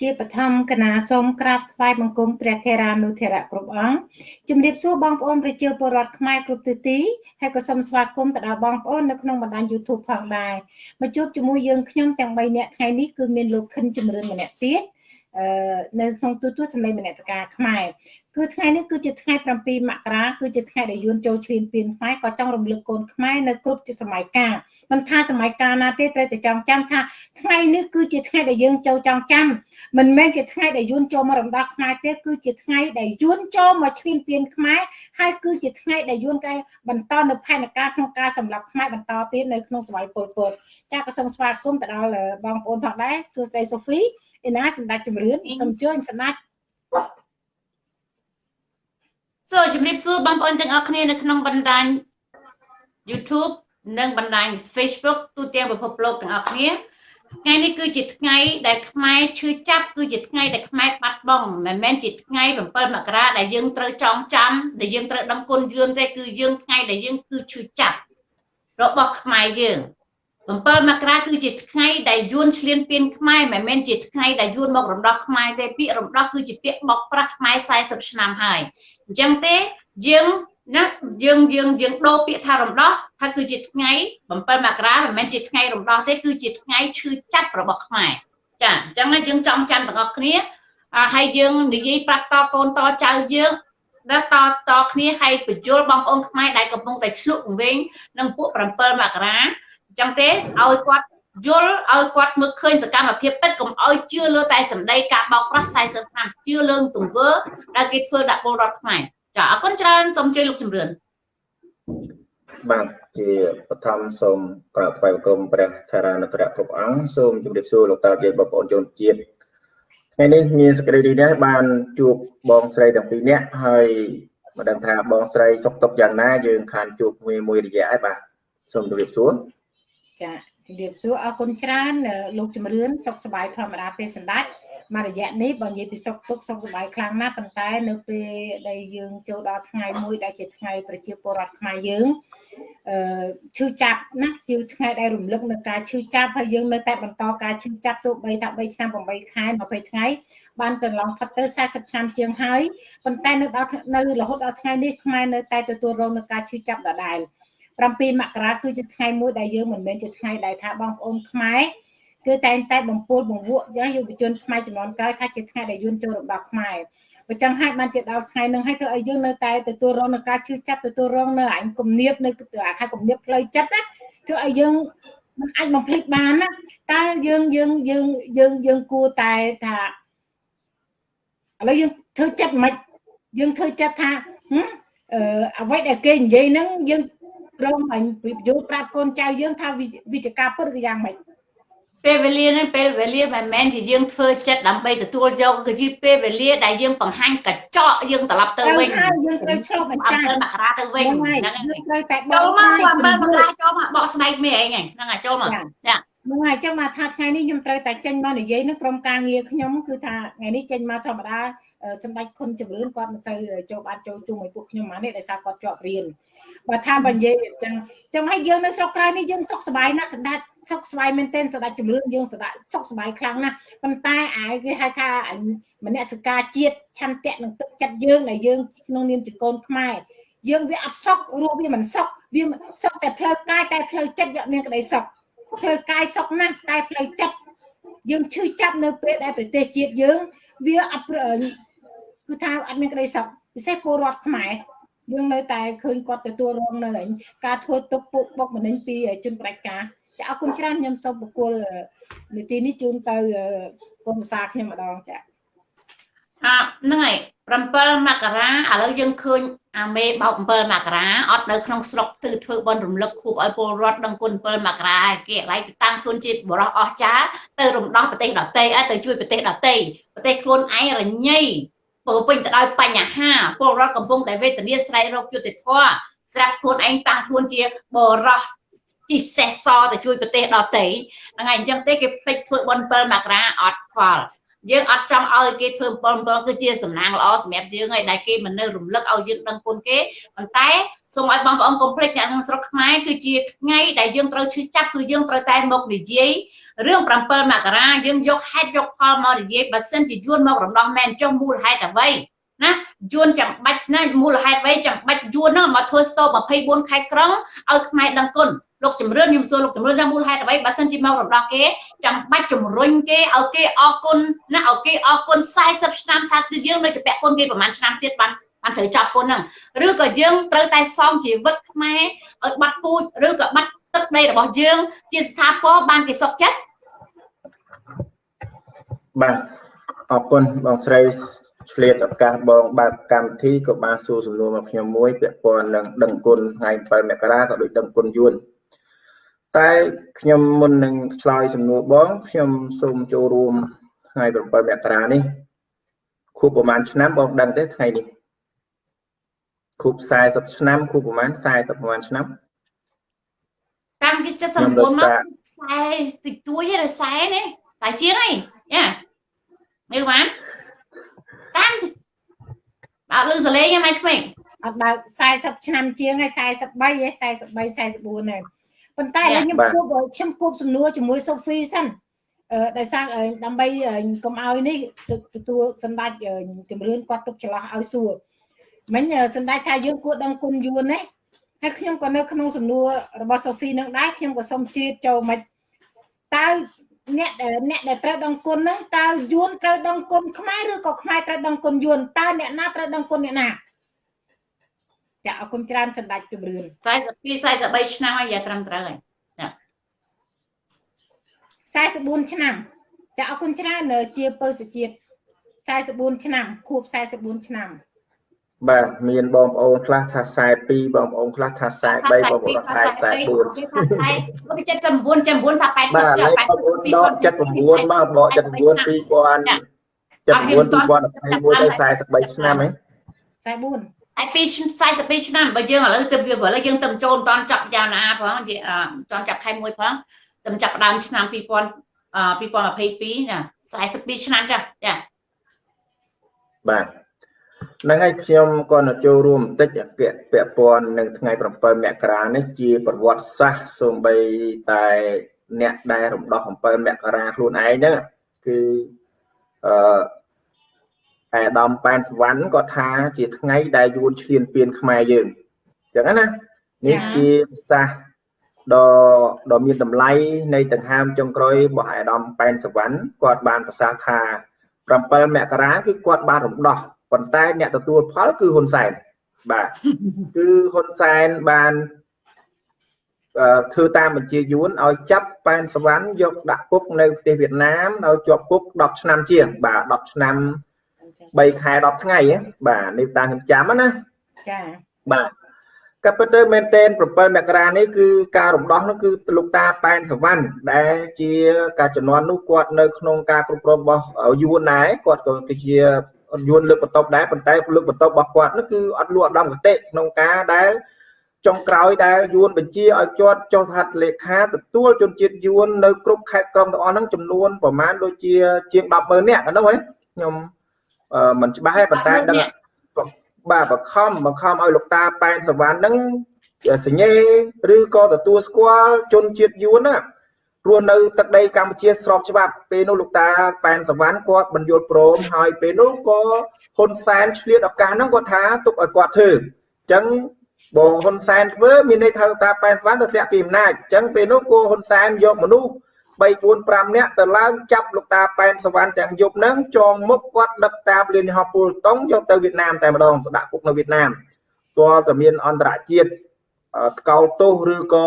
ជាបឋមគណៈសូមក្រាបថ្វាយបង្គំព្រះថេរានុថេរៈគ្រប់អង្គជំរាបសួរបងប្អូនប្រជាពលរដ្ឋខ្មែរគ្រប់ទិសទីហើយក៏សូមស្វាគមន៍ទៅដល់បងប្អូននៅក្នុងបណ្ដាញ YouTube ផងដែរមកជួបជាមួយយើងខ្ញុំទាំង3នាក់ថ្ងៃនេះគឺមានលោកខិនជំរឿនម្នាក់ទៀតអឺនៅក្នុងទូទួលសម្លេងមនសិការខ្មែរ គឺថ្ងៃនេះគឺជាថ្ងៃ7មករាគឺជាថ្ងៃដែលយួនចូលឈ្លានពានខ្មែរក៏ចង់រំលឹកកូនខ្មែរនៅគ្រប់សម័យកាលមិនថាសម័យកាលណាទេត្រូវតែចងចាំថាថ្ងៃនេះគឺជាថ្ងៃដែលយើងចូលចងចាំមិនមែនជាថ្ងៃដែលយួនចូលមករំដោះខ្មែរទេគឺជាថ្ងៃដែលយួនចូលមកឈ្លានពានខ្មែរហើយគឺជាថ្ងៃដែលយួនគេបន្តនៅផែនការក្នុងការសម្លាប់ខ្មែរបន្តទៀតនៅក្នុងសម័យពលពតចាក៏សូមស្វាគមន៍ទៅដល់បងប្អូនផងដែរសួស្តីសូហ្វីឯណាសម្ដេចជំរឿនសូមជួយសម្ដេច សូមជម្រាបសួរបងប្អូនទាំងអស់គ្នានៅក្នុងបណ្ដាញ YouTube និងបណ្ដាញ Facebook ទូទាំងពិភពលោកទាំងអស់គ្នាថ្ងៃនេះគឺជាថ្ងៃដែលខ្មែរឈឺចាប់គឺជាថ្ងៃដែលខ្មែរបាត់បង់មិនមែនជាថ្ងៃ7មករាដែលយើងត្រូវចងចាំដែលយើងត្រូវដឹងគុណយួនទេគឺយើងថ្ងៃដែលយើងគឺឈឺចាប់របស់ខ្មែរយើង 7មករាគឺជាថ្ងៃដែលយួនឈ្លានពានខ្មែរមិនមែនជាថ្ងៃដែលយួនមករំដោះខ្មែរទេពាក្យរំដោះគឺជាពាក្យបោកប្រាស់ខ្មែរ40ឆ្នាំហើយអញ្ចឹងទេយើងណាយើងយើងយើងដូរពាក្យថារំដោះថាគឺជាថ្ងៃ7មករាមិនមែនជាថ្ងៃរំដោះទេគឺជាថ្ងៃឈឺចាប់របស់ខ្មែរចាអញ្ចឹងយើងចង់ចាំទាំងអស់គ្នាហើយយើងនិយាយប្រាប់តកូនតចៅយើងដល់តតគ្នាហើយបញ្យលបងប្អូនខ្មែរដែលកំពុងតែឆ្លុះវិញនឹងពួក7មករាអញ្ចឹងទេឲ្យគាត់យល់ឲ្យគាត់មើលឃើញសកម្មភាពពិតកុំឲ្យជឿលើតែសម្ដីការបោកប្រាស់40ឆ្នាំជឿលើទង្វើដែលគេធ្វើដាក់ពលរដ្ឋខ្មែរចាអរគុណច្រើនសូមជួយលោកជំរឿនបាទជាបឋមសូមក្រាបថ្វាយបង្គំព្រះថារានុត្រៈគ្រប់អង្គសូមជម្រាបសួរលោកតាយាយបងប្អូនជនជាតិថ្ងៃនេះមានសេចក្តីរីករាយបានជួបបងស្រីទាំងពីរនាក់ហើយមិនដឹងថាបងស្រីសុខទុក្ខយ៉ាងណាយើងខានជួបមួយមួយរយៈហើយបាទសូមជម្រាបសួរ ចាជំរាបសួរអរគុណច្រើនលោកជំរឿនសុខសប្បាយធម្មតាទេសម្ដេចមករយៈនេះបើនិយាយពីសុខទុក្ខសុខសប្បាយខ្លាំងណាស់ប៉ុន្តែនៅពេលដែលយើងចូលដល់ថ្ងៃមួយដែលជាថ្ងៃប្រជាពលរដ្ឋខ្មែរយើងអឺឈឺចាប់ណាជាថ្ងៃដែលរំលឹកនៅការឈឺចាប់ហើយយើងនៅតែបន្តការឈឺចាប់ទោះបីថា3ឆ្នាំ8ខែ20ថ្ងៃបានកន្លងផុតទៅ40ឆ្នាំជាងហើយប៉ុន្តែនៅដល់នៅរហូតដល់ថ្ងៃនេះខ្មែរនៅតែទទួលរងនឹងការឈឺចាប់ដដែល 7មករាគឺជាថ្ងៃមួយដែលយើងមិនមែនជាថ្ងៃដែលថាបងប្អូនខ្មែរគឺតែងតែបំពួលបង្វក់យ៉ាងយុវជនខ្មែរចំនួនក្រោយថាជាថ្ងៃដែលយួនចូលរំដោះខ្មែរបើចឹងហើយបានជាដល់ថ្ងៃនឹងហើយធ្វើឲ្យយើងនៅតែទទួលរងនឹងការឈឺចាប់ទទួលរងនៅអញគំនាបនៅអាខែគំនាបផ្លូវចិត្តណាធ្វើឲ្យយើងមិនអាចបំភ្លេចបានណាតើយើងយើងយើងយើងយើងគួរតែថាឥឡូវយើងធ្វើចិត្តមិនយើងធ្វើចិត្តថាអឺអ្វីដែលគេនិយាយហ្នឹងយើង ព្រមអញយល់ប្រាប់កូនចៅយើងថាវិជ្ជការពិតគឺយ៉ាងម៉េចពេលវេលានេះពេលវេលាមិនមែនជាយើងធ្វើចិត្តដើម្បីទទួលយកគឺជាពេលវេលាដែលយើងបង្ហាញកញ្ចក់យើងត្រឡប់ទៅវិញយើងត្រូវឆ្លុះបញ្ចាំងមករាទៅវិញហ្នឹងហើយត្រូវតែបកស្រាយចូលមកមករាចូលមកបកស្បែកមេឯងហ្នឹងហើយចូលមកចាហ្នឹងហើយចឹងមកថាថ្ងៃនេះខ្ញុំត្រូវតែចេញមកនិយាយនឹងក្រុមការងារខ្ញុំគឺថាថ្ងៃនេះចេញមកធម្មតាសម្ដេចខុនជំរឿនគាត់មិនទៅចូលបានចូលជុំឲ្យពួកខ្ញុំមកនេះដោយសារគាត់ជាប់រៀន បើថាបើនិយាយអញ្ចឹងចឹងហើយយើងនៅស្រុកក្រៅនេះយើងសុខសប្បាយណាស់សម្ដេចសុខសប្បាយមែនទែនសម្ដេចជំរឿនយើងសម្ដេចសុខសប្បាយខ្លាំងណាស់ប៉ុន្តែអាយគេហៅថាមនសិការជាតិឆន្ទៈនឹងទឹកចិត្តយើងដែលយើងក្នុងនាមជាកូនខ្មែរយើងវាអត់សុខរស់វាមិនសុខវាសុខតែផ្លូវកាយតែផ្លូវចិត្តយកមានក្តីសុខផ្លូវកាយសុខណាស់តែផ្លូវចិត្តយើងឈឺចាប់នៅពេលដែលប្រទេសជាតិយើងវាអត់គឺថាអត់មានក្តីសុខពិសេសពលរដ្ឋខ្មែរ យើងនៅតែឃើញគាត់ទទួលរងនៅការធ្វើទុកពុកបុកម្នេញពីជនប្រតិការចាអរគុណច្រើនខ្ញុំសូមបកគលនីតិនេះជូនទៅគុំសាខ្ញុំម្ដងចាអហ្នឹងហើយ7មករាឥឡូវយើងឃើញអាមេបោក7មករាអត់នៅក្នុងស្រុកគឺធ្វើបន់រំលឹកខួបឲ្យពលរដ្ឋដឹងគុណ7មករាគេឡៃទៅតាំងខ្លួនជាបរោះអស់ចាទៅរំដោះប្រទេសដទៃឲ្យទៅជួយប្រទេសដទៃប្រទេសខ្លួនឯងរញ៉ៃ ពោពេញទៅដោយបញ្ហាពលរដ្ឋកំពុងតែវេទនាស្រែករកយុត្តិធម៌ស្រាប់ខ្លួនឯងតាំងខ្លួនជាបរោះជីសេះសទៅជួយប្រទេសដទៃហ្នឹងហើយអញ្ចឹងទេគេភ្លេចធ្វើបន7មករាអត់ខ្វល់អយើងអត់ចង់ឲ្យគេធ្វើបំពងគឺជាសំណាងល្អសម្រាប់យើងហើយដែលគេមិននៅរំលឹកឲ្យយើងដឹងគុណគេប៉ុន្តែសូមឲ្យបងប្អូនកុំភ្លេចអ្នកក្នុងស្រុកខ្មែរគឺជាថ្ងៃដែលយើងត្រូវឈឺចាប់គឺយើងត្រូវតែមកនិយាយ រឿង7មករាយើងយកហេតុយកផលមកនិយាយបើសិនជាយួនមករំដោះមែនចុះមូលហេតុអ្វីណាយួនចាំបាច់ណាមូលហេតុអ្វីចាំបាច់យួនហ្នឹងមកធ្វើស្ទោ24ខេត្តក្រុងឲ្យខ្មែរដឹងគុណលោកជំរឿនខ្ញុំសួរលោកជំរឿនថាមូលហេតុអ្វីបើសិនជាមករំដោះគេចាំបាច់ជំរុញគេឲ្យគេអរគុណណាឲ្យគេអរគុណ40ឆ្នាំថាគឺយើងនៅជាពាក់គុណគេប្រហែលឆ្នាំទៀតបានបានត្រូវចាប់គុណហ្នឹងឬក៏យើងត្រូវតែសងជីវិតខ្មែរឲ្យបាត់ពូជឬក៏បាត់ទឹកដីរបស់យើងជាស្ថាពរបានគេសុខចិត្ត បាទអរគុណបងស្រីឆ្លៀតឱកាសបងបើកកម្មវិធីក៏បានសួរសំណួរមកខ្ញុំមួយពាក់ព័ន្ធនឹងដឹងគុណថ្ងៃ7មករាក៏ដូចដឹងគុណយួនតែខ្ញុំមុននឹងឆ្លើយសំណួរបងខ្ញុំសូមចូលរួមថ្ងៃ7មករានេះខួបប្រហែលឆ្នាំបងដឹងទេថ្ងៃនេះខួប40ឆ្នាំខួបប្រហែល40ប្រហែលឆ្នាំតាមគេ79មក40តិចតួចទេ40នេះតែជាងអីយ៉ា មើលបានតាមបើលឺសលេងហ្នឹងក្មេងអត់បើ40ឆ្នាំជាងហើយ43ហើយ43 44ហើយប៉ុន្តែឥឡូវខ្ញុំគួបខ្ញុំគួបសំណួរជាមួយសូហ្វីសិនអឺដោយសារដើម្បីកុំឲ្យនេះទទួលសម្ដេចជំរឿនគាត់ទុកច្រឡោះឲ្យសួរមិញសម្ដេចថាយើងគួរដឹងគុណយួនណាហើយខ្ញុំក៏នៅក្នុងសំណួររបស់សូហ្វីនឹងដែរខ្ញុំក៏សូមជ្រាបចូលមិនតើ អ្នកអ្នកដែលត្រូវដឹងគុណហ្នឹងតើយួនត្រូវដឹងគុណខ្មែរឬក៏ខ្មែរត្រូវដឹងគុណយួនតើអ្នកណាត្រូវដឹងគុណអ្នកណាចាអរគុណច្រើនសម្ដេចជំរឿន42 43ឆ្នាំហើយយ៉ាត្រឹមត្រូវហើយចា44ឆ្នាំចាអរគុណច្រើនជាពើសុជាតិ44ឆ្នាំខួប44ឆ្នាំ បាទមានបងប្អូនខ្លះថា42បងប្អូនខ្លះថា43បងប្អូនថា44គេថា79 79ថា80ឆ្នាំ80ដក79មកបក79 2000 79 2021ទៅ43ឆ្នាំហ៎44ហើយពី42ឆ្នាំបើយើងឥឡូវទៅវាឥឡូវយើងទៅចូលមិនតាន់ចាប់យ៉ាងណាផងនិយាយតាន់ចាប់ខែ1ផងទៅចាប់ដើមឆ្នាំ2000 2022ណា42ឆ្នាំចាចាបាទ ហ្នឹងហើយខ្ញុំក៏នៅចូលរួមបន្តិចអគ្គពាក់ព័ន្ធនឹងថ្ងៃ7មករានេះជាប្រវត្តិសាស្ត្រសូម្បីតែអ្នកដែលរំដោះ7មករាខ្លួនឯងហ្នឹងគឺអឺអាដាមប៉ែនសវណ្ណក៏ថាជាថ្ងៃដែលយួនឈ្លានពានខ្មែរយើងអញ្ចឹងណានេះជាភាសាដ៏ដ៏មានតម្លៃនៃដង្ហើមចុងក្រោយរបស់អាដាមប៉ែនសវណ្ណគាត់បានប្រសាសន៍ថា7មករាគឺគាត់បានរំដោះ ប៉ុន្តែអ្នកទទួលផលគឺហ៊ុនសែនបាទគឺហ៊ុនសែនបានធ្វើតាមបញ្ជាយួនឲ្យចាប់ប៉ែនសវណ្ណយកដាក់គុកនៅប្រទេសវៀតណាមឲ្យជាប់គុក10ឆ្នាំជាងបាទ10ឆ្នាំ3ខែ10ថ្ងៃបាទនេះតាមខ្ញុំចាំណាចាបាទក៏ពិតទៅមែនតែន7មករានេះគឺការរំដោះនោះគឺលោកតាប៉ែនសវណ្ណដែលជាការជំនាន់នោះគាត់នៅក្នុងការគ្រប់គ្រងរបស់យួនដែរគាត់ក៏ គឺជាយួនលើកបន្ទប់ដែរប៉ុន្តែលើកបន្ទប់របស់គាត់នោះគឺអត់លក់ឧត្តមគតិក្នុងការដែលចុងក្រោយដែលយួនបញ្ជាឲ្យគាត់ចុះហត្ថលេខាទទួលជនជាតិយួននៅគ្រប់ខេត្តក្រុងទាំងអស់ហ្នឹងចំនួនប្រមាណដូចជាជាង100,000នាក់ហ្នឹងហ៎ខ្ញុំមិនច្បាស់ទេប៉ុន្តែដឹងបាទបខំបខំឲ្យលោកតាប៉ែនសវណ្ណហ្នឹងសញ្ញេឬក៏ទទួលស្គាល់ជនជាតិយួនណា រស់នៅទឹកដីកម្ពុជាស្របច្បាប់ពេលនោះលោកតាប៉ែនសវណ្ណគាត់បញ្យល់ព្រមហើយពេលនោះក៏ហ៊ុនសែនឆ្លៀតឱកាសហ្នឹងគាត់ថាទុកឲ្យគាត់ធ្វើអញ្ចឹងបងហ៊ុនសែនធ្វើមានន័យថាលោកតាប៉ែនសវណ្ណទៅធ្លាក់ពីអំណាចអញ្ចឹងពេលនោះក៏ហ៊ុនសែនយកមនុស្ស3 4 5នាក់ទៅឡើងចាប់លោកតាប៉ែនសវណ្ណទាំងយប់ហ្នឹងចងមុខគាត់ដឹកតាមលានហោះពូលតុងយកទៅវៀតណាមតែម្ដងទៅដាក់គុកនៅវៀតណាមទាល់តែមានអន្តរជាតិថ្កោលទោសឬក៏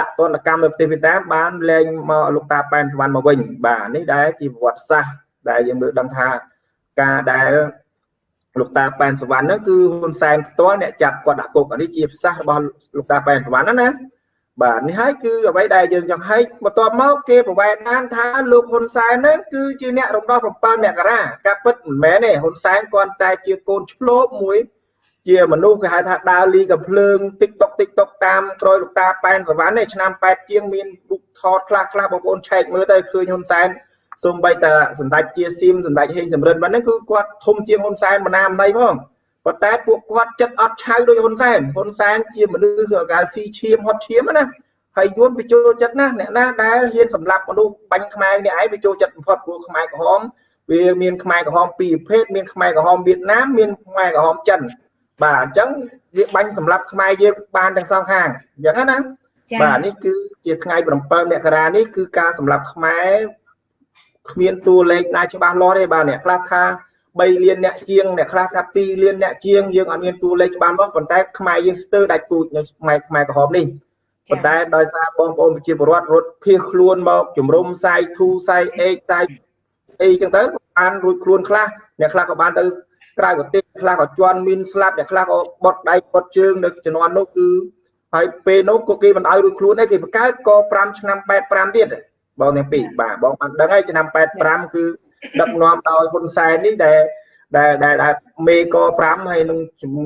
ដាក់ទណ្ឌកម្មនៅប្រទេសវៀតណាមបានលែងមកលោកតាប៉ែនសវណ្ណមកវិញបាទនេះដែលជាប្រវត្តិសាស្ត្រដែលយើងមើលដឹងថាការដែលលោកតាប៉ែនសវណ្ណហ្នឹងគឺហ៊ុនសែនផ្ទាល់អ្នកចាប់គាត់ដាក់គុកនេះជាប្រសាសន៍របស់លោកតាប៉ែនសវណ្ណណាបាទនេះហើយគឺអ្វីដែលយើងចង់ឲ្យបន្ទាប់មកគេប្រវែកបានថាលោកហ៊ុនសែនហ្នឹងគឺជាអ្នករំដោះ7មករាការពិតមិនមែនទេហ៊ុនសែនគាត់តែជាកូនឆ្លោបមួយ ជាមនុស្សគេហៅថាដើរលីកំភ្លើង TikTok TikTok តាមក្រោយលោកតាប៉ែនសវណ្ណនេះឆ្នាំ8ជាងមានរូបថតខ្លះខ្លះបងប្អូនឆែកមើលទៅឃើញហ៊ុនសែនសូម្បីតែសម្ដេចជាសៀមសម្ដេចហេងសំរិនហ្នឹងគឺគាត់ធំជាងហ៊ុនសែនមណាមណៃផងប៉ុន្តែពួកគាត់ចិត្តអត់ឆៅដោយហ៊ុនសែនហ៊ុនសែនជាមនុស្សកៅស៊ីឈាមហត់ឈាមណាហើយយួនបញ្ចូលចិត្តណាអ្នកណាដែលហ៊ានសម្លាប់មនុស្សបាញ់ខ្មែរនេះឯងបញ្ចូលចិត្តបំផុតព្រោះខ្មែរក្រហមវាមានខ្មែរក្រហមពីរប្រភេទមានខ្មែរក្រហមវៀតណាមមានខ្មែរក្រហមចិន បាទអញ្ចឹងវាបាញ់សម្លាប់ខ្មែរយើងបានទាំងសងខាងអញ្ចឹងណាបាទនេះគឺជាថ្ងៃ7មករានេះគឺការសម្លាប់ខ្មែរគ្មានតួលេខណាច្បាស់លាស់ទេបាទអ្នកខ្លះថា3លានអ្នកជាងអ្នកខ្លះថា2លានអ្នកជាងយើងអត់មានតួលេខច្បាស់លាស់ប៉ុន្តែខ្មែរយើងស្ទើរដាច់ពូជនៅខ្មែរខ្មែរក្រហមនេះប៉ុន្តែដោយសារបងប្អូនប្រជាពលរដ្ឋរត់ភៀសខ្លួនមកជំរុំសាយធូសាយអេកសាយអីចឹងទៅបានរួចខ្លួនខ្លះអ្នកខ្លះក៏បានទៅ ក្រៅប្រទេសខ្លះក៏ជន់មានស្លាប់អ្នកខ្លះក៏បត់ដៃបត់ជើងនៅជំនាន់នោះគឺហើយពេលនោះក៏គេមិនឲ្យរួចខ្លួនឯងគេបង្កើតក5ឆ្នាំ85ទៀតបងទាំងពីរបាទបងបានដឹងហើយឆ្នាំ85គឺដឹកនាំដោយហ៊ុនសែននេះដែលដែលដែលមេក5ហើយនឹង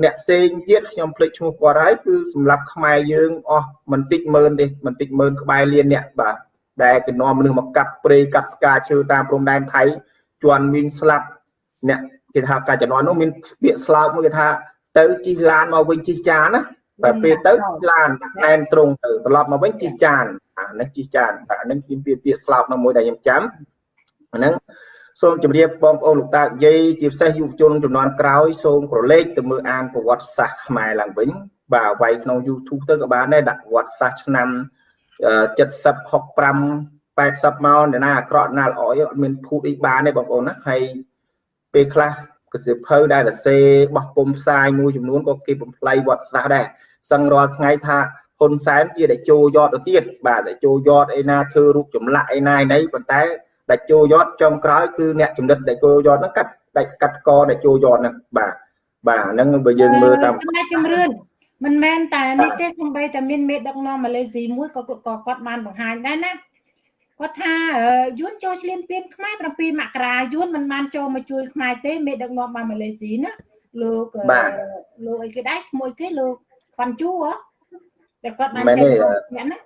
អ្នកផ្សេងទៀតខ្ញុំភ្លេចឈ្មោះគាត់ហើយគឺសម្រាប់ខ្មែរយើងអស់មិនតិចម៉ឺនទេមិនតិចម៉ឺនក្បែរលានអ្នកបាទដែលគេនាំមនុស្សមកកាប់ព្រៃកាប់ស្កាឈើតាមព្រំដែនថៃជន់វិញស្លាប់អ្នក គេថាកាលជំនាន់នោះមានពាក្យស្លោកមួយគេថា ទៅជីឡានមកវិញជីចានណាតែពេលទៅឡានណែនត្រង់ទៅត្រឡប់មកវិញជីចានអានេះជីចានអានេះមានពាក្យពាក្យស្លោកនោះមួយដែលខ្ញុំចាំអាហ្នឹងសូមជម្រាបបងប្អូនលោកតាយាយជាពិសេសយុវជនចំនួនក្រោយសូមក្រឡេកទៅមើលអានប្រវត្តិសាស្ត្រខ្មែរឡើងវិញបាទវាយក្នុង YouTube ទៅក៏បានដែរដាក់ប្រវត្តិសាស្ត្រឆ្នាំ70 65 80មកអ្នកណាអាក្រក់ណាល្អអត់មានភូតអីបានទេបងប្អូនណាហើយ ពេលខ្លះកសិភៅដែលសរសេរបោះពុំផ្សាយមួយចំនួនក៏គេបំផ្លៃវត្តសាស្ត្រដែរសឹងរាល់ថ្ងៃថាហ៊ុនសែនជាដែលចូលយត់ទៅទៀតបាទដែលចូលយត់អីណាធ្វើរូបចម្លាក់អីណាឯណីប៉ុន្តែដែលចូលយត់ចុងក្រោយគឺអ្នកចំណិតដែលចូលយត់ហ្នឹងកាត់ដាច់កាត់កដែលចូលយត់ហ្នឹងបាទបាទហ្នឹងបើយើងមើលតាមសម្ដេចជំរឿនមិនមែនតែនេះទេសំបីតែមានមេដឹកនាំម៉ាឡេស៊ីមួយក៏គាត់បានបង្ហាញដែរណា គាត់ថាយួនចូលឈ្លានពានខ្មែរ7មករាយួនមិនបានចូលមកជួយខ្មែរទេមេដឹកនាំបានម៉ាឡេស៊ីណាលោកលោកអីគេដែរឈ្មោះគេលោកផាន់ជូហ៎តែគាត់បានចេញអ្នកណា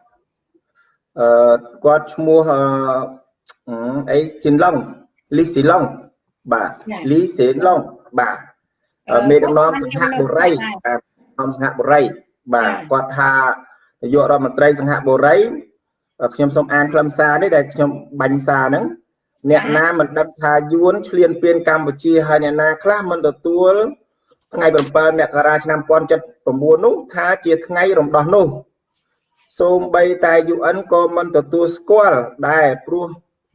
អឺគាត់ឈ្មោះអីស៊ីនឡុងលីស៊ីឡុងបាទលីស៊ីនឡុងបាទមេដឹកនាំសង្ហបុរីបាទនាំសង្ហបុរីបាទគាត់ថានាយករដ្ឋមន្ត្រីសង្ហបុរី ខ្ញុំសូមអានខ្លឹមសារនេះដែលខ្ញុំបាញ់សារហ្នឹងអ្នកណាមិនដឹងថាយួនឈ្លានពានកម្ពុជាហើយអ្នកណាខ្លះមិនទទួលថ្ងៃ7មករាឆ្នាំ1079នោះថាជាថ្ងៃរំដោះនោះសូម្បីតែ UN ក៏មិនទទួលស្គាល់ដែរព្រោះ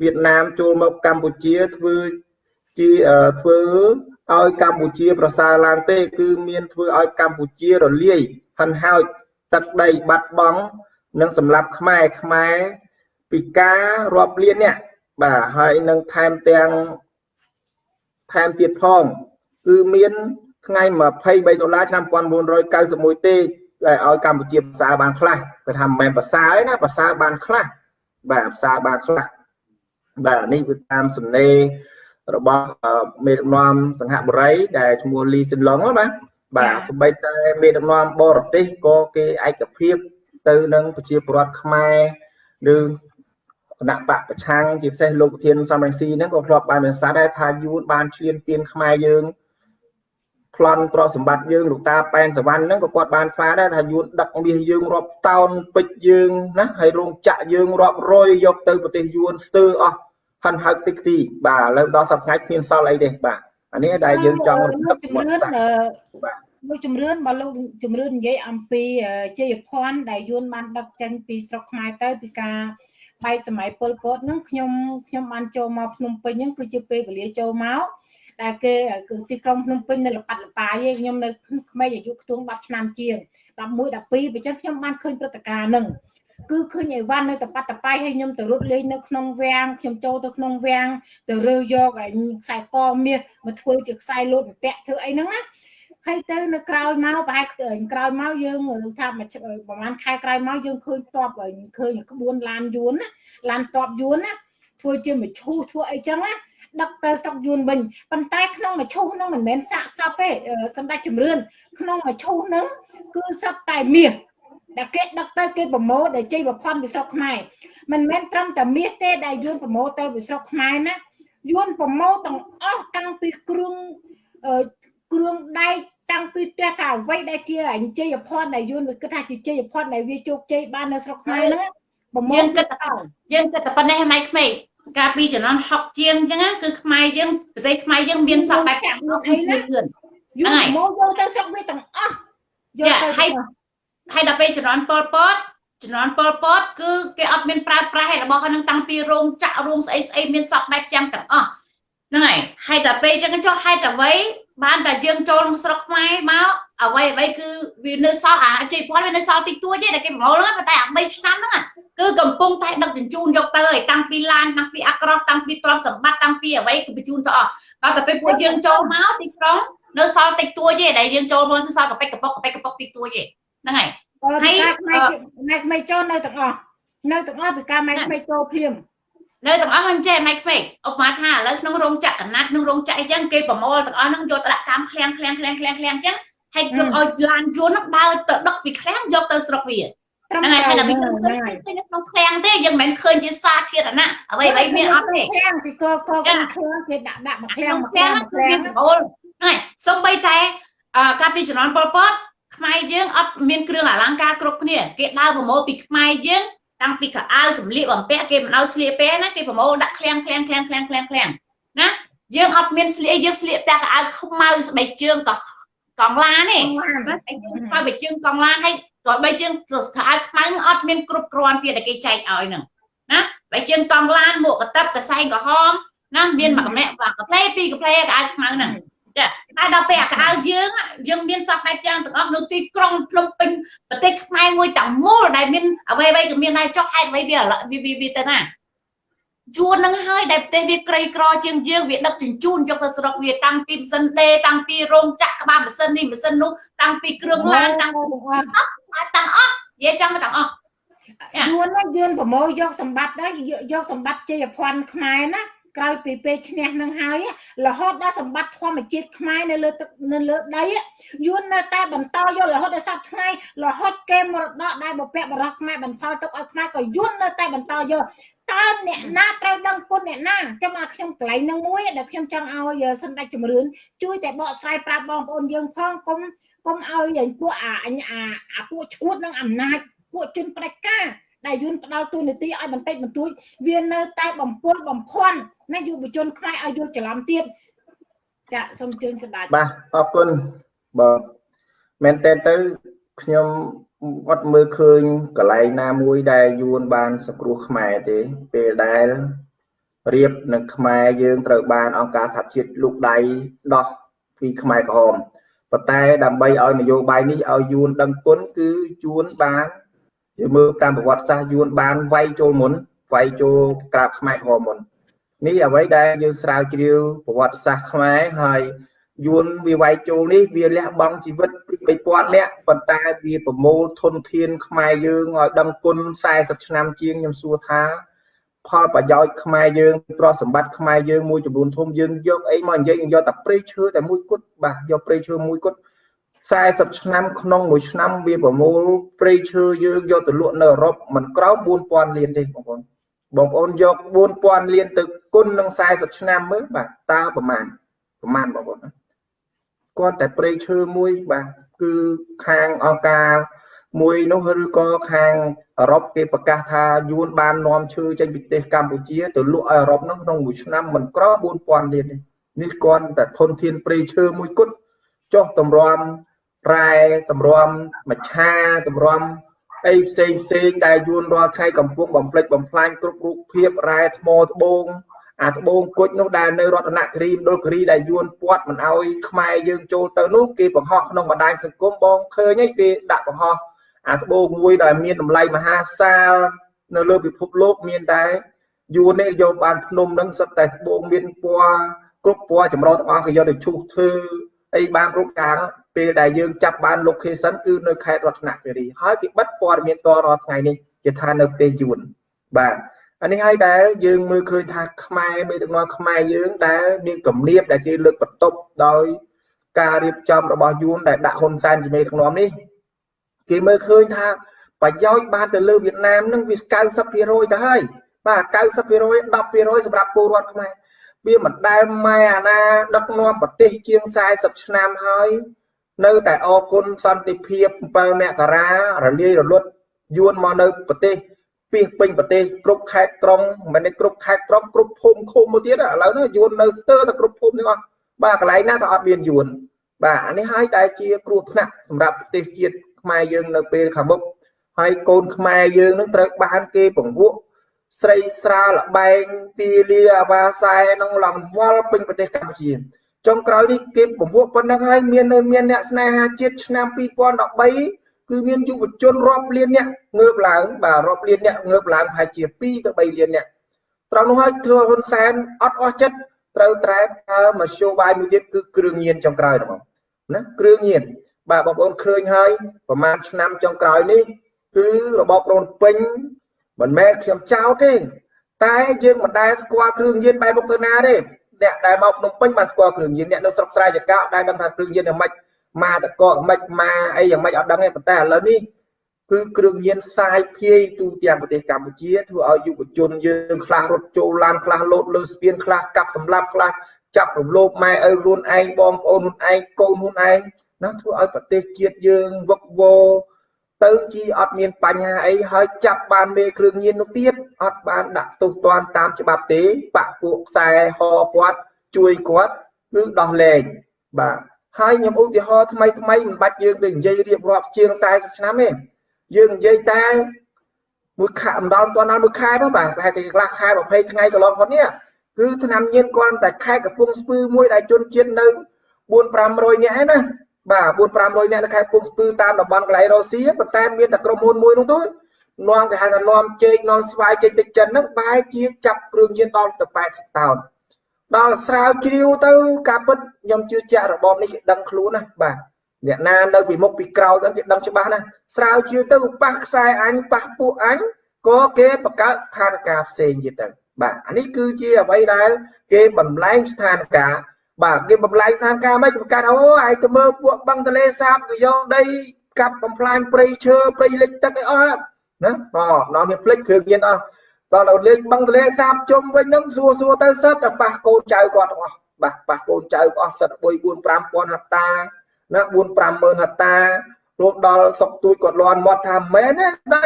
វៀតណាមចូលមកកម្ពុជាធ្វើជាធ្វើឲ្យកម្ពុជាប្រសើរឡើងទេ គឺមានធ្វើឲ្យកម្ពុជារលាយហិនហោចទឹកដីបាត់បង់ និងសម្រាប់ខ្មែរខ្មែរពីការរាប់លានអ្នកបាទហើយនឹងថែមទាំងថែមទៀតផងគឺមានថ្ងៃ23ដុល្លារឆ្នាំ1991ទេដែលឲ្យកម្ពុជាភាសាបានខ្លះគេថាមិនមែនភាសាទេណាភាសាបានខ្លះបាទភាសាបានខ្លះបាទនេះគឺតាមសំណេររបស់មេដឹកនាំសង្ហបុរីដែលឈ្មោះលីសិនឡុងបាទបាទសម្បីតែមេដឹកនាំបរទេសក៏គេឯកភាព ទៅនឹងប្រជាពលរដ្ឋខ្មែរឬគណៈបកប្រឆាំងជាពិសេសលោកប្រធានសំរងស៊ីហ្នឹងក៏ធ្លាប់បានមានសារដែរថាយួនបានឈ្លានពានខ្មែរយើងប្លន់ទ្រព្យសម្បត្តិយើងលោកតាប៉ែនសវណ្ណហ្នឹងក៏គាត់បានថ្វាដែរថាយួនដឹកមាសយើងរាប់តោនពេជ្រយើងណាហើយរោងចក្រយើងរាប់រយយកទៅប្រទេសយួនស្ទើរអស់ហិនហៅតិចទីបាទឥឡូវដល់សប្តាហ៍គ្មានសល់អីទេបាទអានេះដែលយើងចង់រំលឹកមកសាស្ត្របាទ លោកជំរឿនបើលោកជំរឿននិយាយអំពីជ័យភ័ណ្ឌដែលយួនបានដឹកចេញពីស្រុកខ្មែរទៅពីការបែកសម័យពលពតហ្នឹងខ្ញុំខ្ញុំបានចូលមកភ្នំពេញហ្នឹងគឺជាពេលវេលាចូលមកដែលគេគឺទីក្រុងភ្នំពេញនៅលប៉ាត់លប៉ាយឯងខ្ញុំនៅក្មេងអាយុខ្ទង់10ឆ្នាំជាង11 12បើចឹងខ្ញុំបានឃើញព្រឹត្តិការណ៍ហ្នឹងគឺឃើញអីវ៉ាន់នៅតប៉ាត់តប៉ៃឲ្យខ្ញុំទៅរត់លេងនៅក្នុងវាំងខ្ញុំចូលទៅក្នុងវាំងទៅរើយកឯខ្សែកមាសមកធ្វើជាខ្សែលោតតាក់ធ្វើអីហ្នឹងណា ហើយទៅនៅក្រោយមកប្រហែលក្រោយមកយើងថាប្រហែលខែក្រោយមកយើងឃើញតបឃើញក្បួនឡានយួនណាឡានតបយួនណាធ្វើជាមឈូសធ្វើអីចឹងណាដឹកទៅស្រុកយួនវិញប៉ុន្តែក្នុងមឈូសហ្នឹងមិនមែនសាកសពទេសម្ដេចជំរឿនក្នុងមឈូសហ្នឹងគឺសពតែមាសដែលគេដឹកទៅគេប្រម៉ូទដែលជ័យប្រផាន់ពីស្រុកខ្មែរមិនមែនត្រឹមតែមាសទេដែលយួនប្រម៉ូទទៅពីស្រុកខ្មែរណាយួនប្រម៉ូទទាំងអស់តាំងពីគ្រឿង គ្រឿងដែកតាំងពីផ្ទះថាអ្វីដែលជាអញ្ជ័យភ័ណ្ឌដែលយួនគិតថាជាជ័យភ័ណ្ឌដែលវាជោគជ័យបាននៅស្រុកខ្មែរហ្នឹងប្រម៉ូទយើងគិតយើងគិតតែប៉ុណ្ណេះម៉ៃក្មេងកាលពីចំនួន60ជាងអញ្ចឹងគឺខ្មែរយើងប្រទេសខ្មែរយើងមានសពបែបកាក់នោះអីណាយួនមកយកទៅស្រុកវាទាំងអស់យកទៅហើយហើយដល់ពេលចំនួនប៉ុលពតចំនួនប៉ុលពតគឺគេអត់មានប្រើប្រាស់របស់ហ្នឹងតាំងពីរោងចក្ររោងស្អីស្អីមានសពបែបចាំទាំងអស់ហ្នឹងហើយហើយដល់ពេលអញ្ចឹងចុះហេតុអ្វី បានតែយើងចូលក្នុងស្រុកខ្មែរមកអ្វីអ្វីគឺវានៅសល់អាជ័យភ័ណ្ឌវានៅសល់តិចតួចទេតែគេប្រមូលហ្នឹងប៉ុន្តែអា3ឆ្នាំហ្នឹងគឺកំពុងតែដឹកជញ្ជូនយកទៅហើយតាំងពីឡានតាំងពីអាក្រោះតាំងពីទ្រព្យសម្បត្តិតាំងពីអ្វីគឺបញ្ជូនទៅអស់ដល់តែពេលពួកយើងចូលមកទីក្រុងនៅសល់តិចតួចទេដែលយើងចូលមកសល់កប៉ិកកប៉ុកកប៉ិកកប៉ុកតិចតួចទេហ្នឹងហើយហើយម៉ែក្មេងចូលនៅទាំងអស់នៅទាំងអស់ពីការម៉ែក្មេងចូលភ្លាម នៅទាំងអស់ហ្នឹងចេះម៉ែក្មេងឧបមាថាឥឡូវក្នុងរោងចក្រកណាត់ក្នុងរោងចក្រអីចឹងគេប្រមូលទាំងអស់ហ្នឹងយកទៅដាក់កម្មឃ្លាំងឃ្លាំងឃ្លាំងឃ្លាំងឃ្លាំងចឹងហើយយកឲ្យឡានយន្តហ្នឹងដើរទៅដឹកពីឃ្លាំងយកទៅស្រុកវាហ្នឹងហើយតែវាក្នុងឃ្លាំងទេយើងមិនមែនឃើញជាសាធារណៈអ្វីអ្វីមានអត់ទេឃ្លាំងពីកកឃ្លាំងគេដាក់ដាក់មកឃ្លាំងឃ្លាំងគឺវាប្រមូលហ្នឹងហើយសំបីតែកាលពីជំនាន់ប៉ុលពតខ្មែរយើងអត់មានគ្រឿងអលង្ការគ្រប់គ្នាគេដើរប្រមូលពីខ្មែរយើង តាំងពីកៅអៅសម្លៀកបំពាក់គេមិនឲ្យស្លៀកពេលណាគេប្រមូលដាក់ឃ្លាំងឃ្លាំងឃ្លាំងឃ្លាំងឃ្លាំងឃ្លាំងណាយើងអត់មានស្លៀកយើងស្លៀកតែកៅអៅខ្មៅស្បែកជើងក៏កងឡានទេបើបីជើងកងឡានហើយក៏បីជើងកៅអៅខ្មៅអត់មានគ្រប់គ្រាន់ទៀតដែលគេចែកឲ្យហ្នឹងណាបើជើងកងឡានមួកកតឹបកសែងក្រហមណាមានមួយកម្នាក់បាទកាផ្លេពីរកាផ្លេកៅអៅខ្មៅហ្នឹង ចាតែដល់ពេលអាកៅយើងយើងមានសពបែបយ៉ាងទាំងអស់នៅទីក្រុងភ្នំពេញប្រទេសខ្មែរមួយទាំងមូលដែលមានអ្វីអ្វីក៏មានដែរចុះហេតុអ្វីវាវាវាទៅណាជួននឹងហើយដែលប្រទេសវាក្រីក្រជាងយើងវាដឹកជញ្ជូនយកទៅស្រុកវាតាំងពីម៉ាស៊ីនដេតាំងពីរោងចក្រក្បាលម៉ាស៊ីននេះម៉ាស៊ីននោះតាំងពីគ្រឿងឡានតាំងពីស្តុកទាំងអស់និយាយចាំទាំងអស់យួនណាយួនប្រមូលយកសម្បត្តិដែរយកសម្បត្តិជ័យភ័ណ្ឌខ្មែរណា ក្រោយពីពេលឈ្នះនឹងហើយរហូតដល់សម្បត្តិធម្មជាតិខ្មែរនៅលើទឹកនៅលើដីយួននៅតែបន្តយករហូតដល់សប្តាហ៍ថ្ងៃរហូតគេមរតកដែលបពៈបរោះខ្មែរបន្សល់ទុកឲ្យខ្មែរក៏យួននៅតែបន្តយកតើអ្នកណាត្រូវដឹងគុណអ្នកណាចាំមកខ្ញុំកន្លែងនឹងមួយដែលខ្ញុំចង់ឲ្យសម្ដេចជំរឿនជួយតែបកស្រាយប្រាប់បងប្អូនយើងផងកុំកុំឲ្យពួកអាអាពួកឈួតនឹងអំណាចពួកជនផ្ដាច់ការ ដែលយួនផ្ដាល់ទូនីតិឲ្យបន្តិចបន្តួចវានៅតែបំពុលបំភ័ន្តណាយុវជនខ្មែរឲ្យយល់ច្រឡំទៀតចាសូមជើញស្ដាច់បាទអរគុណបងមែនតើទៅខ្ញុំអត់មើលឃើញកន្លែងណាមួយដែលយួនបានសង្គ្រោះខ្មែរទេ ពេលដែលរៀបនឹងខ្មែរយើងត្រូវបានអង្គការសហជាតិលោកដៃដោះពីខ្មែរក្រហមប៉ុន្តែដើម្បីឲ្យនយោបាយនេះឲ្យយួនដឹងគុណគឺយួនបាន យើងមើលតាមប្រវត្តិសាស្ត្រយួនបានវាយចូលមុនវាយចូលក្រាបខ្មែរក្រហមមុននេះអ្វីដែលយើងស្រាវជ្រាវប្រវត្តិសាស្ត្រខ្មែរហើយយួនវាវាយចូលនេះវាលះបង់ជីវិតពី3000នាក់ប៉ុន្តែវាប្រមូលធនធានខ្មែរយើងឲ្យដឹងគុណ40ឆ្នាំជាងខ្ញុំសួរថា ផលប្រយោជន៍ខ្មែរយើងទ្រព្យសម្បត្តិខ្មែរយើងមួយចំនួនធំយើងយកអីមកនិយាយយកតែព្រៃឈើតែមួយគត់បាទយកព្រៃឈើមួយគត់ 40ឆ្នាំក្នុងមួយឆ្នាំវាប្រមូលព្រៃឈើយើងយកទៅលក់នៅអឺរ៉ុបមិនក្រោម4000លានទេបងប្អូនបងប្អូនយក4000លានទៅគុណនឹង40ឆ្នាំមើលបាទតើប្រមាណប្រមាណបងប្អូនគាត់តែព្រៃឈើមួយបាទគឺខាងអង្គការមួយនោះឬក៏ខាងអឺរ៉ុបគេប្រកាសថាយួនបាននាំឈើចេញពីប្រទេសកម្ពុជាទៅលក់ឲ្យអឺរ៉ុបនោះក្នុងមួយឆ្នាំមិនក្រ4000លានទេនេះគាត់តែធនធានព្រៃឈើមួយគត់ចុះតម្រាំ រ៉ែតម្រាំមច្ឆាតម្រាំអីផ្សេងផ្សេងដែលយួនរាល់ថ្ងៃកំពុងបំផ្លិចបំផ្លាញគ្រប់រូបភាពរ៉ែថ្មត្បូងអាត្បូងគុជនោះដែលនៅរតនគិរីមណ្ឌលគិរីដែលយួនពាត់មិនអោយខ្មែរយើងចូលទៅនោះគេបង្ហោះក្នុងបណ្ដាញសង្គមបងឃើញហើយគេដាក់បង្ហោះអាត្បូងមួយដែលមានតម្លៃមហាសាលនៅលើពិភពលោកមានតែយួននេះយកបានភ្នំនឹងសឹកតែត្បូងមានពណ៌គ្រប់ពណ៌ចម្រុះទាំងអស់គេយកទៅឈូសធ្វើអីបានគ្រប់ការ ពេលដែលយើងចាប់បាន location គឺនៅខេត្តរតនគិរីហើយគេបិទព័ត៌មានតរាល់ថ្ងៃនេះគេថានៅប្រទេសយួនបាទអានេះហើយដែលយើងមើលឃើញថាខ្មែរមេដឹកនាំខ្មែរយើងដែលមានគំនាបដែលគេលើកបន្ទប់ដោយការរៀបចំរបស់យួនដែលដាក់ហ៊ុនសែនជាមេដឹកនាំនេះគេមើលឃើញថាប្រយោជន៍បានទៅលើវៀតណាមនឹងវា90%ទៅហើយបាទ90% 10%សម្រាប់ពលរដ្ឋខ្មែរវាមិនដែលម៉ែអាណាដឹកនាំប្រទេសជាង40ឆ្នាំហើយ នៅតែអគុណសន្តិភាព7មករារលាយរលត់យួនមកនៅប្រទេសពីពេញប្រទេសគ្រប់ខេត្តក្រុងមិនមែនគ្រប់ខេត្តក្រុងគ្រប់ភូមិឃុំមកទៀតឥឡូវនេះយួននៅស្ទើរតែគ្រប់ភូមិទាំងអស់បាទកន្លែងណាក៏អត់មានយួនបាទអានេះហើយដែលជាគ្រោះថ្នាក់សម្រាប់ប្រទេសជាតិខ្មែរយើងនៅពេលខាងមុខហើយកូនខ្មែរយើងនឹងត្រូវបានគេពង្រួមស្រីស្រាលបែងពីលាអាវ៉ាសែនឹងឡងវល់ពេញប្រទេសកម្ពុជា ចុងក្រោយនេះគេពង្រួមប៉ុណ្ណឹងហើយមាននៅមានអ្នកស្នេហាជាតិឆ្នាំ2013គឺមានយុវជនរាប់លានអ្នកងើបឡើងបាទរាប់លានអ្នកងើបឡើងប្រហែលជា2ទៅ3លានអ្នកត្រង់នោះហើយធ្វើហ៊ុនសែនអត់អស់ចិត្តត្រូវត្រែប្រើមធ្យោបាយមួយទៀតគឺគ្រឿងញៀនចុងក្រោយហ្នឹងណាគ្រឿងញៀនបាទបងប្អូនឃើញហើយប្រហែលឆ្នាំចុងក្រោយនេះគឺរបបរនពេញមិនមែនខ្ញុំចោទទេតែយើងមិនដែលស្គាល់គ្រឿងញៀនបែបមុខទៅណាទេ អ្នកដែលមកភ្នំពេញបានស្គាល់គ្រឿងញៀនអ្នកនៅស្រុកស្រែចកោដែលដឹងថាគ្រឿងញៀនយ៉ាងម៉េចម៉ាតកកម៉េចម៉ាអីយ៉ាងម៉េចអត់ដឹងទេប៉ុន្តែឥឡូវនេះគឺគ្រឿងញៀនផ្សាយភាយទូទាំងប្រទេសកម្ពុជាធ្វើឲ្យយុវជនយើងខ្លះរត់ចូលឡានខ្លះលោតលើស្ពានខ្លះកាប់សម្លាប់ខ្លះចាប់រំលោភម៉ែឪខ្លួនឯងបងប្អូនខ្លួនឯងកូនខ្លួនឯងណាធ្វើឲ្យប្រទេសជាតិយើងវឹកវរ ទៅជាអត់មានបញ្ហាអីហើយចាប់បានមេគ្រឿងញៀននោះទៀតអត់បានដាក់ទោសទណ្ឌតាមច្បាប់ទេបាក់ពួកខ្សែហគាត់ជួយគាត់គឺដោះលែងបាទហើយខ្ញុំឧទាហរណ៍ថ្មីថ្មីមិនបាច់យើងទៅនិយាយរៀបរាប់ជាង40ឆ្នាំទេយើងនិយាយតែមួយខែម្ដងតដល់មួយខែផងបាទប្រហែលជាកន្លះខែ20ថ្ងៃកន្លងផុតនេះគឺឆ្នាំញៀនគាត់តែខេត្តកំពង់ស្ពឺមួយដែលជនជាតិនៅ4 500នាក់ឯណា បាទ4 500នាក់នៅខេត្តពុកស្ពឺតាមតំបន់កន្លែងរុស្ស៊ីប៉ុន្តែមានតែក្រុមហ៊ុនមួយនោះទៅនាំគេហៅថានាំចេកនាំស្វាយចេញទៅចិនហ្នឹងបែរជាចាប់គ្រឿងញៀនដល់ទៅ80តោនដល់ស្រាវជ្រាវទៅការពិតខ្ញុំជឿជាក់របបនេះគេដឹងខ្លួនណាបាទអ្នកណានៅពីមុខពីក្រោយហ្នឹងគេដឹងច្បាស់ណាស្រាវជ្រាវទៅប៉ះខ្សែអញប៉ះពួកអញក៏គេបង្កើតស្ថានភាពផ្សេងទៀតទៅបាទអានេះគឺជាអ្វីដែលគេបំលែងស្ថានភាព បាទគេបំលែងសានការមិនបង្កើតអូឯងទៅមើលពួកបឹងទលេសាបក៏យកដីកាប់បំផ្លាញព្រៃឈើព្រៃលិចទឹកអីអស់ណាបាទដល់មានភ្លេចគ្រឿងញៀនអស់ដល់ដល់លេងបឹងទលេសាបជុំវិញហ្នឹងសួរសួរទៅសិតតែប៉ះកូនចៅគាត់ទាំងអស់បាទប៉ះកូនចៅអស់សិត3 4 5ពាន់ហត្តាណា4 5ម៉ឺនហត្តារត់ដល់សុកទួយគាត់លន់មាត់ថាមែនទេតែ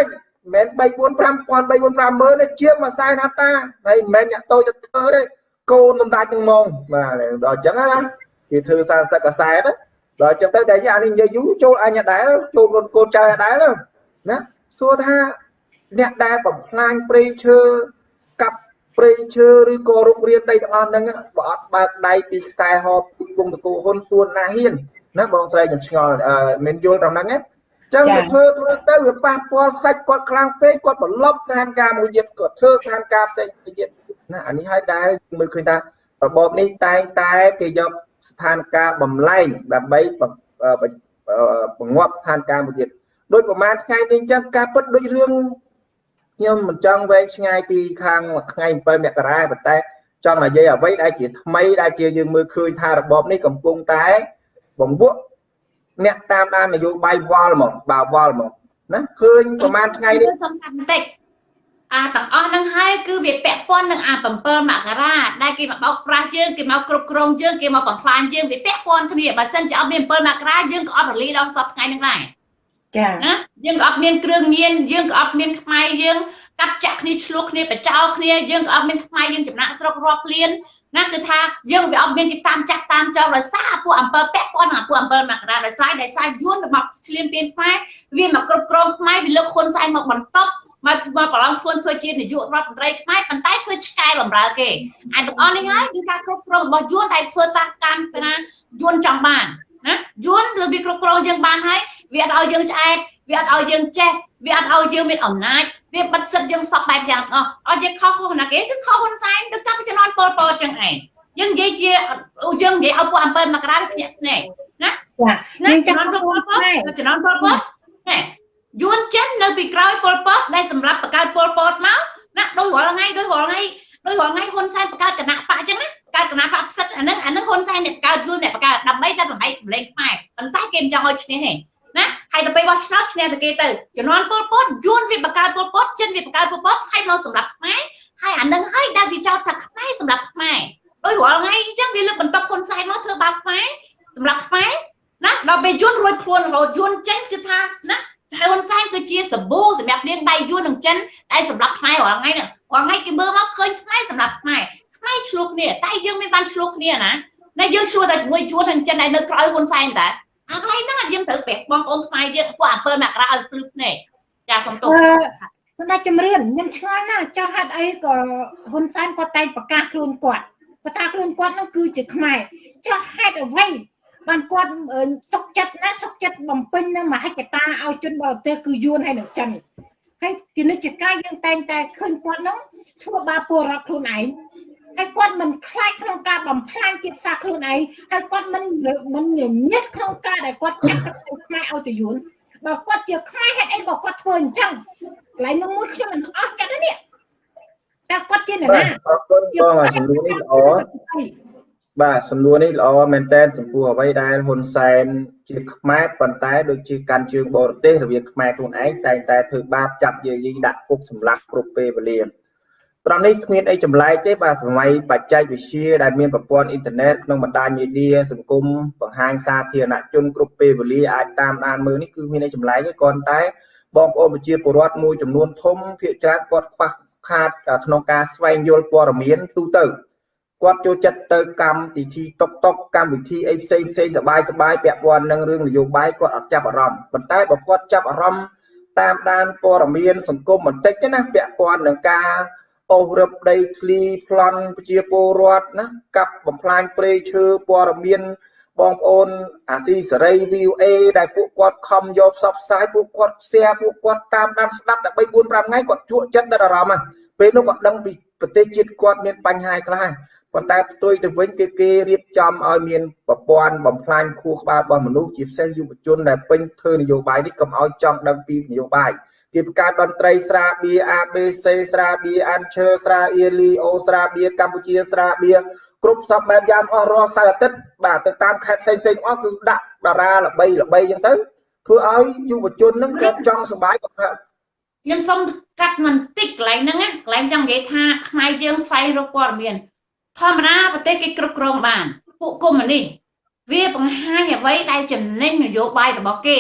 មែន3 4 5ពាន់3 4 5ម៉ឺនទេជាងមួយសែនហត្តាហើយមិនមែនអ្នកតូចទៅធ្វើទេ កូនសម្ដេចនឹងមកបាទដល់អញ្ចឹងណាគេធ្វើសារសឹកកសែតដល់អញ្ចឹងទៅតែអានេះនិយាយយូរចូលអញដែរចូលកូនកូនចៅដែរណាសួរថាអ្នកដែលបំផ្លាញព្រៃឈើកាប់ព្រៃឈើឬក៏រុករានដីទាំងអស់ហ្នឹងបើអត់បើកដៃពីខ្សែហបវងតកូហ៊ុនសួនណាហ៊ានណាបងស្រីខ្ញុំឆ្ងល់មិនយល់ត្រង់ហ្នឹងណាចឹងវាធ្វើធ្វើទៅវាប៉ះពាល់សាច់គាត់ខ្លាំងពេកគាត់បន្លប់ស្ថានភាពមួយទៀតគាត់ធ្វើស្ថានភាពផ្សេងទៀត ណាអានេះហើយដែលមើលឃើញថារបបនេះតែងតែគេយកស្ថានភាពបំលែងដើម្បីបង្ងាប់ស្ថានភាពមួយទៀតដូចប្រហែលថ្ងៃនេះអញ្ចឹងការពិតដូចរឿងខ្ញុំមិនចង់វែងឆ្ងាយពីខាងថ្ងៃ7មករាប៉ុន្តែចង់និយាយអ្វីដែលជាថ្មីដែលជាយើងមើលឃើញថារបបនេះកំពុងតែបង្វក់អ្នកតាមដាននយោបាយវល់មកបាទវល់មកណាឃើញប្រហែលថ្ងៃនេះសំខាន់បន្តិច អាទាំងអស់ហ្នឹងហើយគឺវាពាក់ព័ន្ធនឹងអា7មករាដែលគេមកបោកប្រាស់យើងគេមកគ្រប់គ្រងយើងគេមកបំផ្លាញយើងវាពាក់ព័ន្ធគ្នាបើសិនជាអត់មាន7មករាយើងក៏អត់រលីដល់សពថ្ងៃហ្នឹងដែរចាណាយើងក៏អត់មានគ្រឿងញៀនយើងក៏អត់មានខ្មែរយើងកាត់ចាក់គ្នាឆ្លោះគ្នាបចោគ្នាយើងក៏អត់មានខ្មែរយើងចំណាក់ស្រុករាប់លានណាគឺថាយើងវាអត់មានគេតាមចាក់តាមចោលដោយសារពួកអំពើពាក់ព័ន្ធនឹងពួកអំពើមករាដោយសារដោយសារយួនមកឆ្លៀនពៀនខ្មែរវាមកគ្រប់គ្រងខ្មែរវាលើកហ៊ុនសែនមកបន្ត មកមកប្រឡំខ្លួនធ្វើជានាយករដ្ឋមន្ត្រីខ្មែរប៉ុន្តែធ្វើឆ្កែបំរើគេហើយទាំងអស់នេះហើយគឺការគ្រប់គ្រងរបស់យួនដែលធ្វើតាមកម្មការយួនចង់បានណាយួនលើវាគ្រប់គ្រងយើងបានហើយវាអត់ឲ្យយើងឆ្អែតវាអត់ឲ្យយើងចេះវាអត់ឲ្យយើងមានអំណាចវាបិទសិទ្ធយើងសពបែបយ៉ាងអស់ឲ្យយើងខុសខុសណាគេគឺខុសហ៊ុនសែនទៅចាប់ជំនាន់ពលពតចឹងឯងយើងនិយាយជាយើងនិយាយឲ្យពួកអំពើមករាភ្នាក់ភ្នែកណាចាយើងចំនួនពលពតចំនួនពលពតណែ យួនចិននៅពីក្រោយពលពតដែលសម្រាប់បង្កើតពលពតមកណាដូចរាល់ថ្ងៃដូចរាល់ថ្ងៃដូចរាល់ថ្ងៃហ៊ុនសែនបង្កើតគណៈបកអញ្ចឹងណាបង្កើតគណៈបកផ្សិតអានឹងអានឹងហ៊ុនសែនអ្នកបង្កើតយួនអ្នកបង្កើតដើម្បីតែបំបីសម្លេងខ្មែរប៉ុន្តែគេមិនចង់ឲ្យឈ្នះទេណាហើយទៅពេលបោះឆ្នោតឈ្នះតែគេទៅជំនាន់ពលពតយួនវាបកកើតពលពតចិនវាបកកើតពលពតហើយមកសម្រាប់ខ្មែរហើយអានឹងហើយដែលវាចោទថាខ្មែរសម្រាប់ខ្មែរដោយរាល់ថ្ងៃអញ្ចឹងវាលើកបន្តហ៊ុនសែនមកធ្វើបាបខ្មែរសម្រាប់ខ្មែរណាដល់ពេលយួនរួចខ្លួនរហូតយួនចេញគឺថាណា ហើយហ៊ុនសែនគឺជាសបូសម្រាប់នាងដៃយួននឹងចិនដែលសម្រាប់ខ្មែររាល់ថ្ងៃហ្នឹងរាល់ថ្ងៃគេមើលមកឃើញខ្មែរសម្រាប់ខ្មែរខ្មែរឆ្លោះគ្នាតែយើងមិនបានឆ្លោះគ្នាណាណាយើងឆ្លោះតែជាមួយយួននឹងចិនដែលនៅក្រៅហ៊ុនសែនតាអាកន្លែងហ្នឹងយើងត្រូវប្រាប់បងប្អូនខ្មែរយើងពួកអំពើមករាឲ្យភ្លឺភ្នែកចាសុំទោសសម្ដេចចម្រៀនខ្ញុំឆ្ងល់ណាស់ចោះហេតុអីក៏ហ៊ុនសែនគាត់តែងប្រកាសខ្លួនគាត់ប្រកាសខ្លួនគាត់នោះគឺជាខ្មែរចោះហេតុអ្វី បានគាត់សុកចិត្តណាសុកចិត្តបំពេញនៅមហិច្ឆតាឲ្យជនបរទេសគឺយួនហើយនឹងចិនហើយគណិតការយើងតែងតែឃើញគាត់នោះធ្វើបាបពលរដ្ឋខ្លួនឯងហើយគាត់មិនខ្លាចក្នុងការបំផ្លាញជាតិសាសន៍ខ្លួនឯងហើយគាត់មិនមិនញឹកក្នុងការដែលគាត់ចាក់ទឹកខ្មែរឲ្យទៅយួនបើគាត់ជាខ្មែរហេតុអីក៏គាត់ធ្វើអញ្ចឹងកន្លែងនោះមួយខ្ញុំមិនអស់ចិត្តនេះតែគាត់ជានរណាអរគុណបងសំណួរនេះល្អ បាទសំណួរនេះល្អមែនតើចំពោះអ្វីដែលហ៊ុនសែនជាខ្មែរប៉ុន្តែដូចជាកាន់ជើងបរទេសរវាងខ្មែរខ្លួនឯងតែងតែធ្វើបាបចាប់យាយីដាក់គុកសម្លាប់គ្រប់ពេលវេលាត្រង់នេះគ្មានអីចម្លែកទេបាទសម័យបច្ចេកវិទ្យាដែលមានប្រព័ន្ធអ៊ីនធឺណិតក្នុងបណ្ដាញមីឌាសង្គមបង្ហាញសាធារណជនគ្រប់ពេលវេលាអាចតាមដានមើលនេះគឺមានអីចម្លែកទេគ្រាន់តែបងប្អូនប្រជាពលរដ្ឋមួយចំនួនធំភាគច្រើនគាត់ខ្វះខាតក្នុងការស្វែងយល់ព័ត៌មានទូទៅ គាត់ចូលចិត្តទៅកម្មវិធីតុកតុកកម្មវិធីអីផ្សេងផ្សេងសបាយសបាយពាក់ព័ន្ធនឹងរឿងនយោបាយគាត់អត់ចាប់អារម្មណ៍ប៉ុន្តែបើគាត់ចាប់អារម្មណ៍តាមដានព័ត៌មានសង្គមបន្តិចណាពាក់ព័ន្ធនឹងការអូសរឹបដីធ្លីប្លន់ប្រជាពលរដ្ឋណាកាប់បំផ្លាញព្រៃឈើព័ត៌មានបងប្អូនអាស៊ីសេរី VOA ដែលពួកគាត់ខំយកផ្សព្វផ្សាយពួកគាត់ share ពួកគាត់តាមដានស្ដាប់តែ3 4 5ថ្ងៃគាត់ជក់ចិត្តដិតអារម្មណ៍ពេលនោះគាត់ដឹងពីប្រទេសជាតិគាត់មានបញ្ហាខ្លះ ប៉ុន្តែផ្ទុយទៅវិញគឺគេរៀបចំឲ្យមានប្រព័ន្ធបំផ្លាញខួរក្បាលរបស់មនុស្សជាពិសេសយុវជនដែលពេញធ្វើនយោបាយនេះកុំឲ្យចង់ដឹងពីនយោបាយគេបង្កើតតន្ត្រីស្រាបៀ ABC ស្រាបៀអានឈើស្រាអៀលីអូស្រាបៀកម្ពុជាស្រាបៀគ្រប់សពបែបយ៉ាងអស់រាល់សៅអាទិត្យបាទទៅតាមខេត្តផ្សេងផ្សេងអស់គឺដាក់តារាល្បីល្បីអញ្ចឹងទៅធ្វើឲ្យយុវជនហ្នឹងគាត់ចង់សុបាយគាត់ថាខ្ញុំសូមកាត់មិនតិចកន្លែងហ្នឹងកន្លែងចង់និយាយថាខ្មែរយើងស្វែងរកព័ត៌មាន ធម្មតាប្រទេសគេគ្រប់គ្រងបានពួកកុម្មុយនីសវាបង្ហាញអ្វីដែលចំណេញនយោបាយរបស់គេ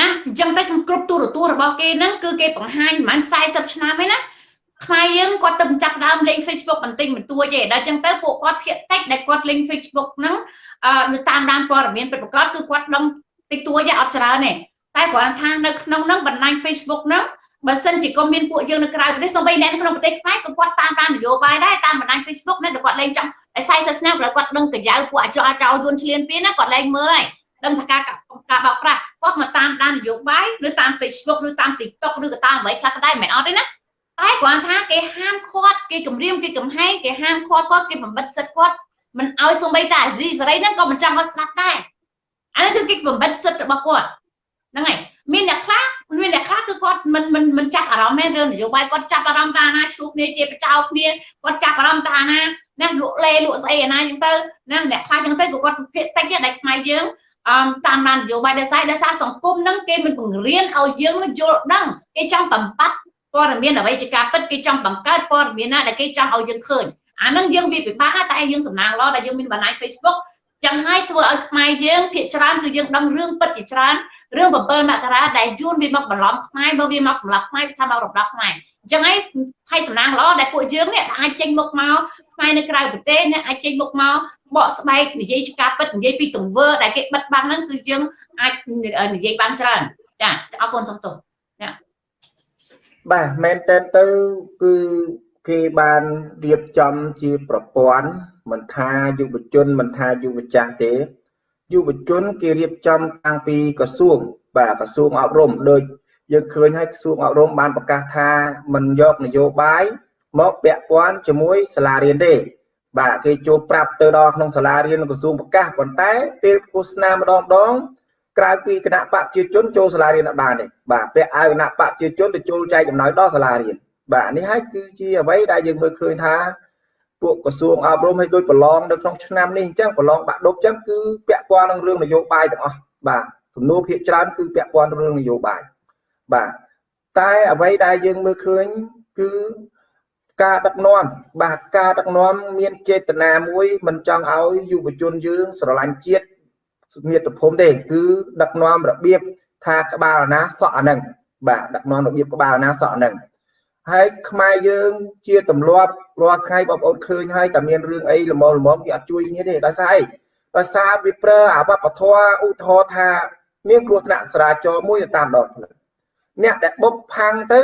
ណាអញ្ចឹងទៅគ្រប់ទូរទស្សន៍របស់គេហ្នឹងគឺគេបង្ហាញប្រហែល40ឆ្នាំហើយណាខ្មែរយើងគាត់ទៅចាប់ដើមលេង Facebook បន្តិចបន្តួចទេដល់អញ្ចឹងទៅពួកគាត់ភាកតិចដែលគាត់លេង Facebook ហ្នឹងអឺនៅតាមដានព័ត៌មានពិតប្រាកដគឺគាត់ដឹងតិចតួចទេអត់ច្រើនទេតែគ្រាន់ថានៅក្នុងហ្នឹងបណ្ដាញ Facebook ហ្នឹង បើសិនជាក៏មានពួកយើងនៅក្រៅប្រទេសសូម្បីអ្នកនៅក្នុងប្រទេសខ្មែរក៏គាត់តាមដាននយោបាយដែរតាមបណ្ដាញ Facebook ណាគាត់លេងចំតែ40ឆ្នាំគាត់គាត់ដឹងកញ្ចៅពួកអាចោអាចោយួនឆ្លៀនពៀនណាគាត់លេងមើលហើយដឹងថាការការបោកប្រាស់គាត់មកតាមដាននយោបាយឬតាម Facebook ឬតាម TikTok ឬក៏តាមអ្វីខ្លះក៏ដែរមិនអត់ទេណាតែគ្រាន់ថាគេហាមឃាត់គេគម្រាមគេកំហែងគេហាមឃាត់គាត់គេបំបិតសិទ្ធគាត់មិនឲ្យសូម្បីតែអាស៊ីសេរីហ្នឹងក៏មិនចង់ឲ្យស្ដាប់ដែរអានេះគឺគេបំបិតសិទ្ធរបស់គាត់ហ្នឹងហើយ មានអ្នកខ្លះមានអ្នកខ្លះគឺគាត់មិនមិនមិនចាប់អារម្មណ៍មែនរឿងនយោបាយគាត់ចាប់អារម្មណ៍តាណាឆ្លោះគ្នាជាប្រចោគ្នាគាត់ចាប់អារម្មណ៍តាណាណាលក់លេលក់ស្អីអាណាអញ្ចឹងទៅណាអ្នកខ្លះអញ្ចឹងទៅក៏គាត់ភាកតិចដែរខ្មែរយើងអមតាមបាននយោបាយដោយសារដោយសារសង្គមហ្នឹងគេមិនបង្រៀនឲ្យយើងយល់ដឹងគេចង់បំបត្តិព័ត៌មានអ្វីជាការពិតគេចង់បង្កើតព័ត៌មានណាដែលគេចង់ឲ្យយើងឃើញអាហ្នឹងយើងវាពិបាកតែយើងសំណាងល្អដែលយើងមានបណ្ដាញ Facebook ចឹងហើយធ្វើឲ្យខ្មែរយើងភាកច្រើនគឺយើងដឹងរឿងពិតជាច្រើនរឿង7មករាដែលយួនវាមកបន្លំខ្មែរបើវាមកសម្លាប់ខ្មែរថាមករំដោះខ្មែរអញ្ចឹងហើយហើយសំណាងល្អដែលពួកយើងនេះអាចចេញមុខមកខ្មែរនៅក្រៅប្រទេសអ្នកអាចចេញមុខមកបកស្បែកនិយាយជាការពិតនិយាយពីទង្វើដែលគេបិទបាំងហ្នឹងគឺយើងអាចនិយាយបានច្រើនចាអរគុណសំទោសចាបាទមែនតើទៅគឺគេបានរៀបចំជាប្រព័ន្ធ មិនថាយុវជនមិនថាយុវចាស់ទេយុវជនគេរៀបចំតាំងពីក្រសួងបាទក្រសួងអប់រំដូចយើងឃើញហើយក្រសួងអប់រំបានប្រកាសថាមិនយកនយោបាយមកពាក់ព័ន្ធជាមួយសាលារៀនទេ បាទគេចូលប្រាប់ទៅដល់ក្នុងសាលារៀនក្រសួងប្រកាសប៉ុន្តែពេលឃោសនាម្ដងម្ដងក្រៅពីគណៈបកប្រជាជនចូលសាលារៀនអត់បានទេបាទពាក់អាវគណៈបកប្រជាជនទៅចូលចែកចំណាយដល់សាលារៀនបាទនេះហើយគឺជាអ្វីដែលយើងមើលឃើញថា ពួកក្រសួងអប់រំឲ្យដូចប្រឡងនៅក្នុងឆ្នាំនេះអញ្ចឹងប្រឡងបាក់ដប់អញ្ចឹងគឺពាក់ព័ន្ធនឹងរឿងនយោបាយទាំងអស់បាទសំណួរភាគច្រើនគឺពាក់ព័ន្ធរឿងនយោបាយបាទតែអ្វីដែលយើងមើលឃើញគឺការដឹកនាំបាទការដឹកនាំមានចេតនាមួយមិនចង់ឲ្យយុវជនយើងស្រឡាញ់ជាតិមាតុភូមិទេគឺដឹកនាំរបៀបថាក្បាលអាណាសក់អានឹងបាទដឹកនាំរបៀបក្បាលអាណាសក់អានឹង ហើយខ្មែរយើងជាទម្លាប់រាល់ថ្ងៃបងប្អូនឃើញហើយតែមានរឿងអីល្មមល្មមគេអត់ជួយគ្នាទេដោយសារអីដោយសារវាប្រើអាវប្បធម៌ឧទាហរណ៍ថា មានគ្រោះថ្នាក់ចរាចរណ៍មួយតាមដងផ្លូវអ្នកដែលបុកផាំងទៅ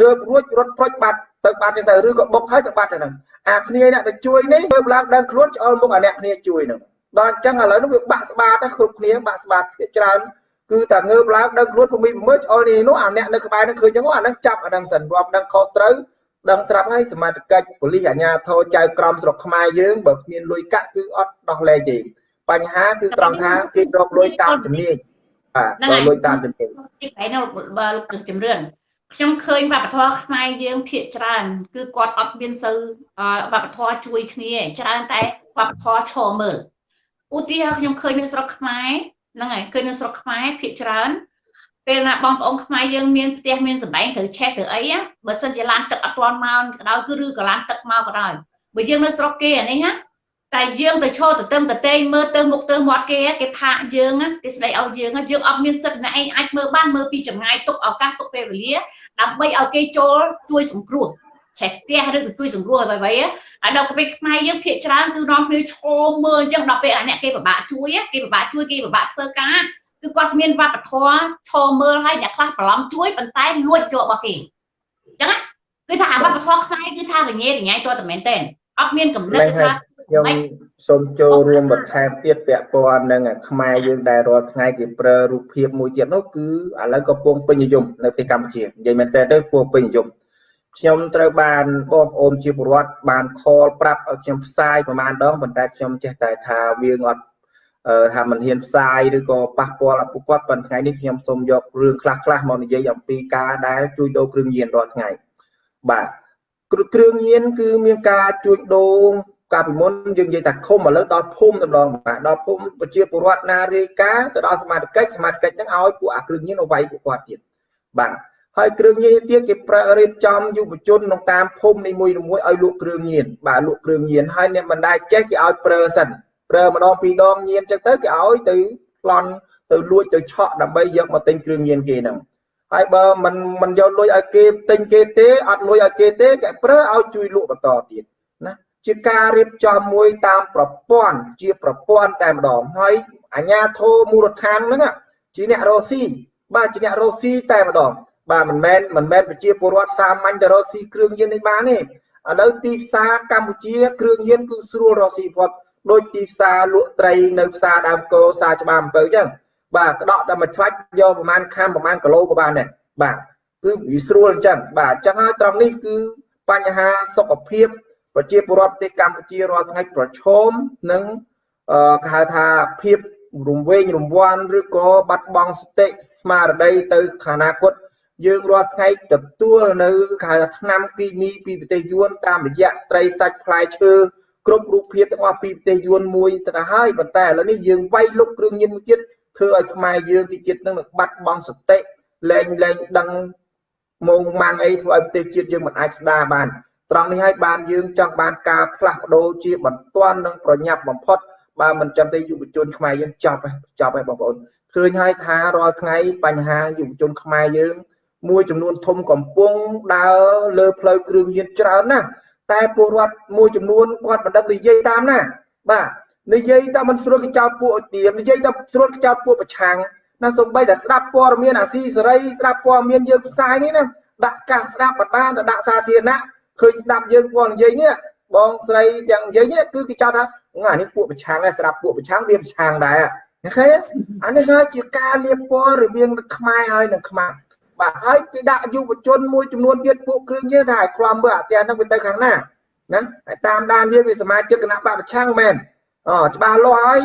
ងើបរួចរត់ប្រូចបាត់ទៅបាត់ទៅឬក៏បុកហើយទៅបាត់ទៅហ្នឹងអាគ្នាអ្នកទៅជួយនេះងើបឡើងដឹងខ្លួនឆ្អល់មុខអាអ្នកគ្នាជួយហ្នឹងដល់អញ្ចឹងឥឡូវនេះវាបាក់ស្បាតគ្រប់គ្នាបាក់ស្បាតភាគច្រើន គឺតែងើបឡើងដឹងខ្លួនភូមិមើលឆ្អល់នេះនោះអាអ្នកនៅក្បែរនឹងឃើញចឹងអានឹងចាប់អានឹងសិនរាប់ដឹងខុសត្រូវដឹងស្រាប់ហើយសមត្ថកិច្ចប៉ូលីសអាជ្ញាធរចៅក្រមស្រុកខ្មែរយើងបើគ្មានលុយកាក់គឺអត់ដោះលែងទេបញ្ហាគឺត្រង់ថាគេរកលុយតាមជំនាញបាទរកលុយតាមជំនាញទីបែរនៅបើគឺជំរឿនខ្ញុំឃើញវប្បធម៌ខ្មែរយើងភាកច្រើន គឺគាត់អត់មានសូវវប្បធម៌ជួយគ្នាច្រើនតែវប្បធម៌ឈរមើលឧទាហរណ៍ខ្ញុំឃើញនៅស្រុកខ្មែរ ហ្នឹងហើយឃើញនៅស្រុកខ្មែរភាកច្រើនពេលណាបងប្អូនខ្មែរយើងមានផ្ទះមានសម្បែងត្រូវឆេះត្រូវអីបើសិនជាឡានទឹកអត់ទាន់មកក៏ដោយគឺឬក៏ឡានទឹកមកក៏ដោយបើយើងនៅស្រុកគេអានេះណាតែយើងទៅឈរទៅទឹមទៅតេងមើលទៅមុខទៅមាត់គេគេផាកយើងគេស្ដីឲ្យយើងយើងអត់មានសិទ្ធិណាឯងអាចមើលបានមើលពីចម្ងាយទុកឱកាសទុកពេលវេលាដើម្បីឲ្យគេចូលជួយសង្គ្រោះ ឆេះផ្ទះឬទៅជួយសង្គ្រោះអ្វីៗហើយដល់ពេលខ្មែរយើងភាកច្រើនគឺនាំគ្នាឈរមើលអញ្ចឹងដល់ពេលអាអ្នកគេពិបាកជួយគេពិបាកជួយគេពិបាកធ្វើការគឺគាត់មានវប្បធម៌ឈរមើលហើយអ្នកខ្លះប្រឡំជួយប៉ុន្តែលួចចូលរបស់គេអញ្ចឹងគឺថាវប្បធម៌ខ្មែរគឺថារញ៉េរញ៉ៃតតែមែនទេអត់មានកំណត់ថាខ្ញុំសូមចូលរួមបន្ថែមទៀតពាក់ព័ន្ធនឹងខ្មែរយើងដែលរាល់ថ្ងៃគេប្រើរូបភាពមួយទៀតនោះគឺឥឡូវក៏ពងពេញនិយមនៅប្រទេសកម្ពុជានិយាយមែនតើទៅពងពេញនិយម ខ្ញុំត្រូវបានបងប្អូនជាពលរដ្ឋបានខលប្រាប់ឲ្យខ្ញុំផ្សាយប្រហែលដងប៉ុន្តែខ្ញុំចេះតែថាវាអត់ថាមិនហ៊ានផ្សាយឬក៏ប៉ះពាល់អពុគាត់ប៉ុន្តែថ្ងៃនេះខ្ញុំសូមយករឿងខ្លះខ្លះមកនិយាយអំពីការដែលជួញដូរគ្រឿងញៀនរាល់ថ្ងៃបាទគ្រឿងញៀនគឺមានការជួញដូរកាលពីមុនយើងនិយាយថាឃុំឥឡូវដល់ភូមិម្ដងបាទដល់ភូមិប្រជាពលរដ្ឋណារាយការណ៍ទៅដល់សមាជិកសមាជិកហ្នឹងឲ្យពួកអាគ្រឿងញៀនឲ្យវាយពួកគាត់ទៀតបាទ ហើយគ្រឿងញៀនទៀតគេប្រើរៀបចំយុវជនក្នុងតាមភូមិនីមួយៗឲ្យលក់គ្រឿងញៀនបាទលក់គ្រឿងញៀនហើយអ្នកមិនដែលចេះគេឲ្យប្រើសិនប្រើម្ដងពីរដងញៀនចឹងទៅគេឲ្យទៅប្លន់ទៅលួចទៅឆក់ដើម្បីយកមកទិញគ្រឿងញៀនគេហ្នឹងហើយបើមិនមិនយកលុយឲ្យគេទិញគេទេអត់លុយឲ្យគេទេគេប្រើឲ្យជួយលក់បន្តទៀតណាជាការរៀបចំមួយតាមប្រព័ន្ធជាប្រព័ន្ធតែម្ដងហើយអាជ្ញាធរមូលដ្ឋានហ្នឹងជាអ្នករស់ស៊ីបាទជាអ្នករស់ស៊ីតែម្ដង បាទមិនមែនមិនមែនប្រជាពលរដ្ឋសាមញ្ញទៅរកស៊ីគ្រឿងញៀននេះបានទេឥឡូវទីផ្សារកម្ពុជា គ្រឿងញៀនគឺស្រួលរកស៊ីគាត់ដូចទីផ្សារលក់ត្រីនៅផ្សារដើមគោផ្សារច្បារអំពៅអញ្ចឹងបាទក្តក់តែមួយឆ្វាច់យកប្រហែលខាំប្រហែលគីឡូក៏បានដែរបាទគឺវាស្រួលអញ្ចឹងបាទអញ្ចឹងហើយត្រង់នេះគឺបញ្ហាសុខភាពប្រជាពលរដ្ឋប្រទេសកម្ពុជារាល់ថ្ងៃប្រឈមនឹងអឺគេហៅថាភាពរំវែងរំវាន់ឬក៏បាត់បង់ស្តិស្មារតីទៅខាងអនាគត យើងរាល់ថ្ងៃទទួលនៅគេហៅថាថ្នាំគីមីពីប្រទេសយួនតាមរយៈត្រីសាច់ផ្លែឈើគ្រប់រូបភាពទាំងអស់ពីប្រទេសយួនមួយទៅហើយប៉ុន្តែឥឡូវនេះយើងវាយលុកគ្រឿងញៀនមួយទៀតធ្វើឲ្យខ្មែរយើងទីជាតិនឹងបាត់បង់សតិលែងលែងដឹងមកម៉ាំងអីធ្វើឲ្យប្រទេសជាតិយើងមិនអាចស្ដារបានត្រង់នេះហើយបានយើងចង់បានការផ្លាស់ប្ដូរជាបន្ទាន់និងប្រញាប់បំផុតបើមិនចឹងទេយុវជនខ្មែរយើងចប់ហើយចប់ហើយបងប្អូនឃើញហើយថារាល់ថ្ងៃបញ្ហាយុវជនខ្មែរយើង មួយចំនួនធំកំពុងដើរលើផ្លូវគ្រឿងញៀនច្រើនណាស់តែពលរដ្ឋមួយចំនួនគាត់មិនដឹងនិយាយតាមណា បាទនិយាយតែមិនស្រួលកចោតពួកទៀមនិយាយតែស្រួលកចោតពួកប្រឆាំងណាសំបីតែស្ដាប់ព័ត៌មានអាស៊ីសេរីស្ដាប់ព័ត៌មានយើងផ្សាយនេះណាដាក់កាសស្ដាប់បានទៅដាក់សាធារណៈឃើញស្ដាប់យើងគាត់និយាយនេះបងស្រីទាំងនិយាយនេះគឺគេចោទថាអានេះពួកប្រឆាំងដែរស្ដាប់ពួកប្រឆាំងវាប្រឆាំងដែរឃើញអានេះគឺជាការលៀបពណ៌រវាងខ្មែរហើយនិងខ្មែរ បាទហើយគេដាក់យុវជនមួយចំនួនទៀតពួកគ្រឿងញៀនថាឲ្យខ្លាំមើលអាផ្ទះហ្នឹងវាទៅខាងណាណាហើយតាមដានវាវាសមាជិកគណៈបកប្រឆាំងមែនអូច្បាស់លាស់ហើយ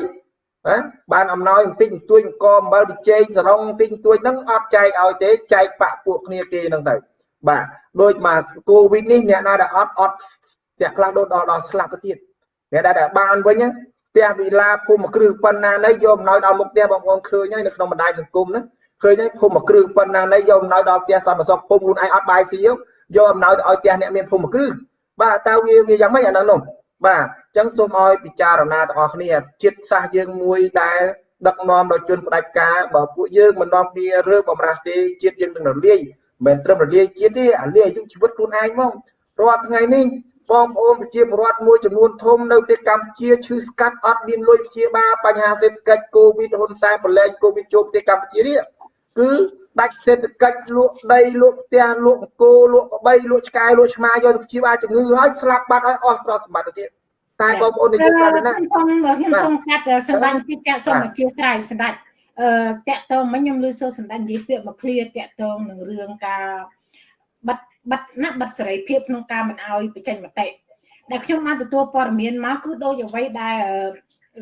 ណាបានអំណោយបន្តិចបន្តួចអង្គអំបិលបិជែងសរងបន្តិចបន្តួចហ្នឹងអត់ចែកឲ្យទេចែកបាក់ពួកគ្នាគេហ្នឹងទៅបាទដូចមកកូវីដនេះអ្នកណាដែលអត់អត់អ្នកខ្លះដូចដល់ដល់ស្លាប់ទៅទៀតអ្នកដែលបានវិញផ្ទះវិឡាភូមិគ្រឹះប៉ុណ្ណាណីយកអំណោយដល់មុខផ្ទះបងប្អូនឃើញហើយនៅក្នុងបណ្ដាញសង្គមណា ឃើញហើយភូមិគ្រឹះប៉ុណ្ណាណីយកអំណោយដល់ផ្ទះសន្តិសុខភូមិខ្លួនឯងអត់បាយស៊ីយកអំណោយទៅឲ្យផ្ទះអ្នកមានភូមិគ្រឹះបាទតើវាវាយ៉ាងម៉េចអាហ្នឹងនោះបាទអញ្ចឹងសូមឲ្យពិចារណាទាំងអស់គ្នាចិត្តសាសយើងមួយដែលដឹកនាំដោយជនផ្ដាច់ការបើពួកយើងមិននាំគ្នារើបំរាស់ទេជាតិយើងនឹងរលាយមិនត្រឹមរលាយជាតិទេអាលាយអាយុជីវិតខ្លួនឯងមករាល់ថ្ងៃនេះបងប្អូនប្រជាពលរដ្ឋមួយចំនួនធំនៅប្រទេសកម្ពុជាឈឺស្កាត់អត់មានលុយព្យាបាលបញ្ហាសេដ្ឋកិច្ចកូវីដហ៊ុនសែនប្រឡែងកូវីដចូលប្រទេសកម្ពុជានេះ គឺដាច់សេដ្ឋកិច្ចលក់ដីលក់ផ្ទះលក់អង្គរលក់ក្បីលក់ឆ្កែលក់ឆ្មាយកទៅព្យាបាលជំងឺហើយស្លាប់បាត់ហើយអស់ទ្រព្យសម្បត្តិទៅទៀតតែបងប្អូននិយាយប្រាប់ណាខ្ញុំខ្ញុំសូមកាត់សម្ដាញ់ពីចាក់សូមអធិស្ឋានសម្ដេចអឺតាក់តងមិញខ្ញុំលើសូសម្ដេចនិយាយពាក្យមកឃ្លាតាក់តងនឹងរឿងការបិទបិទណាបិទសេរីភាពក្នុងការមិនអោយបញ្ចេញមតិដែលខ្ញុំបានទទួលព័ត៌មានមកគឺដូចអ្វីដែល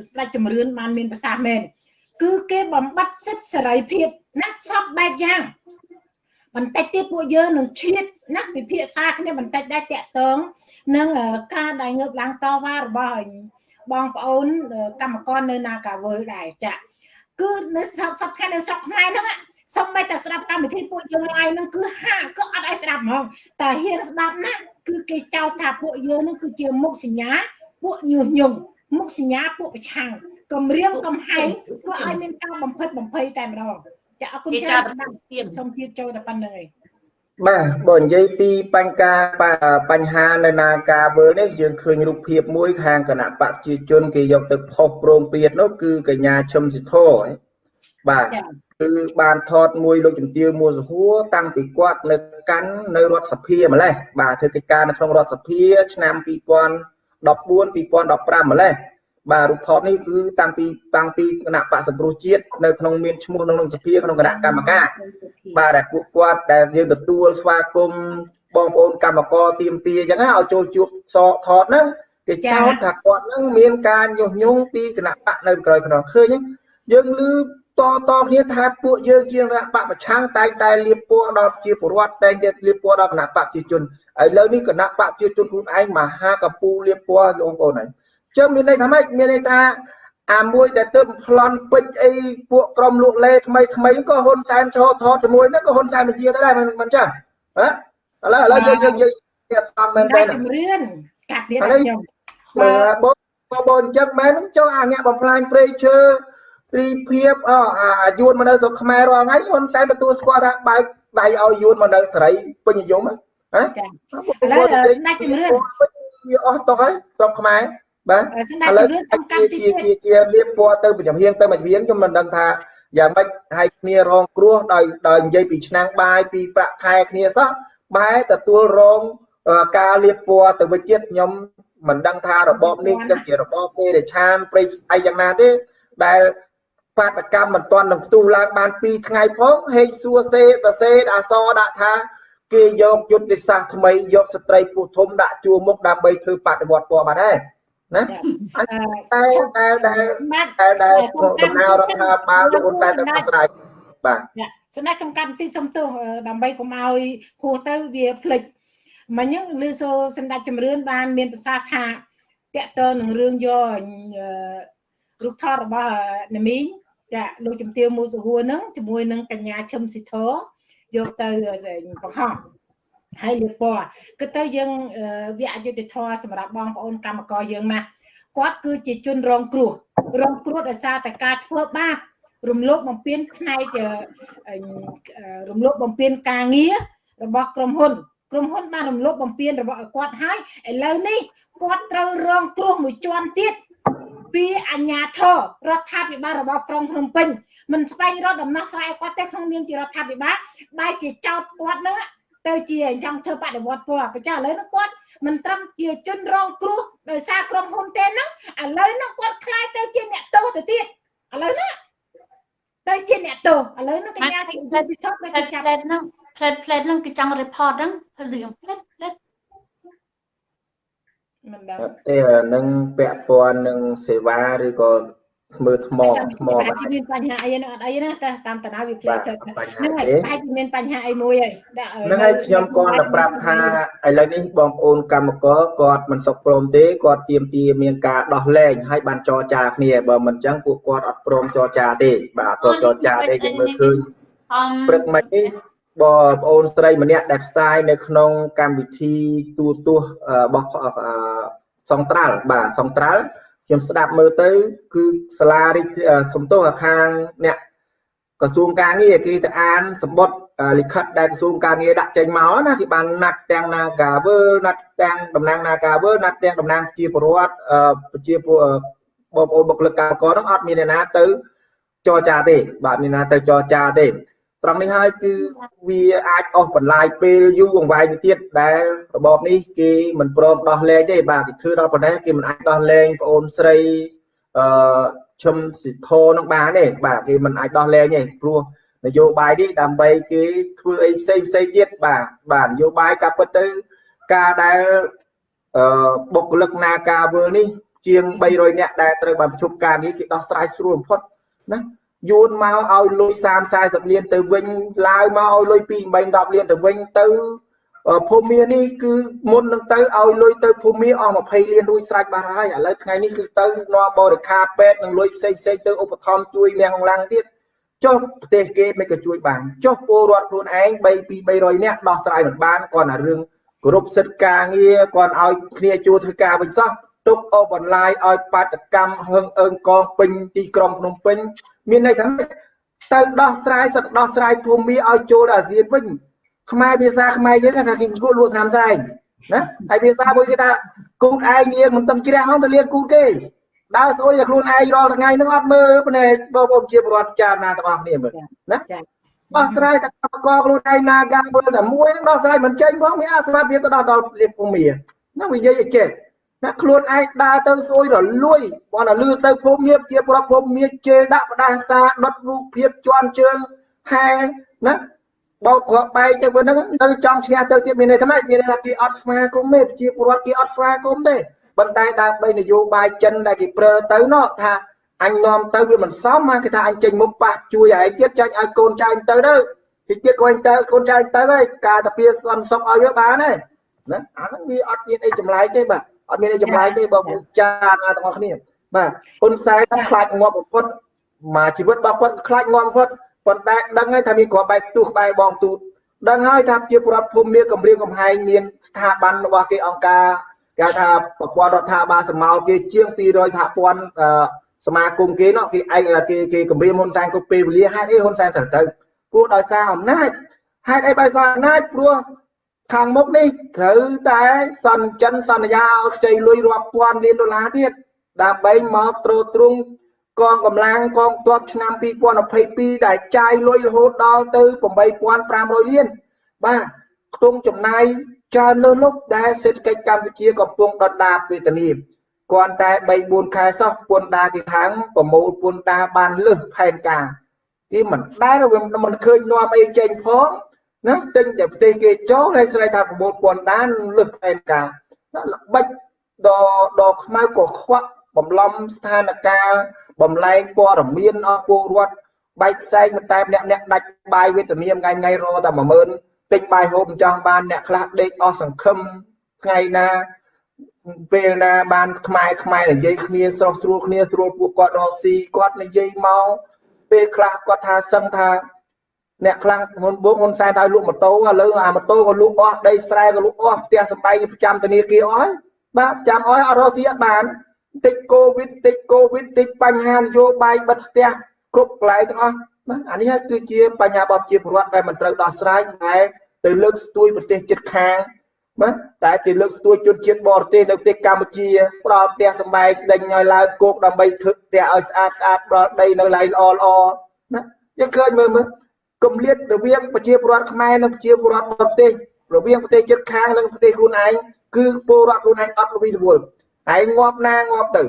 ស្ដេចជំរឿនបានមានប្រសាសន៍មែន គឺគេបំបត្តិសិទ្ធិសេរីភាពណាសពបែបយ៉ាងបន្តិចទៀតពួកយើងនឹងឈៀតណាពិភាក្សាគ្នាបន្តិចដែរតាក់តងនឹងការដែលងើបឡើងតវ៉ារបស់បងប្អូនកម្មករនៅនាការវើដែរចាគឺនៅស្រុកសពថ្ងៃនៅស្រុកខ្មែរហ្នឹងសុំមិនតែស្ដាប់កម្មវិធីពួកយើងឡាយហ្នឹងគឺហាគឺអត់ឲ្យស្ដាប់ហ្មងតែហ៊ានស្ដាប់ណាគឺគេចោទថាពួកយើងហ្នឹងគឺជាមុខសញ្ញាពួកញុះញង់មុខសញ្ញាពួកប្រឆាំង គម្រាមកំហែងធ្វើឲ្យមានការបំផិតបំភ័យតែម្ដងចាអរគុណច្រើនសូមជៀបចូលតែប៉ុណ្្នឹងឯងបាទបើនិយាយពីបញ្ហាបញ្ហានៅនាការវើលនេះយើងឃើញរូបភាពមួយខាងគណៈបព្វជិជនគេយកទៅផុសប្រងពៀតនោះគឺកញ្ញាឈឹមសិធរបាទគឺបានថតមួយលោកជំទាវមួសហួរតាំងពីគាត់នៅកាន់នៅរដ្ឋសភាម្លេះបាទធ្វើកិច្ចការនៅក្នុងរដ្ឋសភាឆ្នាំ2014 2015ម្លេះ បាទរូបថតនេះគឺតាំងពីតាំងពីគណៈបកសង្គ្រោះជាតិនៅក្នុងមានឈ្មោះក្នុងសភាក្នុងគណៈកម្មការបាទដែលពួកគាត់ដែលយើងទទួលស្វាគមន៍បងប្អូនកម្មករទៀមទាអញ្ចឹងឲ្យចូលជួបសកថតហ្នឹងគេចោទថាគាត់ហ្នឹងមានការញុះញង់ពីគណៈបកនៅក្រោយខ្នងឃើញយើងឮតតគ្នាថាពួកយើងជាគណៈបកប្រឆាំងតែងតែលៀបពណ៌ដល់ជាពលរដ្ឋតែងតែលៀបពណ៌ដល់គណៈបកប្រជាជនឥឡូវនេះគណៈបកប្រជាជនខ្លួនឯងមហាកពូលៀបពណ៌បងប្អូនហើយ ចឹងមានន័យថាម៉េចមានន័យថាអាមួយដែលទៅប្លន់ពេជ្រអីពួកក្រុមលក់លេថ្មីថ្មីក៏ហ៊ុនសែនឈរថតជាមួយហ្នឹងក៏ហ៊ុនសែនបញ្ជាទៅដែរមិនចឹងហ៎ឥឡូវឥឡូវយើងយើងយើងទៀតតាមមែនទេជំរឿនកាត់ទៀតខ្ញុំបើបងបងអញ្ចឹងមែនចុះអាអ្នកបំផ្លាញព្រៃឈើត្រីភាពអអាយួនមកនៅស្រុកខ្មែររាល់ថ្ងៃហ៊ុនសែនទទួលស្គាល់ថាបែកដៃឲ្យយួនមកនៅសេរីពេញនិយមហ៎ឥឡូវស្ដេចជំរឿនវាអស់តោះហើយស្រុកខ្មែរ បាទឥឡូវជាជាជាជាលៀបពណ៌ទៅប្រចាំហៀងទៅមួយហៀងខ្ញុំមិនដឹងថាយ៉ាងម៉េចឲ្យគ្នារងគ្រោះដោយដោយនិយាយពីឆ្នាំងបាយពីប្រាក់ខែគ្នាសោះបែរទទួលរងការលៀបពណ៌ទៅវិញទៀតខ្ញុំមិនដឹងថារបបនេះទៅជារបបទេរឆានព្រៃស្អីយ៉ាងណាទេដែលបាតកម្មមិនទាន់នឹងផ្ទុះឡើងបាន2ថ្ងៃផងហេកសួរសេតសេអសដាក់ថាគេយកយុទ្ធសាស្ត្រថ្មីយកស្ត្រីពុះធំដាក់ជួរមុខដើម្បីធ្វើបដិវត្តពណ៌បាត់ហើយ ណាតែតែតែតែតែដំណើររដ្ឋាភិបាលលោកហ៊ុនសែនទៅប្រស្រ័យបាទសម្ដេចសំខាន់ទីសំទោសដើម្បីកុំឲ្យហួសទៅវាភ្លេចមិញហ្នឹងលឺសូសម្ដេចជំរឿនបានមានប្រសាសន៍ថាតកតើនឹងរឿងយករូបថតរបស់ណាមីងចាលោកជំទាវមូសហួរហ្នឹងជាមួយនឹងកញ្ញាឈឹមស៊ីធយកទៅបង្ហោះ ហើយលៀបពណ៌គឺទៅយើងវាអយុត្តិធម៌សម្រាប់បងប្អូនកម្មករយើងណាគាត់គឺជាជនរងគ្រោះរងគ្រោះដោយសារតែការធ្វើបាបរំលោភបំពានផ្នែករំលោភបំពានការងាររបស់ក្រុមហ៊ុនក្រុមហ៊ុនបានរំលោភបំពានរបស់គាត់ហើយឥឡូវនេះគាត់ត្រូវរងគ្រោះមួយជាន់ទៀតពីអញ្ញាធររដ្ឋាភិបាលរបស់ក្រុងភ្នំពេញមិនស្វែងរកដំណោះស្រាយគាត់ទេក្នុងនាមជារដ្ឋាភិបាលបែរជាចោតគាត់នឹង ទៅជាចង់ធ្វើបដិវត្តពណ៌ប្រចាឥឡូវនោះគាត់មិនត្រឹមជាជនរងគ្រោះដោយសារក្រុមហ៊ុនទេហ្នឹងឥឡូវនោះគាត់ខ្លាយទៅជាអ្នកទោសទៅទៀតឥឡូវនេះទៅជាអ្នកទោសឥឡូវនេះកញ្ញាគេពិធប់គេចាប់ផ្លេតហ្នឹងផ្លេតផ្លេតហ្នឹងគេចង់ report ហ្នឹងរឿងផ្លេតផ្លេតមិនដឹងទេនឹងពាក់ព័ន្ធនឹងសេវាឬក៏ មើលថ្មថ្មបាទមានបញ្ហាអីហ្នឹងអត់អីណាតែតាមតាណាវាផ្លែបាទទៅបញ្ហាហ្នឹងហើយទេបែរជាមានបញ្ហាអីមួយហើយដាក់ហ្នឹងហើយខ្ញុំគាត់ទៅប្រាប់ថាឥឡូវនេះបងប្អូនកម្មករគាត់មិនសុខព្រមទេគាត់ទៀមទាមានការដោះលែងហើយបានចរចាគ្នាបើមិនអញ្ចឹងពួកគាត់អត់ព្រមចរចាទេបាទអត់ព្រមចរចាទេយើងមើលឃើញអមព្រឹកមិញនេះបងប្អូនស្រីម្នាក់ដែលផ្សាយនៅក្នុងកម្មវិធីទូទស្សន៍អឺរបស់អឺសង្ត្រាល់បាទសង្ត្រាល់ ខ្ញុំស្ដាប់មើលទៅ គឺសាលារិទ្ធអឺសំទោសអាខាងអ្នកក្រសួងការងារគេទៅអានសម្បត្តិអឺលិខិតដែលក្រសួងការងារដាក់ចេញមកណាគេបានណាត់ទាំង Nagavel ណាត់ទាំងតំណាង Nagavel ណាត់ទាំងតំណាងជាពលរដ្ឋអឺប្រជាពលអឺបងប្អូនបុគ្គលិកកម្មករហ្នឹងអត់មានអ្នកណាទៅចរចាទេបាទមានអ្នកណាទៅចរចាទេ ត្រង់នេះហើយគឺវាអាចអស់បន្លាយពេលយូរអង្វែងទៅទៀតដែលរបបនេះគេមិនព្រមដោះលែងទេបាទគេធ្វើដល់ប៉ុណ្ណេះគេមិនអាចដោះលែងប្អូនស្រីអឺឈឹមសិទ្ធោនឹងបានទេបាទគេមិនអាចដោះលែងទេព្រោះនយោបាយនេះដើម្បីគេធ្វើអីផ្សេងផ្សេងទៀតបាទបាទនយោបាយកាប់ពិតទៅការដែលអឺបុគ្គលិកនាការវើនេះជាង300នាក់ដែលត្រូវបានប្រជុំការងារគេដោះស្រាយស្រួលបំផុតណា យួនមកឲ្យលុយ30 40លានទៅវិញឡាវមកឲ្យលុយ2 8 10លានទៅវិញទៅអឺភូមិមានេះគឺមុននឹងទៅឲ្យលុយទៅភូមិមាអស់20លានរួចស្រេចបានហើយឥឡូវថ្ងៃនេះគឺទៅនាំបរិខាពេទ្យនឹងលុយផ្សេងផ្សេងទៅឧបត្ថម្ភជួយមៀងអង្លាំងទៀតចុះប្រទេសគេមិនក៏ជួយបានចុះពលរដ្ឋខ្លួនឯង3 2 300នាក់ដោះស្រាយមិនបានគាត់តែរឿងគោរពសិទ្ធិការងារគាត់ឲ្យគ្នាជួធ្វើការវិញសោះទុកអូបន្លាយឲ្យបាតកម្មហឹងអើងកងពេញទីក្រុងភ្នំពេញ មានន័យថាម៉េចទៅដោះស្រាយសឹកដោះស្រាយភូមិឲ្យចូលដល់អាស៊ានវិញខ្មែរភាសាខ្មែរយើងគេថាគេគួរលក់ស្នាមស្រែងណាហើយភាសាមួយគេថាគូតឯងលៀងមិនតឹងជ្រះហងទៅលៀងគូតគេដើរស្អុយតែខ្លួនឯងរាល់ថ្ងៃហ្នឹងអត់មើលភ្នែកបងប្អូនជាពលរដ្ឋចារណាទាំងអស់គ្នាមើលណាដោះស្រាយតែកម្មករខ្លួនឯងណាកាមើលតែមួយហ្នឹងដោះស្រាយមិនចេញផងមានអាស្រាប់វាទៅដល់ដល់លៀងភូមិណាវានិយាយឲ្យចេះ ណាខ្លួនឯងដើរទៅស្អុយរលួយបងតែលឺទៅភូមិមានជាប្រាប់ភូមិមានជេរដាក់ផ្ដាសាដុតរូបភាពជន់ជើងហែណាបោកគ្រាប់បែកទៅវិញហ្នឹងនៅចង់ឈ្នះទៅទៀតមានន័យថាម៉េចមានន័យថាគេអត់ស្វាគមន៍ទេជាពលរដ្ឋគេអត់ស្វាគមន៍ទេប៉ុន្តែដើម្បីនយោបាយចិនដែលគេប្រើទៅណោះថាអញនាំទៅវាមិនសមមកគេថាអញចេញមុខប៉ះជួយឯងទៀតចាញ់ឲ្យកូនចៅទៅទៅទីទៀតកូនទៅកូនចៅទៅហើយការតាពីសន្តិសុខឲ្យវាបានទេណាអាហ្នឹងវាអត់មានអីចម្លែកទេបាទ អត់មានអីចម្លែកទេបងប្អូនចាណាទាំងអស់គ្នាបាទហ៊ុនសែនខ្លាចងាប់បំផុតមកជីវិតរបស់គាត់ខ្លាចងាប់បំផុតប៉ុន្តែដឹងហើយថាមានគ្រាប់បែកទូក្បែរបងទូតដឹងហើយថាជាប្រដ្ឋភូមិមានគម្រាមកំហែងមានស្ថាប័នរបស់គេអង្គការគេថាប្រព័ន្ធរដ្ឋាភិបាលសមោលគេជាង200សហព័ន្ធសមាគមគេនោះគេឯងគេគេគម្រាមហ៊ុនសែនគ្រប់ពេលវេលាហេតុអីហ៊ុនសែនត្រូវទៅព្រោះដោយសារអំណាចហេតុអីដោយសារអំណាចព្រោះ ខាងមុខនេះត្រូវតែសន្ចិនសន្យាឲ្យខ្ចីលុយរាប់ពាន់លានដុល្លារទៀតដើម្បីមកត្រួតត្រងកងកម្លាំងកងទ័ពឆ្នាំ2022ដែលចាយលុយរហូតដល់ទៅ8500លានបាទខ្ទង់ចំណាយច្រើនលើសលប់ដែលសេដ្ឋកិច្ចកម្ពុជាកំពុងដុនដាបវេទនាគ្រាន់តែ3 4ខែសោះពន្ធដារគេខាងប្រមូលពន្ធដារបានលើសផែនការគេមិនដែលមិនឃើញនាំអីចេញផង ណាទិញតែប្រទេសគេចូលហើយស្រ័យថាប្រមូលពន្ធដារលើសផែនការណាល្បិចដល់ដល់ខ្មៅក៏ខ្វាក់បំឡំស្ថានភាពបំលែងព័ត៌មានអស់ពលរដ្ឋបែកផ្សែងមិនតែម្នាក់ម្នាក់ដាច់បាយវេទនាថ្ងៃថ្ងៃរតែ10000ទិញបាយហូបចង់បានអ្នកខ្លះដេកអស់សង្ឃឹមថ្ងៃណាពេលណាបានខ្មែរខ្មែរនិយាយគ្នាស្រស់ស្រួលគ្នាស្រួលពួកគាត់រកស៊ីគាត់និយាយមកពេលខ្លះគាត់ថាសឹងថា អ្នកខ្លះមុនបូកហ៊ុនសែនឲ្យលក់ម៉ូតូឥឡូវអាម៉ូតូក៏លក់អស់ដីស្រែក៏លក់អស់ផ្ទះសម្បែងប្រចាំធនាគារអស់ហើយបាទប្រចាំអស់អត់រកស៊ីអត់បានតិចកូវីដតិចកូវីដតិចបញ្ហានយោបាយបិទផ្ទះគ្រប់កន្លែងទាំងអស់បាទអានេះគឺជាបញ្ហារបស់ជាពលរដ្ឋដែលមិនត្រូវដោះស្រាយតែទៅលើកស្ទួយប្រទេសជិតខាងបាទតែគេលើកស្ទួយជនជាតិបរទេសនៅប្រទេសកម្ពុជាផ្ដល់ផ្ទះសម្បែងដេញឲ្យឡើងគោកដើម្បីធ្វើផ្ទះឲ្យស្អាតស្អាតផ្ដល់ដីនៅឡៃល្អល្អណាយើងឃើញមើលមើល គម្លាតរវាងប្រជាពលរដ្ឋខ្មែរនិងប្រជាពលរដ្ឋបរទេសរវាងប្រទេសជិតខាងនិងប្រទេសខ្លួនឯងគឺពលរដ្ឋខ្លួនឯងអត់ល្វីល្វល់ឯងងាប់ណាងាប់ទៅ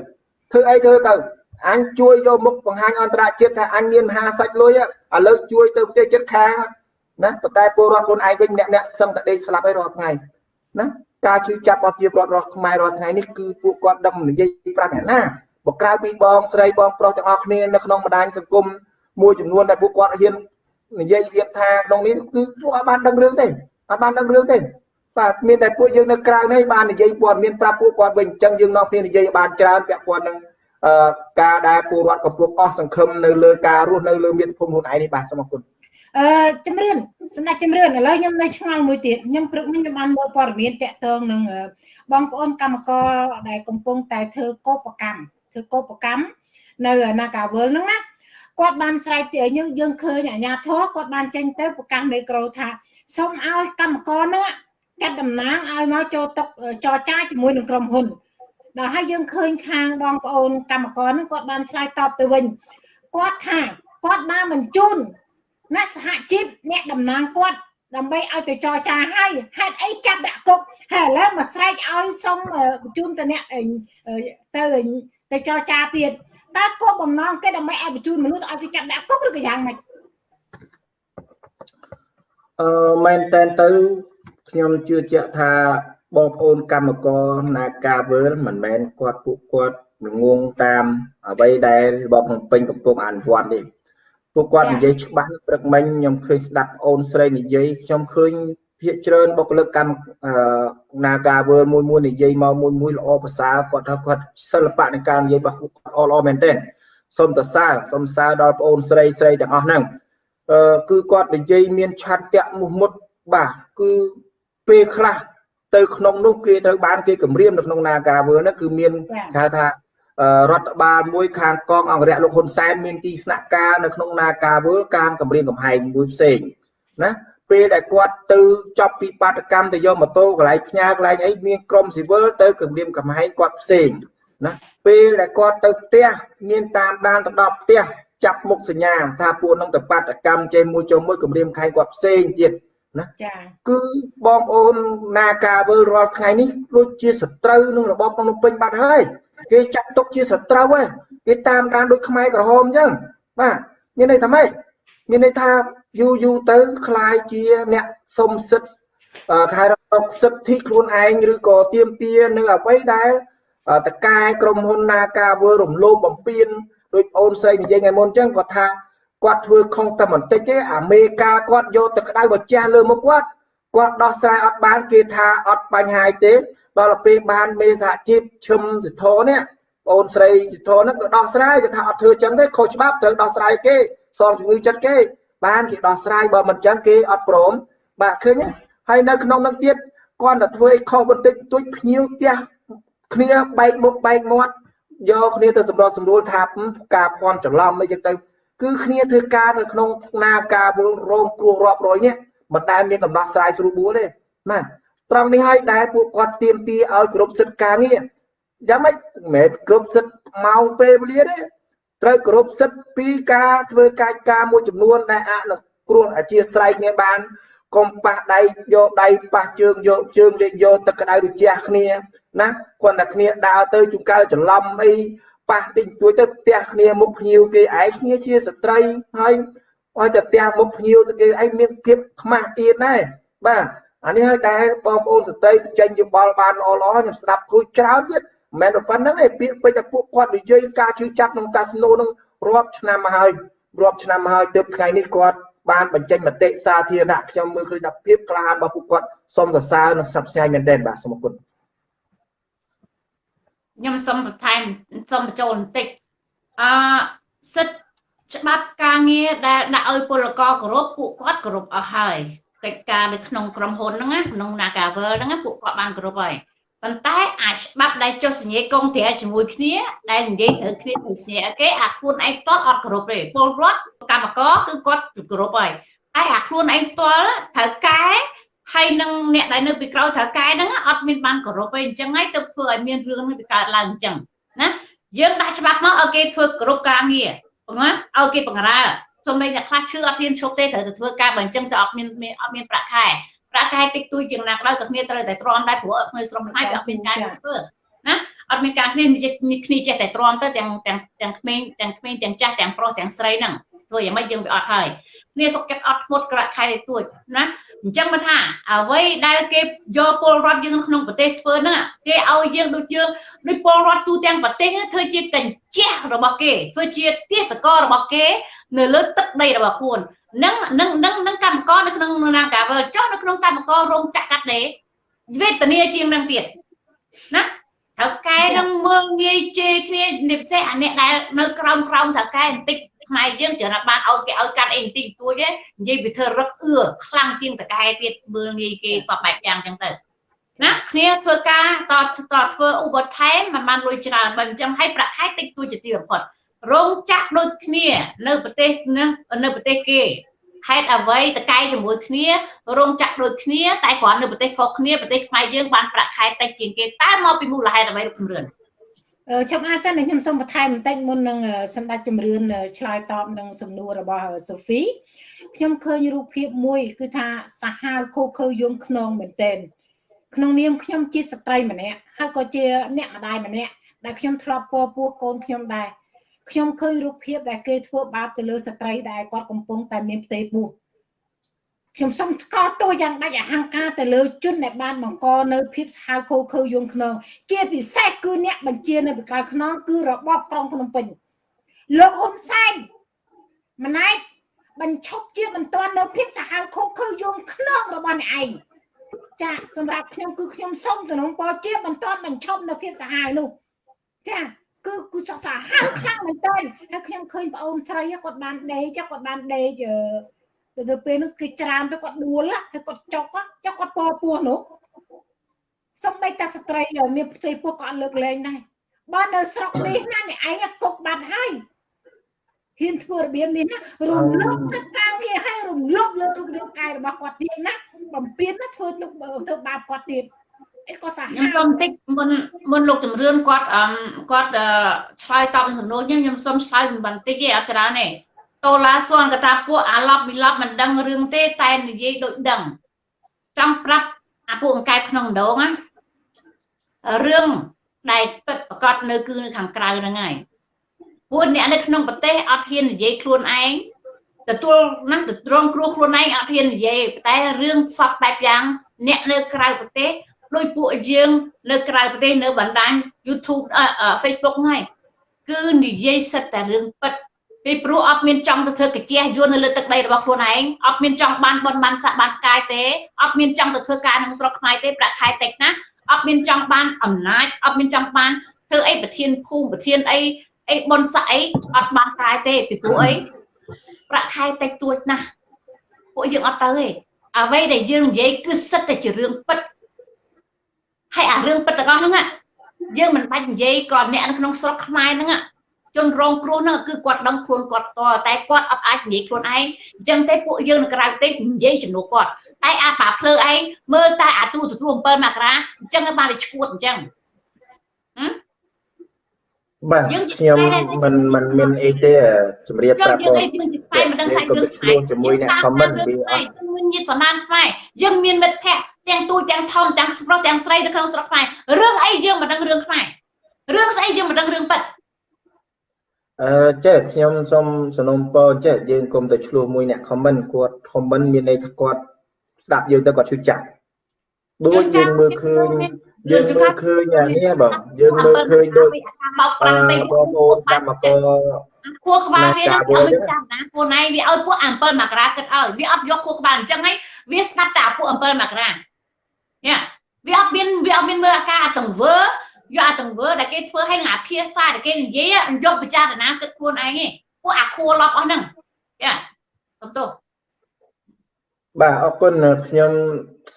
ធ្វើអីធ្វើទៅអញជួយយកមុខបង្ហាញអន្តរជាតិថាអញមានមហាសាច់លុយឥឡូវជួយទៅប្រទេសជិតខាងណាប៉ុន្តែពលរដ្ឋខ្លួនឯងវិញម្នាក់ម្នាក់សឹងតែដេកស្លាប់ហើយរាល់ថ្ងៃណាការជឿចាប់របស់ជាពលរដ្ឋរបស់ខ្មែររាល់ថ្ងៃនេះគឺពួកគាត់ដឹងនិយាយប្រាប់អ្នកណាបើក្រៅពីបងស្រីបងប្រុសទាំងអស់គ្នានៅក្នុងបណ្ដាញសង្គមមួយចំនួនដែលពួកគាត់ហ៊ាន និយាយរៀបថាក្នុងនេះគឺពួកអត់បានដឹងរឿងទេអត់បានដឹងរឿងទេបាទមានតែពួកយើងនៅក្រៅនេះបាននិយាយព័ត៌មានប្រាប់ពួកគាត់វិញអញ្ចឹងយើងនាំគ្នានិយាយបានច្រើនពាក់ព័ន្ធនឹងអឺការដែលពលរដ្ឋកំពុងអស់សង្ឃឹមនៅលើការរស់នៅលើមាតុភូមិខ្លួនឯងនេះបាទសូមអរគុណអឺជំរឿនសម្ដេចជំរឿនឥឡូវខ្ញុំនៅឆ្ងល់មួយទៀតខ្ញុំព្រឹកនេះខ្ញុំបានមើលព័ត៌មានតាក់ទងនឹងបងប្អូនកម្មករដែលកំពុងតែធ្វើកោបកម្មធ្វើកោបកម្មនៅនាការវលហ្នឹងណា គាត់បានស្រែកទៅយើងយើងឃើញអាញាធរគាត់បានចេញទៅប្រកាសមេក្រូថាសូមឲ្យកម្មករនោះចាត់តំណាងឲ្យមកចូលតុចរចាជាមួយនឹងក្រុមហ៊ុនដល់ហើយយើងឃើញខាងបងប្អូនកម្មករហ្នឹងគាត់បានឆ្លើយតបទៅវិញគាត់ថាគាត់បានបញ្ជូនអ្នកសហជីពអ្នកតំណាងគាត់ដើម្បីឲ្យទៅចរចាឲ្យហេតុអីចាប់ដាក់គុកហើយឥឡូវមកស្រែកឲ្យសុំបញ្ជូនទៅអ្នកទៅទៅចរចាទៀត តើគោលបំណងគេដើម្បីឲ្យបញ្ជូនមនុស្សឲ្យទៅចាប់ដាក់គុកឬក៏យ៉ាងម៉េចអឺមែនតែនទៅខ្ញុំជឿជាក់ថាបងប្អូនកម្មករនាការវើលមិនមែនគាត់ពួកគាត់ងងតាមអ្វីដែលរបបភ្នំពេញកំពុងអនុវត្តទេពួកគាត់និយាយច្បាស់ព្រឹកមិញខ្ញុំឃើញស្ដាប់អូនស្រីនិយាយខ្ញុំឃើញ ភាកច្រើនបុគ្គលិកកម្មនាការវើលមួយមួយនិយាយមកមួយមួយល្អប្រសើរគាត់ថាគាត់សិល្បៈនៃការនិយាយរបស់គាត់អល្អមែនទែនសូមតសើសូមសើដល់បងអូនស្រីស្រីទាំងអស់ហ្នឹងអឺគឺគាត់និយាយមានឆន្ទៈមុះមុតបាទគឺពេលខ្លះទៅក្នុងនោះគេត្រូវបានគេគម្រាមនៅក្នុងនាការវើនោះគឺមានគេហៅថារដ្ឋបាលមួយខាងកងអង្គរៈលោកហ៊ុនសែនមានទីស្នាក់ការនៅក្នុងនាការវើកាងគម្រាមកំហែងមួយផ្សេងណា ពេលដែលគាត់ទៅចប់ពីបាតកម្មទៅយកម៉ូតូកន្លែងផ្ញើកន្លែងអីមានក្រុមស៊ីវិលទៅគម្រាមកំហែងគាត់ផ្សេងណាពេលដែលគាត់ទៅផ្ទះមានតាមដានទៅដល់ផ្ទះចាប់មុខសញ្ញាថាពួកនឹងទៅបាតកម្មចេះមួយចូលមួយគម្រាមខែងគាត់ផ្សេងទៀតណាចាគឺបងប្អូននាការវើលរាល់ថ្ងៃនេះដូចជាសត្រូវនឹងរបបភ្នំពេញបាត់ហើយគេចាត់ទុកជាសត្រូវហើយគេតាមដានដូចខ្មែរក្រហមអញ្ចឹងបាទមានន័យថាម៉េច មានន័យថាយូរយូរទៅคล้ายជាអ្នកសុំសិទ្ធខែរកសិទ្ធិខ្លួនឯងឬក៏ទៀមទានៅអ្វីដែលតកែក្រុមហ៊ុននាការវើរំលោភបំពានដូចអូនស្រីនិយាយថ្ងៃមុនអញ្ចឹងគាត់ថាគាត់ធ្វើខុសតែបន្តិចទេអាមេកាគាត់យកទៅក្តៅបជះលើមុខគាត់គាត់ដោះស្រាយអត់បានគេថាអត់បញ្ហាទេដល់ពេលបានមេសហជីពឈឹមសិទ្ធរនេះបងស្រីសិទ្ធរហ្នឹងក៏ដោះស្រាយគេថាអត់ធ្វើចឹងទេខុសច្បាប់ត្រូវដោះស្រាយគេ សងជំងឺចិត្តគេបានគេដោះស្រាយបើមិនចឹងគេអត់ព្រមបាទឃើញហើយនៅក្នុងនឹងទៀតគាត់តែធ្វើឲ្យខុសបន្តិចទួចភ្ញៀវផ្ទះគ្នាបែកមុខបែកមាត់យកគ្នាទៅសម្របសម្រួលថាការភ័ន្តច្រឡំអីចឹងទៅគឺគ្នាធ្វើការនៅក្នុងណាការវល់រងគ្រោះរាប់រយនេះមិនដែលមានដំណោះស្រាយស្រួលបួលទេណាត្រង់នេះហើយដែលពួកគាត់ទៀមទាឲ្យគ្រប់សិទ្ធិការងារយ៉ាងម៉េចមិនមែនគ្រប់សិទ្ធិម៉ោងពេលវេលាទេ ត្រូវគ្រប់សិទ្ធិពីការធ្វើកាយការមួយចំនួនដែលអនុគ្រោះអធិស្ស្រ័យគ្នាបានកុំប៉ះដៃយកដៃប៉ះជើងយកជើងលេងយកទឹកក្តៅរជះគ្នាណាគាត់តែគ្នាដើរទៅជួនកាលច្រឡំអីប៉ះតិចតួចទៅផ្ទះគ្នាមុខភ្ញៀវគេឯងគ្នាជាស្ត្រីហើយឲ្យតែផ្ទះមុខភ្ញៀវទៅគេឯងមានភាពខ្មាស់អៀនដែរបាទអានេះហើយដែលបងប្អូនស្ត្រីចេញយោបល់បានល្អល្អខ្ញុំស្ដាប់គូច្រើនទៀត មិនមែនប៉ុណ្្នឹងទេពាក្យពេចន៍តែពួកគាត់និយាយការជឿចាប់ក្នុងកាស៊ីណូនឹងរាប់ឆ្នាំមកហើយរាប់ឆ្នាំមកហើយទើបថ្ងៃនេះគាត់បានបញ្ចេញមតិសាធារណៈខ្ញុំមើលឃើញថាភាពក្លាហានរបស់ពួកគាត់សូមសរសើរនិងសັບស្ញាយមែនទែនបាទសូមអរគុណខ្ញុំសូមបន្ថែមសូមបញ្ចូលបន្តិចអឺសិទ្ធិច្បាប់ការងារដែលដាក់ឲ្យពលករគោរពពួកគាត់គោរពអស់ហើយកិច្ចការនៅក្នុងក្រុមហ៊ុនហ្នឹងក្នុង Nagavel ហ្នឹងពួកគាត់បានគោរពហើយ ប៉ុន្តែអាចច្បាប់ដែលចុះសញ្ញាកងត្រាជាមួយគ្នាដែលនិយាយត្រូវគ្នាទៅសញ្ញាគេអាខ្លួនឯងផ្ទាល់អត់គោរពទេពលរដ្ឋកម្មករគឺគាត់គោរពហើយតែអាខ្លួនឯងផ្ទាល់ត្រូវកែហើយនឹងអ្នកដែលនៅពីក្រោយត្រូវកែហ្នឹងអត់មានបានគោរពទេអញ្ចឹងហើយទៅធ្វើឲ្យមានរឿងនេះវាកើតឡើងអញ្ចឹងណាយើងដាក់ច្បាប់មកឲ្យគេធ្វើគោរពការងារណាឲ្យគេបង្រើសូម្បីអ្នកខ្លះឈឺអត់ហ៊ានឈប់ទេត្រូវទៅធ្វើការបើអញ្ចឹងទៅអត់មានអត់មានប្រាក់ខែ ប្រាក់ខែតិចតួចជាងណាក៏ដោយក៏គ្នាត្រូវតែទ្រាំដែរព្រោះនៅស្រុកខ្មែរវាអត់មានការធ្វើណាអត់មានការគ្នាគ្នាចេះតែទ្រាំទៅទាំងទាំងទាំងក្មេងទាំងក្មេងទាំងចាស់ទាំងប្រុសទាំងស្រីហ្នឹងធ្វើយ៉ាងម៉េចយើងវាអត់ហើយគ្នាសុកចិត្តអត់ធ្មត់ក្រាក់ខែទួចណាអញ្ចឹងមកថាអ្វីដែលគេយកពលរដ្ឋយើងក្នុងប្រទេសធ្វើហ្នឹងគេឲ្យយើងដូចយើងដូចពលរដ្ឋទូទាំងប្រទេសធ្វើជាកញ្ចក់របស់គេធ្វើជាទេសកលរបស់គេ នៅលើទឹកដីរបស់ខ្លួន នឹងនឹងនឹងនឹងកម្មករនៅក្នុងនាការវើចុះនៅក្នុងកម្មកររោងចក្រកាត់ដេរវេទនាជាងនឹងទៀតណាត្រូវកែនឹងមើងងាយជេរគ្នានិពិសេសអាអ្នកដែលនៅក្រោមក្រោមត្រូវកែបន្តិចខ្មែរយើងច្រើនណាស់បានឲ្យគេឲ្យកាន់អីបន្តិចតួចទេនិយាយពីធ្វើរឹកអឿខ្លាំងជាងតកែទៀតមើលងាយគេសពបែបយ៉ាងចឹងទៅណាគ្នាធ្វើការតតធ្វើឧបត្ថម្ភមិនបានលុយច្រើនបើអញ្ចឹងឲ្យប្រាក់ខែតិចតួចជាទីបំផុត រោងចក្រដូចគ្នានៅប្រទេសនៅប្រទេសគេហេតុអ្វីតកែជាមួយគ្នារោងចក្រដូចគ្នាតែគ្រាន់នៅប្រទេសខុសគ្នាប្រទេសខ្មែរយើងបានប្រាក់ខែតិចជាងគេតើមកពីមូលហេតុអ្វីលោកជំរឿនខ្ញុំអាសិនខ្ញុំសូមបន្ថែមបន្តិចមុននឹងសម្ដេចជំរឿនឆ្លើយតបនឹងសំណួររបស់សូហ្វីខ្ញុំឃើញរូបភាពមួយគឺថាសាហាវខូខើយងខ្នងមែនទែនក្នុងនាមខ្ញុំជាស្ត្រីម្នាក់ហើយក៏ជាអ្នកម្ដាយម្នាក់ដែលខ្ញុំធ្លាប់ពោពោះកូនខ្ញុំដែរ ខ្ញុំឃើញរូបភាពដែលគេធ្វើបាបទៅលើស្ត្រីដែលគាត់កំពុងតែមានផ្ទៃពោះខ្ញុំសូមថ្កោលទោសយ៉ាងដាច់អហង្ការទៅលើជនដែលបានបង្កនៅភាពស្ហៅខូខើយងខ្នងជាពិសេសគឺអ្នកបញ្ជានៅពីក្រៅខ្នងគឺរបបក្រុងភ្នំពេញលោកហ៊ុនសែនម្នាក់បញ្ឈប់ជាបន្ទាន់នៅភាពសាហាវខូខើយងខ្នងរបស់អ្នកឯងចាសម្រាប់ខ្ញុំគឺខ្ញុំសូមសំណូមពរជាបន្ទាន់បញ្ឈប់នៅភាពសាហាវនោះចា គឺគឺសក់សាហាវខ្លាំងមែនទែនហើយខ្ញុំឃើញប្អូនស្រីគាត់បានដេកគាត់បានដេកទៅទៅពេលនោះគេច្រានទៅគាត់ដួលហើយគាត់ចុកចុកគាត់ពោពោះនោះសំបីតាស្ត្រីមានផ្ទៃពោះក៏អត់លើកលែងដែរបើនៅស្រុកនេះណានេះឯងគុកបាត់ហើយហ៊ានធ្វើរបៀបនេះណារំលោភសិទ្ធិការងារហើយរំលោភលើរូបរាងកាយរបស់គាត់ទៀតណាបំពេញណាធ្វើទុកធ្វើបាបគាត់ទៀតអី ក៏សាហាវខ្ញុំសុំតិចមុនមុនលោកជំរឿនគាត់អឺគាត់ឆ្លើយតបនឹងសំណួរខ្ញុំខ្ញុំសុំឆ្លើយបន្តិចទេអត់ច្រើនទេតូឡាសួនកថាពួកអាឡប់មីឡប់មិនដឹងរឿងទេតែនិយាយដូចដឹងចង់ប្រាប់អាពួកអង្កែបក្នុងដងណារឿងដែលពិតប្រកបនៅគឺនៅខាងក្រៅហ្នឹងហើយពួកអ្នកនៅក្នុងប្រទេសអត់ហ៊ាននិយាយខ្លួនឯងទទួលណាទៅត្រង់គ្រោះខ្លួនឯងអត់ហ៊ាននិយាយតែរឿងសពបែបយ៉ាងអ្នកនៅក្រៅប្រទេស ដោយពួកយើងនៅក្រៅប្រទេសនៅបណ្ដាញ YouTube Facebook ហ្នឹងគឺនិយាយសិតតែរឿងពិតពីព្រោះអត់មានចង់ទៅធ្វើកាជះយួននៅលើទឹកដីរបស់ខ្លួនឯងអត់មានចង់បានបនបានសាក់បានផ្កាយទេអត់មានចង់ទៅធ្វើការនឹងស្រុកខ្មែរទេប្រាក់ខែតិចណាអត់មានចង់បានអំណាចអត់មានចង់បានធ្វើអីប្រធានភូមិប្រធានអីអីបនសាក់អីអត់បានកាយទេពីព្រោះអីប្រាក់ខែតិចទួចណាស់ពួកយើងអត់ទៅទេអ្វីដែលយើងនិយាយគឺសិតតែជារឿងពិត ហើយអារឿងពិតទាំងអស់ហ្នឹងយើងមិនបាច់និយាយក៏អ្នកនៅក្នុងស្រុកខ្មែរហ្នឹងជនរងគ្រោះហ្នឹងគឺគាត់ដឹងខ្លួនគាត់ផ្ទាល់តែគាត់អត់អាចនិយាយខ្លួនឯងអញ្ចឹងទេពួកយើងនៅក្រៅទេនិយាយជំនួសគាត់តែអាបាភ្លើឯងមើលតែអាទូទទួល7មករាអញ្ចឹងបានវាឈួតអញ្ចឹងបាទខ្ញុំមិនមិនមានអីទេជំរាបប្រាប់បងយើងមានខ្មែរមិនដឹងសាច់រឿងខ្មែរជាមួយអ្នក comment វាអត់មានញាតិសនានខ្មែរយើងមានមិត្តភ័ក្តិ ទាំងទូទាំងធំទាំងស្រុកទាំងស្រីនៅក្នុងស្រុកខ្មែររឿងអីយើងមិនដឹងរឿងខ្មែររឿងស្អីយើងមិនដឹងរឿងពិតអឺចេះខ្ញុំសូមសំណូមពរចេះយើងគុំទៅឆ្លោះមួយអ្នក comment គាត់ comment មានន័យថាគាត់ស្ដាប់យើងទៅគាត់ឈឺចាប់ដូចយើងមើលឃើញយើងមើលឃើញអានេះបងយើងមើលឃើញដូចបោកប្រាំពេកបងប្អូនកម្មករខួរក្បាលវានឹងអត់មិនចាំណាពួកណៃវាឲ្យពួក7មករាគិតឲ្យវាអត់យកខួរក្បាលអញ្ចឹងហើយវាស្ដាប់តែពួក7មករា យ៉ាវាអត់មានវាអត់មានមើលអាការអាតង្វើយកអាតង្វើដែលគេធ្វើឲ្យអាភាសាដែលគេនិយាយយកពិចារណាគិតខ្លួនឯងឯងពួកអាខួរឡប់អស់ហ្នឹងយ៉ាសុំទោសបាទអរគុណខ្ញុំ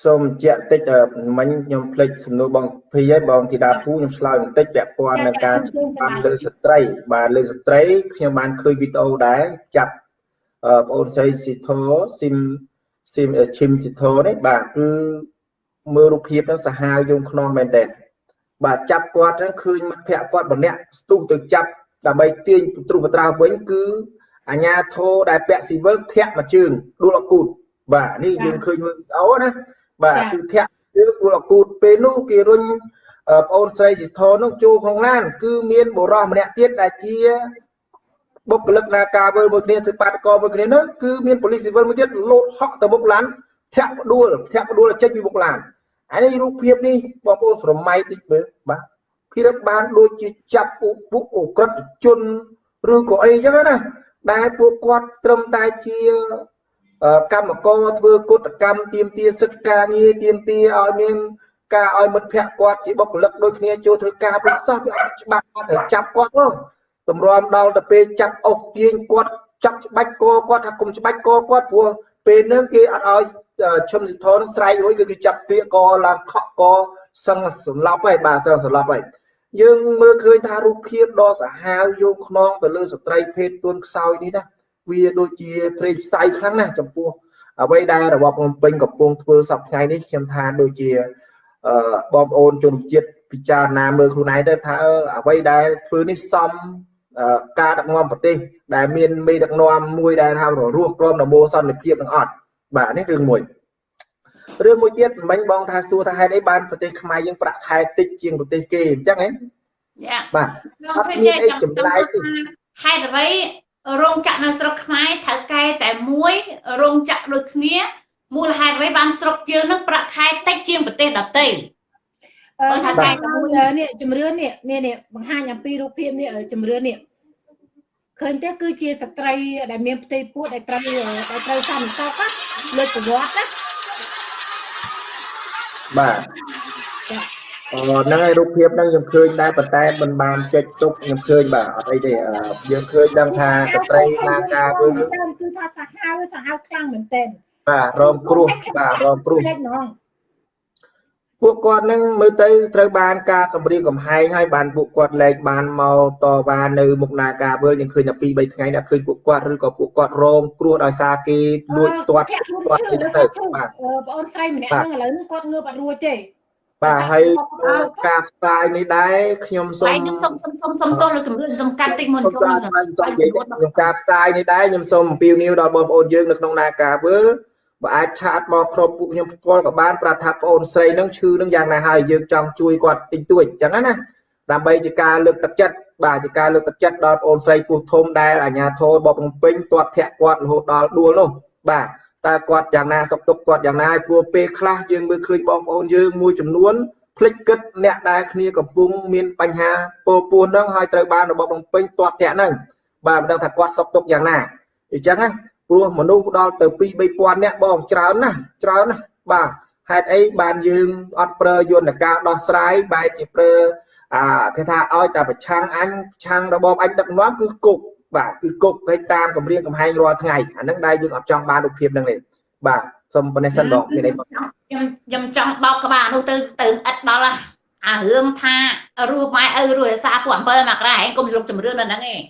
សូមបញ្ជាក់តិចមិញខ្ញុំភ្លេចសំណួរបងភីហើយបងធីតាភូខ្ញុំឆ្លើយបន្តិចពាក់ព័ន្ធនឹងការបានលើស្ត្រី បាទលើស្ត្រីខ្ញុំបានឃើញវីដេអូដែរចាប់បងអូនស្រីស៊ីធូស៊ីមស៊ីមឈឹមស៊ីធូនេះបាទគឺ មើលរូបភាពហ្នឹងសាហាវយងខ្នងមែនតើបាទចាប់គាត់ហ្នឹងឃើញមិត្តភ័ក្ដិគាត់ម្នាក់ស្ទុះទៅចាប់ដើម្បីទាញទ្រុបត្រាវិញគឺអាញាធរដែលពាក់ស៊ីវិលធាក់មួយជើងដួលអគូតបាទនេះយើងឃើញមើលវីដេអូណាបាទគឺធាក់ជើងដួលអគូតពេលនោះគេរុញប្អូនស្រីសិទ្ធរនោះចូលក្នុងឡាន គឺមានបុរសម្នាក់ទៀតដែលជាបុគ្គលិកនាការវិលមួយគ្នាធ្វើបាតកមួយគ្នានោះគឺមានប៉ូលីសស៊ីវិលមួយទៀតលោតហក់ទៅមុខឡានធាក់ផ្ដួលធាក់ផ្ដួលចេញពីមុខឡាន អានេះរូបភាពនេះបងប្អូនស្រមៃតិចមើលបាទភិរិបបានដូចជាចាប់ពួកអក្រិតជនឬក៏អីចឹងណាដែលពួកគាត់ត្រឹមតែជាកម្មករធ្វើកុតកម្មទៀមទាសិទ្ធិការងារទៀមទាឲ្យមានការឲ្យមិត្តភ័ក្តិគាត់ជាបុគ្គលិកដូចគ្នាចូលធ្វើការពិសោះវាអត់ច្បាស់ត្រូវចាប់គាត់ផងតម្រាំដល់ទៅពេលចាប់អុសទាញគាត់ចាប់ច្បាច់កគាត់ថាគុំច្បាច់កគាត់ព្រោះពេលហ្នឹងគេអត់ឲ្យ ឈឹមសិទ្ធនស្រែករួចគឺគេចាប់ពាក្យកឡើងខក់កសឹងសម្លាប់ហើយបាទសឹងសម្លាប់ហើយយើងមើលឃើញថារូបភាពដ៏សាហាវយកខ្នងទៅលើស្ត្រីភេទទួនខ្សោយនេះណាវាដូចជាព្រៃផ្សៃខ្លាំងណាស់ចំពោះអ្វីដែលរបបភ្នំពេញកំពុងធ្វើសប្តាហ៍ថ្ងៃនេះខ្ញុំថាដូចជាបងប្អូនជនជាតិពិចារណាមើលខ្លួនឯងទៅថាអ្វីដែលធ្វើនេះសមការដឹកនាំប្រទេសដែលមានមេដឹកនាំមួយដែលថារស់ក្រមដំបូលសន្តិភាពនឹងអត់ បាទនេះរឿងមួយរឿងមួយទៀតមិញបងថាសួរថាហេតុអីបានប្រទេសខ្មែរយើងប្រាក់ខែតិចជាងប្រទេសគេអញ្ចឹងហ៎យ៉ាបាទអត់មានអីចម្លែកទេហេតុអ្វីរោងចក្រនៅស្រុកខ្មែរត្រូវកែតែមួយរោងចក្រដូចគ្នាមូលហេតុអ្វីបានស្រុកយើងនឹងប្រាក់ខែតិចជាងប្រទេសដទៃបើថាតែមួយនេះជំរឿននេះនេះនេះបង្ហាញអំពីរូបភាពនេះជំរឿននេះ ឃើញទេគឺជាស្ត្រីដែលមានផ្ទៃពោះដែលត្រូវដែលត្រូវសន្តិសុខលើកប្រវត្តិណាបាទអូហ្នឹងហើយរូបភាពហ្នឹងខ្ញុំឃើញដែរប៉ុន្តែមិនបានចុចទុកខ្ញុំឃើញបាទអត់អីទេយើងឃើញដឹងថាស្ត្រីណាការវិញគឺថាសាហាវសាហាវខ្លាំងមែនទែនបាទរងគ្រោះបាទរងគ្រោះ ពួកគាត់នឹងមើលទៅត្រូវបានការគម្រាមកំហែងហើយបានពួកគាត់លែងបានមកតវ៉ានៅមុខនាការវើយើងឃើញតែ2 3ថ្ងៃដែរឃើញពួកគាត់ឬក៏ពួកគាត់រងគ្រោះដោយសារគេលួចទាត់គាត់ទៅទៅបាទបងអូនស្រីម្នាក់ហ្នឹងឥឡូវហ្នឹងគាត់ងើបអត់រួចទេបាទហើយការផ្សាយនេះដែរខ្ញុំសូមខ្ញុំសូមសូមសូមសូមទោសលើគម្រាមសំកាត់តិចមុនចូលខ្ញុំការផ្សាយនេះដែរខ្ញុំសូមអំពាវនាវដល់បងប្អូនយើងនៅក្នុងនាការវើ បើអាចឆាតមកក្រុមពួកខ្ញុំផ្ទាល់ក៏បានប្រាប់ថាបងអូនស្រីនឹងឈឺនឹងយ៉ាងណាហើយយើងចង់ជួយគាត់តិចតួចអញ្ចឹងណាដើម្បីជាការលើកទឹកចិត្តបាទជាការលើកទឹកចិត្តដល់បងអូនស្រីពុះធំដែលអាញាធរបបភ្នំពេញទាត់ធាក់គាត់រហូតដល់ដួលនោះបាទតើគាត់យ៉ាងណាសុខទុក្ខគាត់យ៉ាងណាព្រោះពេលខ្លះយើងមើលឃើញបងប្អូនយើងមួយចំនួនភ្លេចគិតអ្នកដែលគ្នាកំពុងមានបញ្ហាពោពោះហ្នឹងហើយត្រូវបានរបបភ្នំពេញទាត់ធាក់ហ្នឹងបាទមិនដឹងថាគាត់សុខទុក្ខយ៉ាងណាអញ្ចឹងណា ព្រោះមនុស្សដល់ទៅ2 3000នាក់បងច្រើនណាស់ច្រើនណាស់បាទហេតុអីបានយើងអត់ប្រើយន្តការដោះស្រាយបែរជាប្រើអាគេថាឲ្យតែប្រឆាំងអញប្រឆាំងរបបអញដឹកនាំគឺគុកបាទគឺគុកទៅតាមកម្រាមកំហែងរាល់ថ្ងៃអានឹងដែរយើងអត់ចង់បានរូបភាពហ្នឹងទេបាទសូមប៉ុណ្ណេះសិនបងមានអីបងខ្ញុំខ្ញុំចង់បោកក្បាលនោះទៅទៅឥតដល់អារឿងថារស់ម៉ែឪរស់រសាពួក7មករាឯងកុំលុបជំរឿននៅហ្នឹងឯង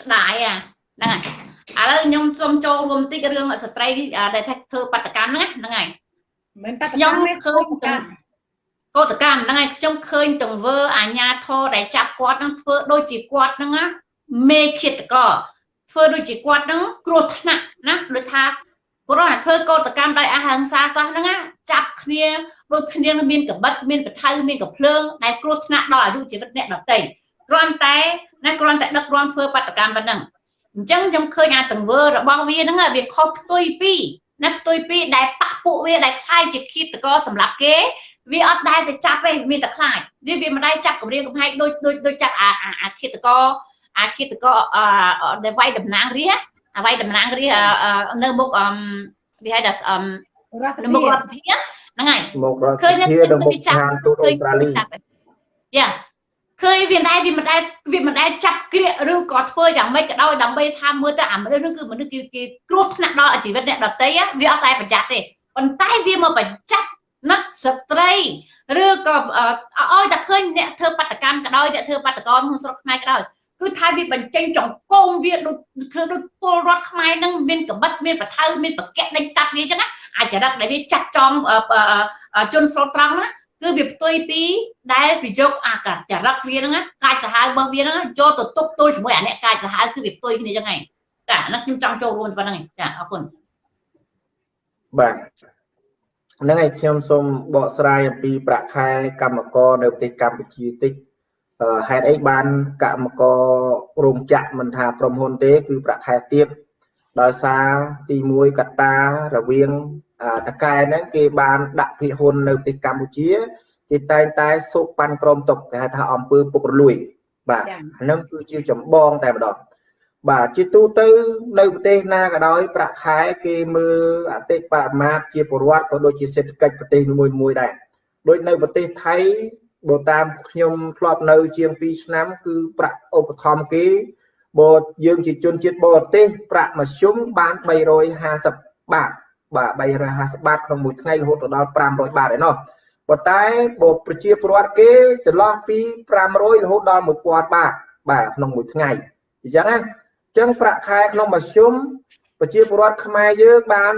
ស្ដាយអាហ្នឹងហើយ ឥឡូវខ្ញុំសូមចូលរួមតិចរឿងស្ត្រីដែលថាធ្វើបដកម្មហ្នឹងហ្នឹងហើយមិនបដកម្មទេឃើញកោតកម្មហ្នឹងហើយខ្ញុំឃើញទង្វើអាញាធរដែលចាប់គាត់ហ្នឹងធ្វើដូចជាគាត់ហ្នឹងណាមេឃាតកធ្វើដូចជាគាត់ហ្នឹងគ្រោះថ្នាក់ណាដូចថាគ្រាន់តែធ្វើកោតកម្មដោយអហិង្សាសោះហ្នឹងណាចាប់គ្នាដូចគ្នាមានកបិតមានកថៅមានកភ្លើងដែលគ្រោះថ្នាក់ដល់អាយុជីវិតអ្នកដទៃគ្រាន់តែណាគ្រាន់តែដឹកនាំធ្វើបដកម្មប៉ុណ្ណឹង អញ្ចឹងខ្ញុំឃើញអាទង្វើរបស់វាហ្នឹងវាខុសផ្ទុយពីណាផ្ទុយពីដែលបាក់ពួកវាដែលខ្លាយជាឃាតករសម្រាប់គេវាអត់ដែលទៅចាប់ទេមានតែខ្លាចវាវាមិនដែលចាប់គម្រាមកំហែងដូចដូចដូចចាប់អាអាឃាតករអាឃាតករអឺដែលវាយតំណាងរាអាវាយតំណាងរានៅមុខអឺវាហៅថាអឺរដ្ឋមុខរដ្ឋសភាហ្នឹងហើយមុខរដ្ឋសភានៅមុខឋានទូតអូស្ត្រាលីយ៉ា ឃើញវាមិនដែលវាមិនដែលវាមិនដែលចាប់ក្រៀកឬក៏ធ្វើយ៉ាងម៉េចក៏ដោយដើម្បីថាមើលទៅអាមនុស្សនោះគឺមនុស្សគេគេគ្រោះថ្នាក់ដល់ជីវិតអ្នកដទៃវាអត់តែប្រយ័ត្នទេប៉ុន្តែវាមកប្រយ័ត្នណាស្ត្រីឬក៏ឲ្យតែឃើញអ្នកធ្វើបដកម្មក៏ដោយអ្នកធ្វើបដកម្មក្នុងស្រុកខ្មែរក៏ដោយគឺថាវាបញ្ចេញចង្គងវាដូចធ្វើដូចពលរដ្ឋខ្មែរនឹងមានកបិតមានបថៅមានបកៈដេញកាត់វាអញ្ចឹងអាចរិតដែលវាចាត់ចងជនស្រុតត្រង់ណា គឺវាផ្ទុយពីដែលវាយកអាកាចរិតវាហ្នឹងកាចសាហាវរបស់វាហ្នឹងយកទៅទប់ទល់ជាមួយអាអ្នកកាចសាហាវគឺវាផ្ទុយគ្នាចឹងហ្នឹងចាហ្នឹងខ្ញុំចង់ចូលរួមប៉ុណ្្នឹងចាអរគុណបាទហ្នឹងហើយខ្ញុំសូមបកស្រាយអំពីប្រាក់ខែកម្មករនៅប្រទេសកម្ពុជាតិចហេតុអីបានកម្មកររោងចក្រមិនថាក្រុមហ៊ុនទេ គឺប្រាក់ខែទាបដោយសារទី1កត្តារវាង តកែហ្នឹងគេបានដាក់ភិហ៊ុននៅប្រទេសកម្ពុជាគេតែងតែសូកប៉ាន់ក្រមតុកគេហៅថាអំពើពុករលួយ បាទអាហ្នឹងគឺជាចម្បងតែម្ដងបាទជាទូទៅនៅប្រទេសណាក៏ដោយប្រាក់ខែគេមើលអតិបរមាជាពលរដ្ឋក៏ដូចជាសេដ្ឋកិច្ចប្រទេសមួយមួយដែរដូចនៅប្រទេសថៃបើតាមខ្ញុំធ្លាប់នៅ ជាង2ឆ្នាំ គឺប្រាក់ឧបត្ថម្ភគេបើយើងជាជនជាតិបរទេសប្រាក់មធ្យមបាន350បាត បាទ350បាតក្នុងមួយថ្ងៃរហូតដល់500បាតឯណោះប៉ុន្តែបើប្រជាពលរដ្ឋគេចន្លោះពី500រហូតដល់1000បាតបាទក្នុងមួយថ្ងៃអញ្ចឹងណាចឹងប្រាក់ខែក្នុងមធ្យមប្រជាពលរដ្ឋខ្មែរយើងបាន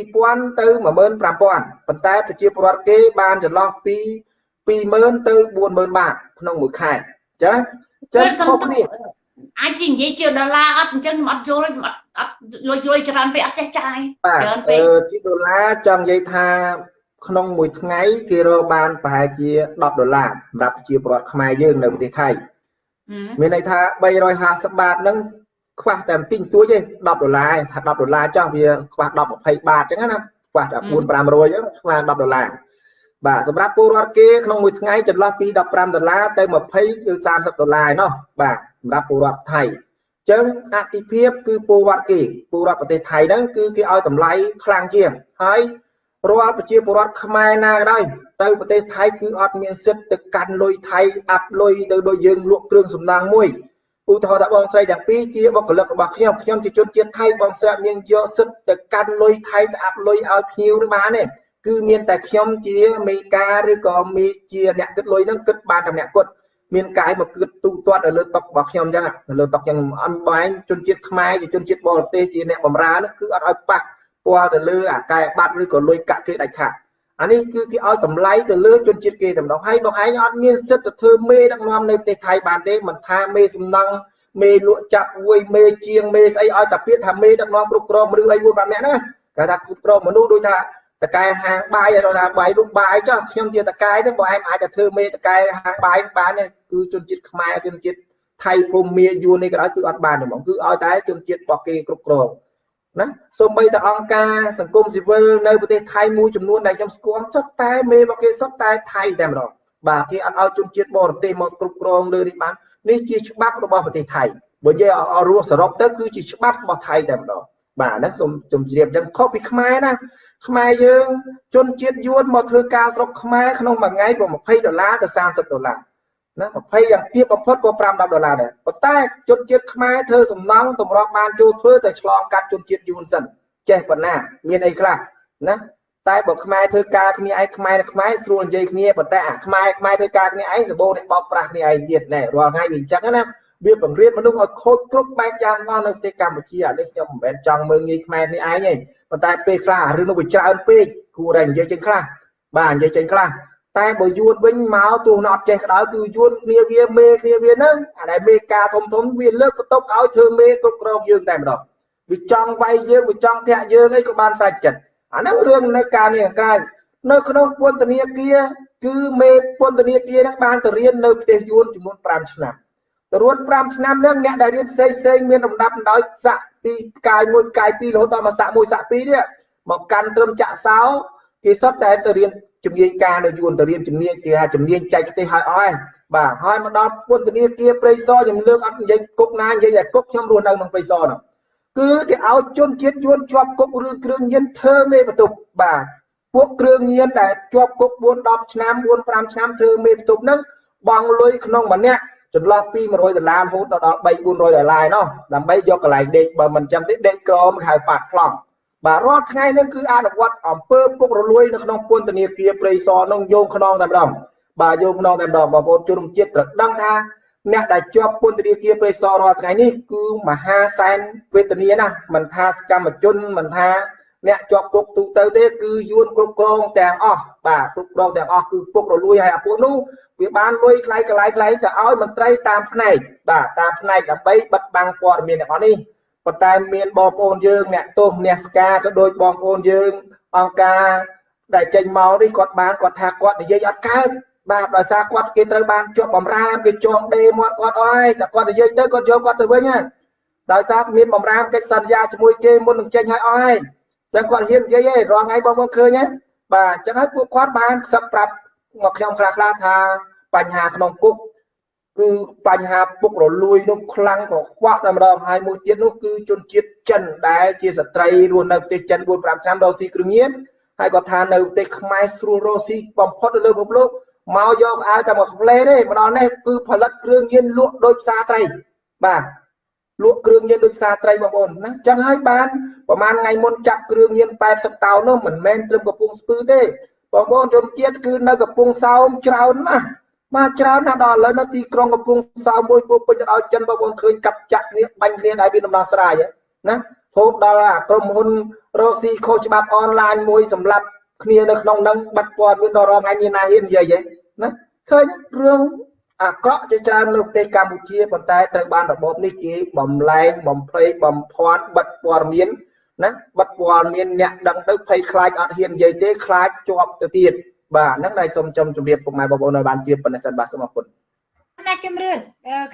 12000ទៅ15000ប៉ុន្តែប្រជាពលរដ្ឋគេបានចន្លោះពី20000ទៅ40000បាតក្នុងមួយខែចាចឹងខុសគ្នាអាចនិយាយជាដុល្លារអត់អញ្ចឹងខ្ញុំអត់យល់ខ្ញុំអត់ អត់លុយលុយច្រើនពេកអត់ចេះចាយច្រើនពេកជាដុល្លារចង់និយាយថាក្នុងមួយថ្ងៃគេរកបានប្រហែលជា10ដុល្លារសម្រាប់ប្រជាពលរដ្ឋខ្មែរយើងនៅប្រទេសថៃមានន័យថា350បាតហ្នឹងខ្វះតែបន្តិចតួចទេ10ដុល្លារថា10ដុល្លារចោះវាខ្វះ10 20បាតអញ្ចឹងណាខ្វះតែ4 500អញ្ចឹងខ្វះ10ដុល្លារបាទសម្រាប់ពលរដ្ឋគេក្នុងមួយថ្ងៃចន្លោះពី15ដុល្លារទៅ20គឺ30ដុល្លារឯណោះបាទសម្រាប់ពលរដ្ឋថៃអញ្ចឹងអតិភិបគឺពលរដ្ឋគេពលរដ្ឋប្រទេសថៃហ្នឹងគឺគេឲ្យតម្លៃខ្លាំងជាងហើយរាល់ប្រជាពលរដ្ឋខ្មែរណាក៏ដោយទៅប្រទេសថៃគឺអត់មានសិទ្ធិទៅកាន់លុយថៃអាប់លុយទៅដូចយើងលក់គ្រឿងសំណង់មួយឧទាហរណ៍ថាបងស្រីទាំងពីរជាបុគ្គលិករបស់ខ្ញុំខ្ញុំជាជនជាតិថៃបងស្រីមានយកសិទ្ធិទៅកាន់លុយថៃទៅអាប់លុយឲ្យភ្ញៀវឬបានទេគឺមានតែខ្ញុំជាមេការឬក៏មេជាអ្នកគិតលុយហ្នឹងគិតបានតែអ្នកគាត់ មានកាយមកគិតទូទាត់នៅលើតុករបស់ខ្ញុំអញ្ចឹងនៅលើតុកយ៉ាងអន់បែងជនជាតិខ្មែរជាជនជាតិបរទេសជាអ្នកបម្រើហ្នឹងគឺអត់ឲ្យប៉ះពាល់ទៅលើអាកាយបាត់ឬក៏លុយកាក់គេដាច់ខាតអានេះគឺគេឲ្យតម្លៃទៅលើជនជាតិគេតែម្ដងហើយបងឯងអត់មានសិទ្ធិទៅធ្វើមេដឹកនាំនៅប្រទេសថៃបានទេមិនថាមេសំណង់មេលក់ចាប់វួយមេជាងមេស្អីឲ្យតែពាក្យថាមេដឹកនាំគ្រប់គ្រងឬអី4 5នាក់ណាគេថាគ្រប់គ្រងមនុស្សដូចថា តកែហាងបាយឲ្យថាបាយលក់បាយចុះខ្ញុំជាតកែទៅបើឯងអាចទៅធ្វើមេតកែហាងបាយបានគឺជនជាតិខ្មែរជនជាតិថៃភូមាយួននេះក៏ដោយគឺអត់បានទេហ្មងគឺឲ្យតែជនជាតិរបស់គេគ្រប់គ្រងណាសូម្បីតែអង្គការសង្គមស៊ីវិលនៅប្រទេសថៃមួយចំនួនដែលខ្ញុំស្គាល់សុទ្ធតែមេរបស់គេសុទ្ធតែថៃតែម្ដងបាទគេអត់ឲ្យជនជាតិបរទេសមកគ្រប់គ្រងលើនេះបាននេះជាច្បាប់របស់ប្រទេសថៃបើនិយាយឲ្យរស់សរុបទៅគឺជាច្បាប់របស់ថៃតែម្ដង បាទហ្នឹងសូមជម្រាបអញ្ចឹងខុសពីខ្មែរណាខ្មែរយើងជនជាតិយួនមកធ្វើការស្រុកខ្មែរក្នុងមួយថ្ងៃពី20ដុល្លារទៅ30ដុល្លារណា20យ៉ាងទាបបំផុតក៏5 10ដុល្លារដែរប៉ុន្តែជនជាតិខ្មែរធ្វើសំណង់តម្រង់បានចូលធ្វើតែឆ្លងកាត់ជនជាតិយួនសិនចេះប៉ុណ្ណាមានអីខ្លះណាតែបើខ្មែរធ្វើការគ្នាឯងខ្មែរနဲ့ខ្មែរស្រួលនិយាយគ្នាប៉ុន្តែអាខ្មែរខ្មែរធ្វើការគ្នាឯងសបោនេះបោកប្រាស់គ្នាឯងទៀតណែរាល់ថ្ងៃវាអញ្ចឹងណា វាបង្រៀនមនុស្សឲ្យខូចគ្រប់បែបយ៉ាងមកនៅប្រទេសកម្ពុជាអានេះខ្ញុំមិនមែនចង់មើងងាយខ្មែរនេះឯងទេប៉ុន្តែពេលខ្លះរឿងនោះវាច្រើនពេកគួរតែនិយាយចេញខ្លះបាទនិយាយចេញខ្លះតែបើយួនវិញមកទោះនៅអត់ចេះក៏ដោយគឺយួនគ្នាវាមេគ្នាវាហ្នឹងអាដែលមេការធំធំវាលើកបន្ទប់ឲ្យធ្វើមេគ្រប់គ្រងយើងតែម្ដងវាចង់វាយយើងវាចង់ធាក់យើងអីក៏បានសាច់ចិត្តអាហ្នឹងរឿងនៅការនេះក្រៅនៅក្នុងពន្ធនាគារគឺមេពន្ធនាគារហ្នឹងបានទៅរៀននៅប្រទេសយួនចំនួន5ឆ្នាំទៅ រួន5ឆ្នាំហ្នឹងអ្នកដែលរៀនផ្សេងផ្សេងមានលំដាប់ដោយសាក់ពីកាយមួយកាយពីររហូតដល់មកសាក់មួយសាក់ពីរនេះមកកាន់ត្រឹមចាក់សោគេសុទ្ធតែទៅរៀនជំនាញការនៅយួនទៅរៀនជំនាញគេថាជំនាញចែកផ្ទះឲ្យអស់បាទហើយមកដល់ពន្ធនាគារព្រៃសរខ្ញុំលើកអត់និយាយគុកណានិយាយតែគុកខ្ញុំរស់នៅក្នុងព្រៃសរនោះគឺគេឲ្យជនជាតិយួនជាប់គុកឬគ្រឿងញៀនធ្វើមេបន្ទប់បាទពួកគ្រឿងញៀនដែលជាប់គុក4 10ឆ្នាំ4 5ឆ្នាំធ្វើមេបន្ទប់ហ្នឹងបងលុយក្នុងម្នាក់ ចន្លោះពី100ដុល្លាររហូតដល់3 400ដុល្លារឯណោះដើម្បីយកកន្លែងដេកបើមិនចឹងទេដេកក្រមហៅប៉ាត់ខ្លងបាទរាល់ថ្ងៃនេះគឺអនុវត្តអំពើពុករលួយនៅក្នុងពន្ធនាគារព្រៃសរនោះយោងខ្នងតែម្ដងបាទយោងខ្នងតែម្ដងបងប្អូនជនជាតិត្រូវដឹងថាអ្នកដែលជាប់ពន្ធនាគារព្រៃសររាល់ថ្ងៃនេះគឺមហាសែនវេទនាណាស់មិនថាសកម្មជនមិនថា អ្នកជាប់គុកទូទៅទេគឺយួនគ្រប់គ្រងទាំងអស់បាទគ្រប់គ្រងទាំងអស់គឺពុករលួយហើយអាពួកនោះវាបានលុយថ្លៃកន្លែងថ្លៃទៅឲ្យមន្ត្រីតាមផ្នែកបាទតាមផ្នែកដើម្បីបិទបាំងព័ត៌មានទាំងអស់នេះប៉ុន្តែមានបងប្អូនយើងអ្នកទោសអ្នកស្ការក៏ដូចបងប្អូនយើងអង្គការដែលចេញមកនេះគាត់បានគាត់ថាគាត់និយាយអត់កើតបាទដោយសារគាត់គេត្រូវបានជាប់បំរាមគេចងដេមាត់គាត់អស់ហើយតែគាត់និយាយទៅគាត់យកគាត់ទៅវិញណាដោយសារមានបំរាមកិច្ចសន្យាជាមួយគេមុននឹងចេញឲ្យអស់ហើយ ចឹងគាត់ហ៊ាននិយាយឯងរាល់ថ្ងៃបងប្អូនឃើញទេបាទអញ្ចឹងហើយពួកគាត់បានខ្សឹបប្រាប់មកខ្ញុំខ្លះខ្លះថាបញ្ហាក្នុងគុកគឺបញ្ហាពុករលួយនោះខ្លាំងក៏ខ្វក់តែម្ដងហើយមួយទៀតនោះគឺជនជាតិចិនដែលជាស្ត្រីរស់នៅប្រទេសចិន4 5ឆ្នាំរស់ស៊ីគ្រឿងញៀនហើយគាត់ថានៅប្រទេសខ្មែរស្រួលរស់ស៊ីបំផុតនៅលើពិភពលោកមកយកអាវតែមកផ្លេទេម្ដងនេះគឺផលិតគ្រឿងញៀនលក់ដោយផ្សារត្រីបាទ លក់គ្រឿងញៀនដោយផ្សារត្រីបងប្អូនណាអញ្ចឹងហើយបានប្រហែលថ្ងៃមុនចាប់គ្រឿងញៀន80តោននោះមិនមែនត្រឹមកំពង់ស្ពឺទេបងប្អូនជនជាតិគឺនៅកំពង់សោមច្រើនណាស់បាទច្រើនណាស់ដល់ឥឡូវនៅទីក្រុងកំពង់សោមមួយពោពេញទៅដោយចិនបងប្អូនឃើញកាប់ចាក់គ្នាបាញ់គ្នាដែលមានដំណោះស្រាយណាហូបដល់អាក្រុមហ៊ុនរកស៊ីខុសច្បាប់អនឡាញមួយសម្រាប់គ្នានៅក្នុងនឹងបាត់ព័ត៌មានដល់រងថ្ងៃមានណាហ៊ាននិយាយទេណាឃើញរឿង អាក្រក់ជាច្រើននៅប្រទេសកម្ពុជាប៉ុន្តែត្រូវបានរបបនេះគេបំលែងបំភ្លៃបំភាន់បិទព័ត៌មានណាបិទព័ត៌មានអ្នកដឹងទៅភ័យខ្លាចអត់ហ៊ាននិយាយទេខ្លាចជាប់ទៅទៀតបាទហ្នឹងដែលសូមចំជម្រាបពុកម៉ែបងប្អូនឲ្យបានជឿប៉ុណ្ណេះសិនបាទសូមអរគុណណាជំរឿន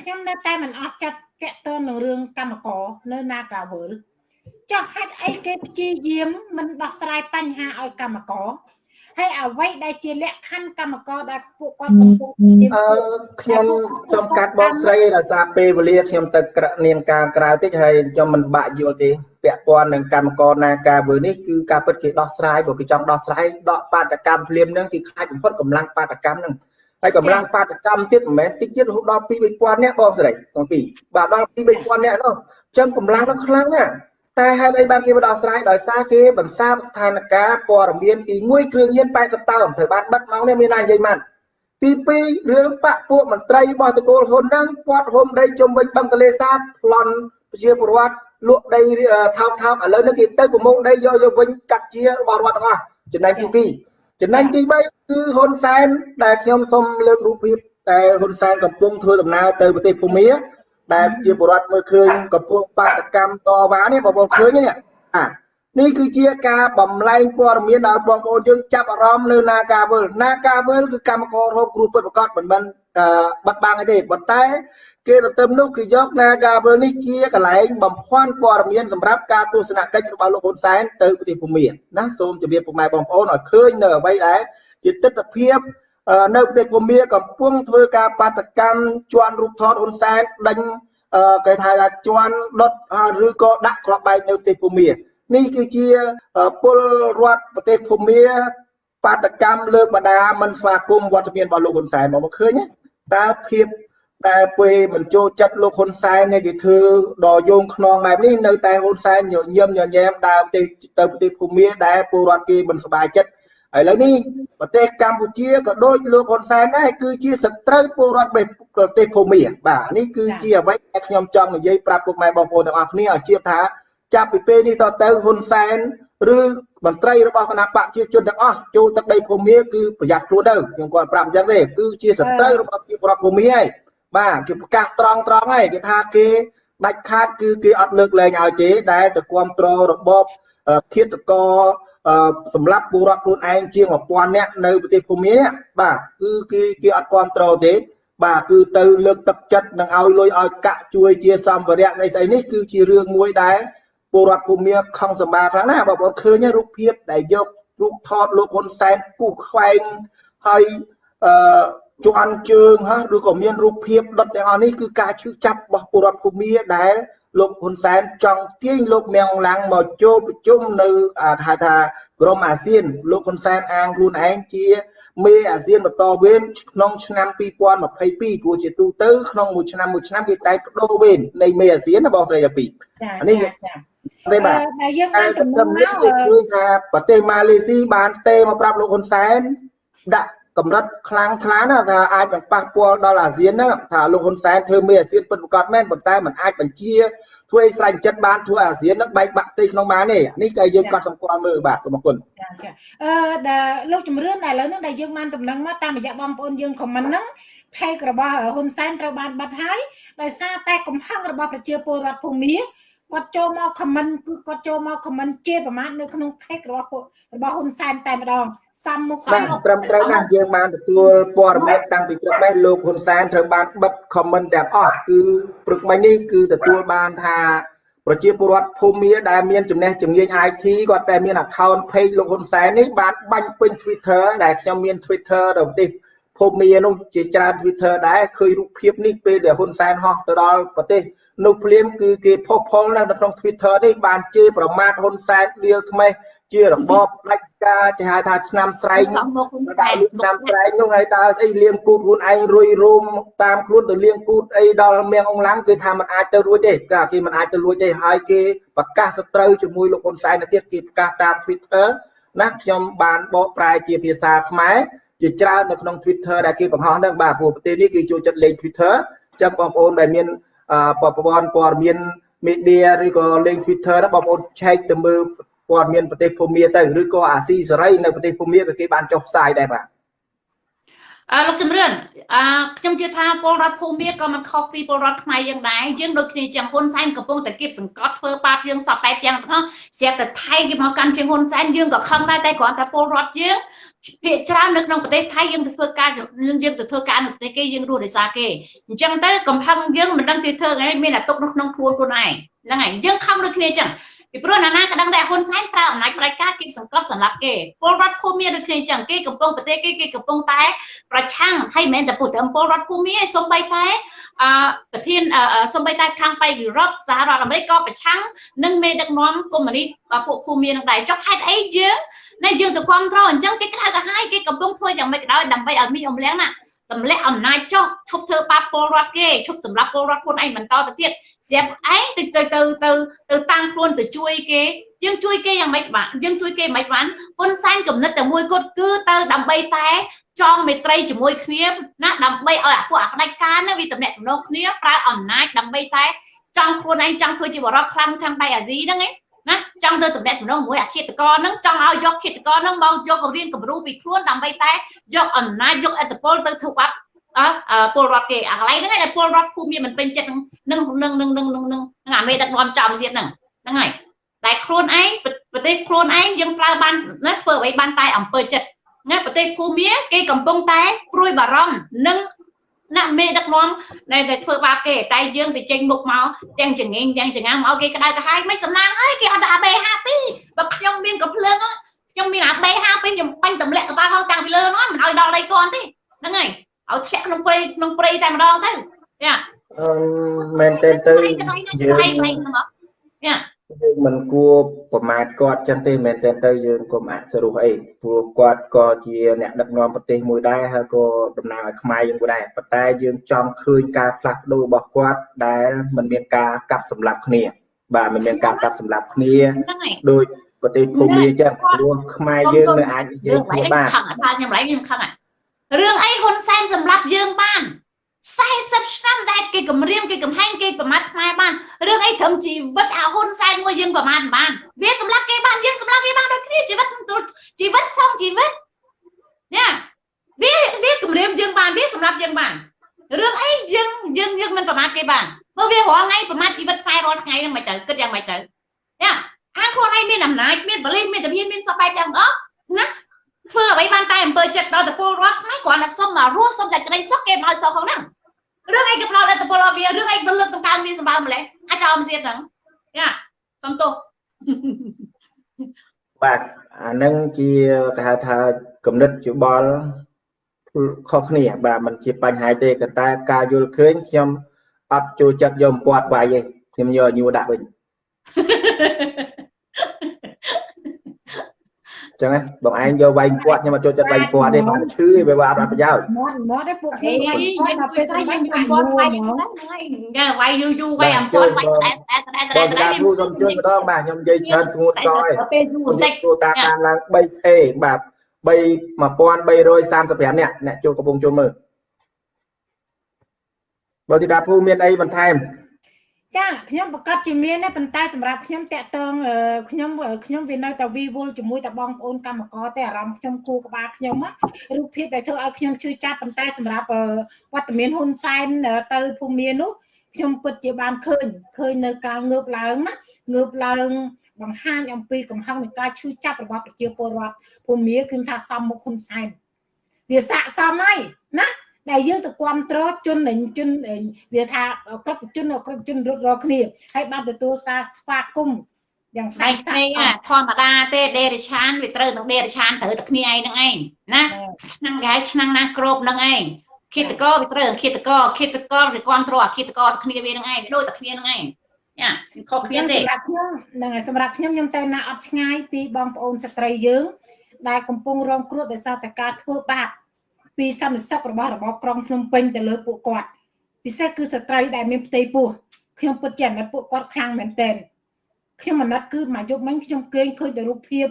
ខ្ញុំនៅតែមិនអស់ចិត្តតកតទៅនឹងរឿងកម្មករនៅ Nagawal ចុះហេតុអីគេព្យាយាមមិនដោះស្រាយបញ្ហាឲ្យកម្មករ ហើយអ្វីដែលជាលក្ខខណ្ឌកម្មករដែលពួកគាត់កំពុងអឺខ្ញុំចំកាត់បងស្រីដោយសារពេលវេលាខ្ញុំទៅនាងការក្រៅតិចហើយខ្ញុំមិនបាក់យល់ទេពាក់ព័ន្ធនឹងកម្មករណាការវើនេះគឺការពិតគេដោះស្រាយព្រោះគេចង់ដោះស្រាយដកបាតកម្មភ្លាមនឹងគេខ្លាចបំផុតកម្លាំងបាតកម្មនឹងហើយកម្លាំងបាតកម្មទៀតមិនមែនតិចទៀតរហូតដល់2 3000នាក់បងស្រីទាំងពីរបាទដល់2 3000នាក់នោះអញ្ចឹងកម្លាំងនឹងខ្លាំងណាស់ តែហេតុអីបានគេបដោះស្រាយដោយសារគេបន្សាបស្ថានភាពព័ត៌មានទី1គ្រឿងញៀន80តោនត្រូវបានបិទមកនេះមានណានិយាយមកទី2រឿងបពពួកមន្ត្រីរបស់តកូលហ៊ុនហ្នឹងពាត់ហុំដីជុំវិញបឹងទលេសាបប្លន់ប្រជាពលរដ្ឋលក់ដីថោកថោកឥឡូវនេះគេទៅប្រមូលដីយកយកវិញកាត់ជារបស់រដ្ឋទាំងអស់ចំណែកទី2ចំណែកទី3គឺហ៊ុនសែនដែលខ្ញុំសូមលើករូបភាពតែហ៊ុនសែនកំពុងធ្វើដំណើរទៅប្រទេសភូមា ដែលជាបរដ្ឋមើលឃើញកំពុងបាតកម្មតវ៉ានេះបងប្អូនឃើញនេះអានេះគឺជាការបំលែងព័ត៌មានដល់បងប្អូនយើងចាប់អារម្មណ៍នៅនាការវើលនាការវើលគឺកម្មកររោគគ្រូពិតប្រកបមិនមិនបាត់បាំងទេប៉ុន្តែ គេទៅទៅនោះគឺយកនាការវើលនេះជាកន្លែងបំភាន់ព័ត៌មានសម្រាប់ការទស្សនកិច្ចរបស់លោកហ៊ុនសែនទៅប្រទេសភូមាណាសូមជម្រាបពុកម៉ែបងប្អូនឲ្យឃើញនៅអ្វីដែលជាទស្សនវិជ្ជា នៅប្រទេសភូមាកំពុងធ្វើការបាតកម្មជន់រូបថតហ៊ុនសែនដេញគេថាថាជន់ដុតឬក៏ដាក់ក្របបែកនៅប្រទេសភូមានេះគឺជាពលរដ្ឋប្រទេសភូមាបាតកម្មលើកបដាមិនស្វាគមន៍វត្តមានរបស់លោកហ៊ុនសែនមកឃើញតើភាពដែលពេលមិនចូលចិត្តលោកហ៊ុនសែននេះគេធ្វើដល់យោងខ្នងបែបនេះនៅតែហ៊ុនសែនញញឹមញញែមដើរទៅទៅប្រទេសភូមាដែលពលរដ្ឋគេមិនសប្បាយចិត្ត ឥឡូវនេះប្រទេសកម្ពុជាក៏ដូចលោកហ៊ុនសែនដែរគឺជាសត្រូវពលរដ្ឋប្រទេសភូមាបាទនេះគឺជាអ្វីដែលខ្ញុំចង់និយាយប្រាប់ពុកម៉ែបងប្អូនទាំងអស់គ្នាឲ្យជឿថាចាប់ពីពេលនេះតទៅហ៊ុនសែនឬមន្ត្រីរបស់គណៈបកជាជនទាំងអស់ចូលទឹកដីភូមាគឺប្រយ័ត្នខ្លួនទៅខ្ញុំគាត់ប្រាប់អញ្ចឹងទេគឺជាសត្រូវរបស់ជាប្រពភូមាហើយបាទគេប្រកាសត្រង់ត្រង់ហើយគេថាគេដាច់ខាតគឺគេអត់លើកលែងឲ្យទេដែលទៅគ្រប់គ្រងរបបឃាតករ សម្រាប់ពលរដ្ឋខ្លួនឯងជាង1000នាក់នៅប្រទេសភូមាបាទគឺគេគេអត់គ្រប់គ្រងទេ បាទគឺទៅលើកទឹកចិត្តនឹងឲ្យលុយឲ្យកាក់ជួយជាសម្ភារៈស្អីស្អីនេះគឺជារឿងមួយដែលពលរដ្ឋភូមាខំសម្បាខ្លាំងណាស់បងប្អូនឃើញរូបភាពដែលយករូបថតលោកហ៊ុនសែនគូសខ្វែងហើយអឺជន់ជើងហ่าឬក៏មានរូបភាពដុតទាំងអស់នេះគឺការឈឺចាប់របស់ពលរដ្ឋភូមាដែល លោកហ៊ុនសែនចង់ទាញលោកមៀងឡាំងមកចូលប្រជុំនៅហៅថាក្រមអាស៊ាន លោកហ៊ុនសែនអាងខ្លួនឯងជាមេអាស៊ានបន្តវេនក្នុងឆ្នាំ2022ព្រោះជាទូទៅក្នុងមួយឆ្នាំមួយឆ្នាំគេតែបដូរវេននៃមេអាស៊ានណាបងស្រីអាពីអានេះទេបាទតែយើងបានកំណត់មកឃើញថាប្រទេសម៉ាឡេស៊ីបានទេមកប្រាប់លោកហ៊ុនសែនដាក់ កម្រិតខ្លាំងខ្លាណាថាអាចនឹងប៉ះពាល់ដល់អាស៊ានហ្នឹងថាលោកហ៊ុនសែនធ្វើមេអាស៊ានពិតប្រាកដមែនប៉ុន្តែมันអាចបញ្ជាធ្វើឲ្យស្រេចចិត្តបានធ្វើអាស៊ានហ្នឹងបែកបាក់ទីក្នុងបានទេនេះក៏យើងកត់សម្គាល់មើលបាទសូមអរគុណចាចាអឺដែលលោកជំរឿនដែលឥឡូវហ្នឹងដែលយើងបានដំណឹងមកតាមរយៈបងប្អូនយើងខមមិនហ្នឹងផេករបស់ហ៊ុនសែនត្រូវបានបាត់ហើយដោយសារតែកំហឹងរបស់ប្រជាពលរដ្ឋភូមិ គាត់ចូលមក comment គឺគាត់ចូលមក comment ជាប្រមាថនៅក្នុង page របស់របស់ហ៊ុនសែនតែម្ដងសំមុខបាទត្រឹមត្រូវណាស់យើងបានទទួលព័ត៌មានតាំងពីព្រឹកនេះលោកហ៊ុនសែនត្រូវបានបិទ comment ទាំងអស់គឺព្រឹកមិញនេះគឺទទួលបានថាប្រជាពលរដ្ឋភូមិដែលមានចំណេះជំនាញ IT គាត់តែមាន account page លោកហ៊ុនសែននេះបានបាញ់ពេញ Twitter ដែលខ្ញុំមាន Twitter ទៅប្រទេសភូមិនោះជាច្រើន Twitter ដែរឃើញរូបភាពនេះពេលដែលហ៊ុនសែនហោះទៅដល់ប្រទេស នោះភ្លាមគឺគេផុសផុលនៅក្នុង Twitter នេះបានជេរប្រមាថហ៊ុនសែនដៀលថ្មេះជារបបផ្ដាច់ការគេហៅថាឆ្នាំស្រែងដើរឆ្នាំស្រែងនោះហើយដើរស្អីលៀងគូតខ្លួនឯងរុយរោមតាមខ្លួនទៅលៀងគូតអីដល់មៀងអងឡាំងគេថាมันអាចទៅរួចទេក៏គេมันអាចទៅរួចទេហើយគេប្រកាសសត្រូវជាមួយលោកហ៊ុនសែនទៅទៀតគេប្រកាសតាម Twitter ណាខ្ញុំបានបកប្រែជាភាសាខ្មែរជាច្រើននៅក្នុង Twitter ដែលគេបង្ហោះហ្នឹងបាទព្រោះប្រទេសនេះគេចូលចិត្តលេង Twitter ចាំបងប្អូនដែលមាន ប្រព័ន្ធព័ត៌មាន media ឬក៏លេង Twitter ណាបងប្អូនឆែកទៅមើលព័ត៌មានប្រទេសភូមាទៅឬក៏អាស៊ីសេរីនៅប្រទេសភូមាក៏គេបានចុះផ្សាយដែរបាទអឺលោកជំរឿនអឺខ្ញុំជឿថាពលរដ្ឋភូមាក៏មិនខុសពីពលរដ្ឋខ្មែរយើងដែរយើងដូចគ្នាចឹងហ៊ុនសែនកំពុងតែគៀបសង្កត់ធ្វើបាបយើងសពបែបយ៉ាងទាំងអស់ស្រាប់តែថៃគេមកកាន់ជាងហ៊ុនសែនយើងក៏ខឹងដែរតែគ្រាន់តែពលរដ្ឋយើង ភាគច្រើននៅក្នុងប្រទេសថៃយើងទៅធ្វើការយើងយើងទៅធ្វើការនៅប្រទេសគេយើងរស់ដោយសារគេអញ្ចឹងទៅកំហឹងយើងមិនដឹងទីធ្វើអីមានតែទុកនៅក្នុងខ្លួនខ្លួនឯងហ្នឹងហើយយើងខំដូចគ្នាអញ្ចឹងពីព្រោះណាណាក៏ដឹងដែរហ៊ុនសែនប្រើអំណាចផ្ដាច់ការគៀបសង្កត់សម្រាប់គេពលរដ្ឋភូមិដូចគ្នាអញ្ចឹងគេកំពុងប្រទេសគេគេកំពុងតែប្រឆាំងហើយមិនមែនតែពុទ្ធពលរដ្ឋភូមិឯងសូម្បីតែអឺប្រធានសូម្បីតែខាងបៃយុរ៉ុបសហរដ្ឋអាមេរិកក៏ប្រឆាំងនឹងមេដឹកនាំកុម្មុយនីសពួកភូមិនឹងដែរចុះហេតុអីយើង ណាយើងទៅគ្រប់គ្រងអញ្ចឹងគេក្តៅទៅហើយគេកំពុងធ្វើយ៉ាងម៉េចក៏ដោយដើម្បីឲ្យមីអំលៀងណាទម្លាក់អំណាចចុះឈប់ធ្វើបាបពលរដ្ឋគេឈប់សម្រាប់ពលរដ្ឋខ្លួនឯងបន្តទៅទៀតស្រាប់ឯងទៅទៅទៅទៅទៅតាំងខ្លួនទៅជួយគេយើងជួយគេយ៉ាងម៉េចបាទយើងជួយគេមិនបានហ៊ុនសែនកំណត់តែមួយគត់គឺទៅដើម្បីតែចងមេត្រីជាមួយគ្នាណាដើម្បីឲ្យអាពួកអាផ្ដាច់ការហ្នឹងវាតំណាក់តំណងគ្នាប្រើអំណាចដើម្បីតែចង់ខ្លួនឯងចង់ធ្វើជាបរិបទខ្លាំងខាងបៃអាស៊ីហ្នឹងឯង ណាចង់ទៅតំណែងតំណងមួយអាឃាតកហ្នឹងចង់ឲ្យយកឃាតកហ្នឹងមកយករៀនគំរូពីខ្លួនដើម្បីតែយកអំណាចយកអធិបុលទៅធ្វើបាបអពលរដ្ឋគេអាកន្លែងហ្នឹងឯងពលរដ្ឋភូមិមានមិនពេញចិត្តនឹងនឹងនឹងនឹងនឹងនឹងអាមេដឹកនាំចំទៀតហ្នឹងហ្នឹងហើយតែខ្លួនឯងប្រទេសខ្លួនឯងយើងប្រើបានណាធ្វើអ្វីបានតែអំពើចិត្តណាប្រទេសភូមាគេកំពុងតែព្រួយបារម្ភនឹង ណាមេដឹកនាំដែលតែធ្វើបាបគេតែយើងទៅចេញមុខមកទាំងចងេងទាំងចងាមកគេក្តៅក្រហាយមិនសំណាងអើយគេអត់ដាក់ AB52 បើខ្ញុំមានកំភ្លើងខ្ញុំមាន AB52 ខ្ញុំបាញ់ទម្លាក់ក្បាលហោតាំងពីលើនោះមិនឲ្យដល់ដីកនទេហ្នឹងហើយឲ្យធ្លាក់ក្នុងព្រៃក្នុងព្រៃតែម្ដងទៅយ៉ាអឺមែនទេទៅយើងយ៉ា យើងមិនគួរប្រមាថគាត់ចឹងទេមែនទេទៅយើងកុំអសរុបអីព្រោះគាត់ក៏ជាអ្នកដឹកនាំប្រទេសមួយដែរហើយក៏តំណាងឲ្យខ្មែរយើងមួយដែរប៉ុន្តែយើងចង់ឃើញការផ្លាស់ប្ដូររបស់គាត់ដែលមិនមានការកាប់សម្លាប់គ្នា បាទមិនមានការកាប់សម្លាប់គ្នាដោយប្រទេសភូមាចឹងព្រោះខ្មែរយើងនៅអាចនិយាយគ្នាបានខឹងថាខ្ញុំឡៃខ្ញុំខឹងរឿងអីហ៊ុនសែនសម្លាប់យើងបាន 40ឆ្នាំដែលគេគម្រាមគេកំហែងគេប្រមាថខ្មែរបានរឿងអីត្រឹមជីវិតអាហ៊ុនសែនមួយយើងប្រមាថបានវាសម្រាប់គេបានយើងសម្រាប់វាបានដូចគ្នាជីវិតជីវិតសងជីវិតណាវាវាគម្រាមយើងបានវាសម្រាប់យើងបានរឿងអីយើងយើងយើងមិនប្រមាថគេបានព្រោះវារាល់ថ្ងៃប្រមាថជីវិតខ្មែររាល់ថ្ងៃហ្នឹងមិនទៅគិតយ៉ាងម៉េចទៅណាអាខ្លួនឯងមានអំណាចមានបលិសមានតាមានមានសពបែបទាំងអស់ណា ធ្វើអ្វីបានតែអំពើចិត្តដល់តពលរដ្ឋខ្មែរគ្រាន់តែសុំមករស់សុំតែក្តីសុខគេមកឲ្យសុខផងហ្នឹងរឿងអីក៏ផ្ដោតអត្តពលឲ្យវារឿងអីទៅលើកតម្កើងវាសម្បើម្លេះអាចោលមិនសៀតហ្នឹងយ៉ាសំទោសបាទអានឹងជាគេហៅថាគំនិតយោបល់ខុសគ្នាបាទมันជាបញ្ហាទេប៉ុន្តែការយល់ឃើញខ្ញុំអត់ចូលចិត្តយកពាត់វាយទេខ្ញុំយកញួរដាក់វិញ ចឹងបងឯងយកវាយគាត់ខ្ញុំមកចូលចិត្តវាយគាត់ទេបានឈឺវាអត់ប្រយោជន៍មកមកទេពួកខ្ញុំវាយគាត់មកពេលស្អីខ្ញុំគាត់វាយហ្នឹងវាយយូរយូរវាយអំពតវាយតែតែតែតែតែខ្ញុំខ្ញុំជួយម្ដងបាទខ្ញុំនិយាយច្រើនស្ងួតកយពេលយូរបន្តិចទូតាមបានឡើង 3K បាទ3 1335នាក់អ្នកចូលកំពុងចូលមើលបើទីដាភូមានអីបន្ថែម ចាខ្ញុំប្រកាសជាមានដែរប៉ុន្តែសម្រាប់ខ្ញុំតាក់ទងខ្ញុំខ្ញុំវានៅតែវីវល់ជាមួយតែបងប្អូនកម្មករតែអារម្មណ៍ខ្ញុំគូក្បាលខ្ញុំរូបភាពដែលធ្វើឲ្យខ្ញុំឈឺចាប់ប៉ុន្តែសម្រាប់វត្តមានហ៊ុនសែនទៅភូមិមាននោះខ្ញុំពិតជាបានឃើញឃើញនៅការងើបឡើងណាងើបឡើងបង្ហាញអំពីកំហឹងនៃការឈឺចាប់របស់ប្រជាពលរដ្ឋភូមិគឺថាសំមុខហ៊ុនសែនវាស័កសមហើយណា ដែលយើងទៅគ្រប់គ្រងជនជនវាថាគ្រប់ជនគ្រប់ជនរត់រកគ្នាហើយបានទទួលការស្វាគមន៍យ៉ាងស្អាតស្អាតធម្មតាទេដេរិឆានវាត្រូវនឹងដេរិឆានត្រូវតែគ្នាឯងហ្នឹងឯងណាឆ្នាំគេឲ្យឆ្នាំណាក្របហ្នឹងឯងឃាតកវាត្រូវឃាតកឃាតកវាគ្រប់គ្រងអាឃាតកទៅគ្នាវាហ្នឹងឯងដូចតែគ្នាហ្នឹងឯងយ៉ាខុសគ្នាទេសម្រាប់ខ្ញុំហ្នឹងហើយសម្រាប់ខ្ញុំខ្ញុំទៅណាអត់ឆ្ងាយពីបងប្អូនស្ត្រីយើងដែលកំពុងរងគ្រោះដោយសារតែការធ្វើបាប ពីសន្តិសុខរបស់របបក្រុងភ្នំពេញទៅលើពួកគាត់ពិសេសគឺស្ត្រីដែលមានផ្ទៃពោះខ្ញុំពិតជាអាណិតពួកគាត់ខ្លាំងមែនទែនខ្ញុំអាណិតគឺមួយយប់មិញខ្ញុំគេងឃើញតែរូបភាព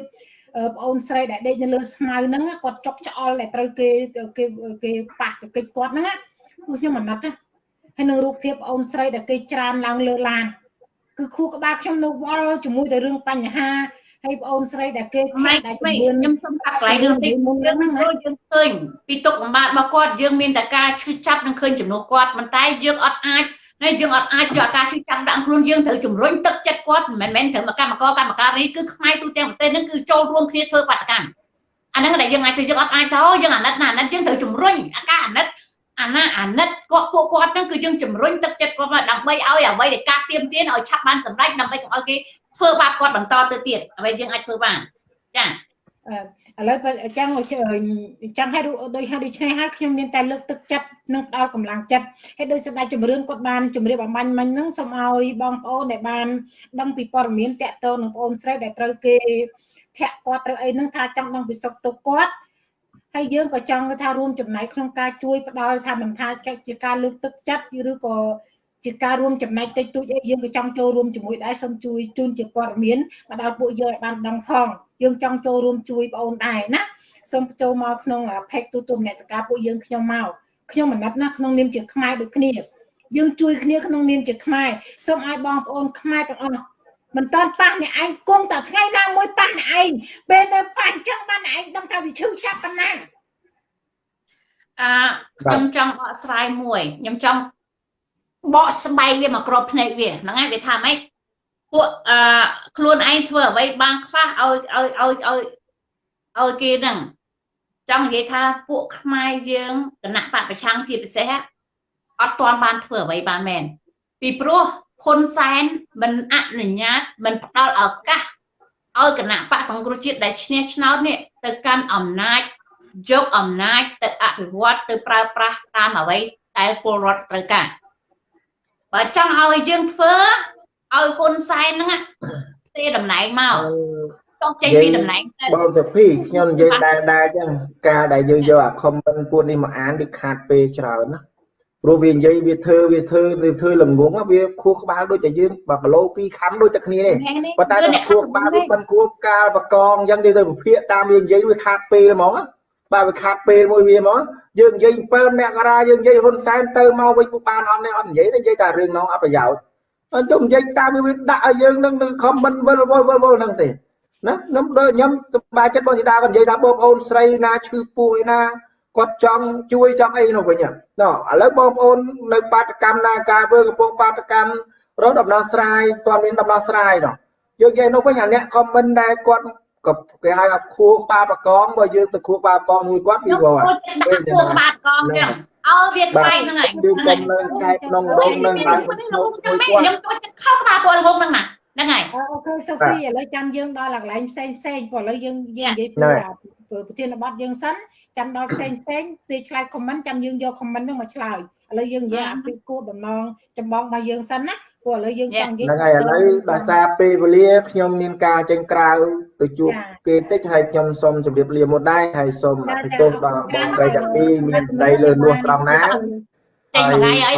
បងអូនស្រីដែលដេកនៅលើស្មៅហ្នឹងគាត់ចុកច្អល់ដែលត្រូវគេគេគេប៉ះទៅកិច្ចគាត់ហ្នឹងគឺខ្ញុំអាណិតណាហើយនឹងរូបភាពបងអូនស្រីដែលគេច្រានឡើងលើឡានគឺខួរក្បាលខ្ញុំនៅវល់ជាមួយតែរឿងបញ្ហា ហើយបងអូនស្រីដែលគេថាដែលខ្ញុំសុំកាត់កន្លែងរឿងតិចមុនហ្នឹងយើងឃើញពីទុកបំបាតរបស់គាត់យើងមានតែការឈឺចាប់នឹងឃើញចំនួនគាត់ប៉ុន្តែយើងអត់អាចហើយយើងអត់អាចយកអាការឈឺចាប់ដាក់ខ្លួនយើងត្រូវជំរុញទឹកចិត្តគាត់មិនមែនត្រូវមកកម្មករកម្មការនេះគឺខ្មែរទូទាំងប្រទេសហ្នឹងគឺចូលរួមគ្នាធ្វើបាតកម្មអាហ្នឹងដែលយើងអាចធ្វើយើងអត់អាចទៅយើងអាណិតណាអាណិតយើងត្រូវជំរុញអាការអាណិតអាណាអាណិតគាត់ពួកគាត់ហ្នឹងគឺយើងជំរុញទឹកចិត្តគាត់មកដើម្បីឲ្យអ្វីដែលការទៀមទានឲ្យឆាប់បានសម្រេចដើម្បីកុំឲ្យគេ ធ្វើបាបគាត់បន្តទៅទៀតអ្វីយើងអាចធ្វើបានចាឥឡូវអញ្ចឹងអញ្ចឹងហើយដូចហើយដូច្នេះហើយខ្ញុំមានតែលើកទឹកចិត្តនិងផ្ដល់កម្លាំងចិត្តហើយដោយសម្ដេចជំរឿនគាត់បានជម្រាបអំបញ្ញមិញហ្នឹងសូមឲ្យបងប្អូនដែលបានដឹងពីព័ត៌មានតាក់ទងនឹងបងអូនស្រីដែលត្រូវគេធាក់គាត់ត្រូវអីហ្នឹងថាចង់ដឹងពីសុខទុក្ខគាត់ហើយយើងក៏ចង់ថារួមចំណែកក្នុងការជួយផ្ដល់ថាមិនថាជាការលើកទឹកចិត្តឬក៏ ជាការរួមចំណែកតិចតួចអីយើងក៏ចង់ចូលរួមជាមួយដែរសូមជួយជូនជាព័ត៌មានមកដល់ពួកយើងឲ្យបានដឹងផងយើងចង់ចូលរួមជួយបងអូនដែរណាសូមចូលមកក្នុង page ទូទួលមនសិការពួកយើងខ្ញុំមកខ្ញុំមណិតណាក្នុងនាមជាខ្មែរដូចគ្នាយើងជួយគ្នាក្នុងនាមជាខ្មែរសូមឲ្យបងប្អូនខ្មែរទាំងអស់មិនតន់ប៉ះអ្នកឯងគង់តែថ្ងៃណាមួយប៉ះអ្នកឯងពេលនៅប៉ះអញ្ចឹងបានអ្នកឯងដឹងថាវាឈឺចាប់ប៉ុណ្ណាអឺខ្ញុំចង់បកស្រាយមួយខ្ញុំចង់ បកស្បែកវាមកក្របភ្នែកវាហ្នឹងហើយវាថាម៉េចពួកអឺខ្លួនឯងធ្វើអ្វីបានខ្លះឲ្យឲ្យឲ្យឲ្យឲ្យគេហ្នឹងចង់និយាយថាពួកខ្មែរយើងគណៈបពប្រឆាំងជាពិសេសអត់ទាន់បានធ្វើអ្វីបានមែនពីព្រោះហ៊ុនសែនមិនអនុញ្ញាតមិនផ្ដល់ឱកាសឲ្យគណៈបកសង្គ្រោះជាតិដែលឈ្នះឆ្នោតនេះទៅកាន់អំណាចយកអំណាចទៅអភិវឌ្ឍទៅប្រើប្រាស់តាមអ្វីដែលពលរដ្ឋត្រូវការ បើចង់ឲ្យយើងធ្វើឲ្យហ៊ុនសែនហ្នឹងផ្ទេតំណែងមកចង់ចេញពីតំណែងទៅបងសុភីខ្ញុំនិយាយដែរដែរចឹងការដែលយើងយកអាខមមិនពួកនេះមកអានវាខាតពេលច្រើនណាព្រោះវានិយាយវាធ្វើវាធ្វើវាធ្វើល្ងងវាខួរក្បាលដូចតែយើងបើគីឡូ2ខាំដូចតែគ្នានេះប៉ុន្តែខួរក្បាលវាមិនគួរកាលបកងអញ្ចឹងទៅវិភាគតាមវានិយាយវាខាតពេលហ្មង បើវាខាត់ពេលមួយវាមកយើងនិយាយ7មករាយើងនិយាយហ៊ុនសែនទៅមកវិញបានអត់នេះអត់និយាយទេនិយាយតែរឿងនោះអត់ប្រយោជន៍អត់ទៅនិយាយតាមវាដាក់ឲ្យយើងនឹងខមមិនវិលវល់វល់វល់ហ្នឹងទេណាខ្ញុំដូចខ្ញុំសប្បាយចិត្តបងធីតាគាត់និយាយថាបងប្អូនស្រីណាឈឺពោះឯណាគាត់ចង់ជួយចង់អីនោះវិញណ៎ឥឡូវបងប្អូននៅបាតកម្មណាការធ្វើកំពុងបាតកម្មរកដំណោះស្រាយតើមានដំណោះស្រាយណ៎យើងនិយាយនោះវិញអាអ្នកខមមិនដែលគាត់ ក៏គេហៅថាខួរក្បាលប្រកងបើយើងទៅខួរក្បាលប្រកងមួយគាត់វាវល់ខួរក្បាលប្រកងចឹងឲ្យវាខ្វែងហ្នឹងហើយយើងកុំនៅកែក្នុងរោងនឹងបានមិនស្នូកជាមួយគាត់ខ្ញុំចូលចិត្តខោក្បាលពលហុងហ្នឹងណាហ្នឹងហើយអូខេសូហ្វីឥឡូវចាំយើងដល់កន្លែងផ្សេងផ្សេងព្រោះឥឡូវយើងយើងនិយាយពីប្រធានបទយើងសិនចាំដល់ផ្សេងផ្សេងពេលឆ្លើយខមមិនចាំយើងយកខមមិនហ្នឹងមកឆ្លើយឥឡូវយើងនិយាយអំពីគោលបំណងចម្បងរបស់យើងសិនណា ព្រោះឥឡូវយើងចង់និយាយហ្នឹងហើយឥឡូវដោយសារពេលវេលាខ្ញុំមានការចេញក្រៅទៅជួបគេតិចហើយខ្ញុំសូមជម្រាបលាមុនដែរហើយសូមអភិទោសដល់បងស្រីទាំងពីរមានសម្ដីលើនួសត្រង់ណាចេញមួយថ្ងៃហើយ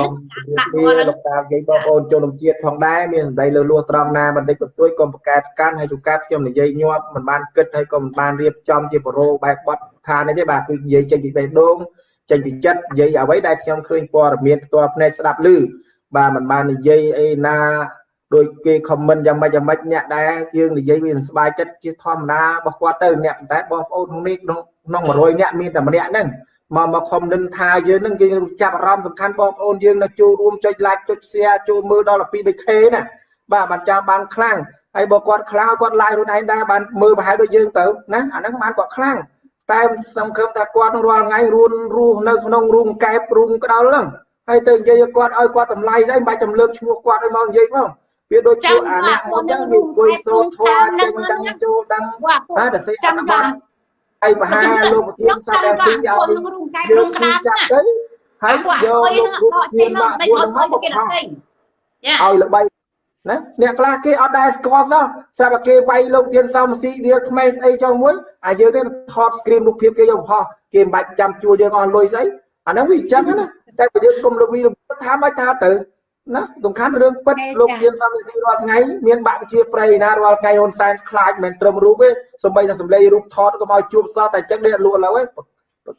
ដាក់គាត់លោកតានិយាយបងប្អូនជនជាតិផងដែរមានសម្ដីលើលួសត្រង់ណាបន្តិចបន្តួចកុំប្រកែកកាន់ហើយជួនកាលខ្ញុំនិយាយញាប់មិនបានគិតហើយក៏មិនបានរៀបចំជាប្រូបែបបត់ថានេះទេបាទគឺនិយាយចេញពីបេះដូងចេញពីចិត្តនិយាយអ្វីដែលខ្ញុំឃើញព័ត៌មានផ្ទាល់ភ្នែកស្ដាប់ឮ បាទមិនបាននិយាយអីណាដោយគេខមមិនយ៉ាងម៉េចយ៉ាងម៉េចអ្នកដែលយើងនិយាយវាស្បាយចិត្តជាធម្មតារបស់គាត់ទៅអ្នកតែបងប្អូនក្នុងនេះក្នុង100អ្នកមានតែម្នាក់ហ្នឹងមកមកខមមិនថាយើងនឹងយើងចាប់អារម្មណ៍សំខាន់បងប្អូនយើងនៅចូលរួមចុច like ចុច share ចូលមើលដល់12 3k ណាបាទបានចាំបានខ្លាំងហើយបើគាត់ខ្លាំងគាត់ like ខ្លួនឯងដែរបានមើលប្រហែលដូចយើងទៅណាអាហ្នឹងបានគាត់ខ្លាំងតែសង្ឃឹមថាគាត់នឹងរាល់ថ្ងៃរួនរស់នៅក្នុងរូងកែបរូងក្តោលហ្នឹង ហើយទៅនិយាយគាត់ឲ្យគាត់តម្លៃស្អីមិនបាច់ចម្លើកឈ្មោះគាត់ឲ្យមកនិយាយមកវាដូចជាអាអ្នកមកចឹងនិយាយសូត្រធម៌ចេញដឹងចូលដឹងហើយតែសេចាំបាត់ហើយមហាលោកប្រធានសាស្ត្រស៊ីឲ្យយើងចាប់ទៅហើយយកលោកប្រធានមកពួនមកបកឲ្យល្បីណាអ្នកខ្លះគេអត់ដែលស្គាល់សោះស្រាប់តែគេវាយលោកធានសំស៊ីដៀលថ្មីស្អីចុះមួយអាយើងនេះថត screen រូបភាពគេយកបោះគេមិនបាច់ចាំជួលយើងអស់លុយស្អីអាហ្នឹងវាអញ្ចឹងណា តែបើយើងគុំលវីថាមកថាទៅណាសំខាន់រឿងពិតលោកធានសំស៊ីរាល់ថ្ងៃមានបាក់ជាប្រៃណារាល់ថ្ងៃហ៊ុនសែនខ្លាចមិនត្រឹមរូបទេសំបីតែសំឡេងរូបថតក៏មកជួបសោះតែចឹងនេះលួឡើយ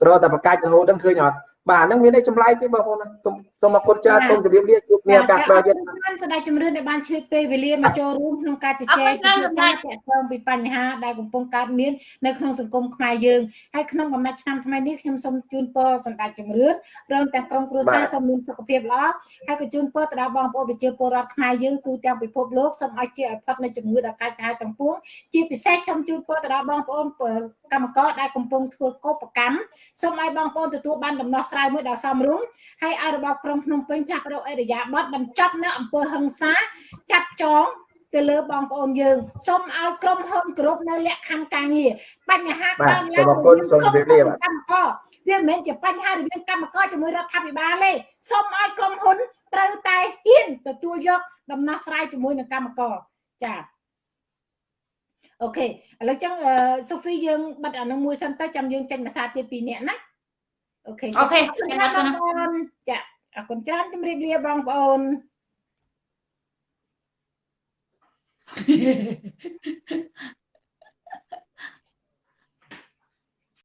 ប្រតែប្រកាច់រហូតហ្នឹងឃើញអត់ បាទហ្នឹងមានន័យចម្លែកទេបងប្អូនសូមសូមអរគុណច្រើនសូមជម្រាបលាជួបគ្នាឱកាសក្រោយទៀតបានស្ដេចជំរឿនដែលបានឆ្លៀតពេលវេលាមកចូលរួមក្នុងការជជែកពីការតាក់ទងពីបញ្ហាដែលកំពុងកើតមាននៅក្នុងសង្គមខ្មែរយើងហើយក្នុងបំណាច់ឆ្នាំថ្មីនេះខ្ញុំសូមជូនពរសម្ដេចជំរឿនព្រមទាំងក្រុមគ្រួសារសូមមានសុខភាពល្អហើយក៏ជូនពរទៅដល់បងប្អូនប្រជាពលរដ្ឋខ្មែរយើងទូទាំងពិភពលោកសូមឲ្យជាឲ្យផុតនៃជំងឺដ៏កាចសាហាវទាំងពួងជាពិសេសខ្ញុំជូនពរទៅដល់បងប្អូនកម្មករដែលកំពុងធ្វើកោបកម្មសូមឲ្យបងប្អូនទទួលបានដំណោះស្រាយមួយដ៏សមរម្យហើយឲ្យរបបក្រុងភ្នំពេញផ្លាស់ប្ដូរអេរយាប័តបញ្ចប់នៅអំពើហិង្សាចាប់ចងទៅលើបងប្អូនយើងសូមឲ្យក្រុមហ៊ុនគ្រប់នៅលក្ខខណ្ឌការងារបញ្ហាកើតឡើងសូមអរគុណសូមជម្រាបលាបាទកម្មករវាមិនមែនជាបញ្ហារវាងកម្មករជាមួយរដ្ឋាភិបាលទេសូមឲ្យក្រុមហ៊ុនត្រូវតែហ៊ានទទួលយកដំណោះស្រាយជាមួយនឹងកម្មករចា៎ OK ឥឡូវចឹងសូហ្វីយើងបិទអានោះមួយសិនទៅចាំយើងចេញភាសាទៀតពីរនាក់ណា OK OK ចាំបងប្អូនចាអរគុណច្រើនជម្រាបលាបងប្អូន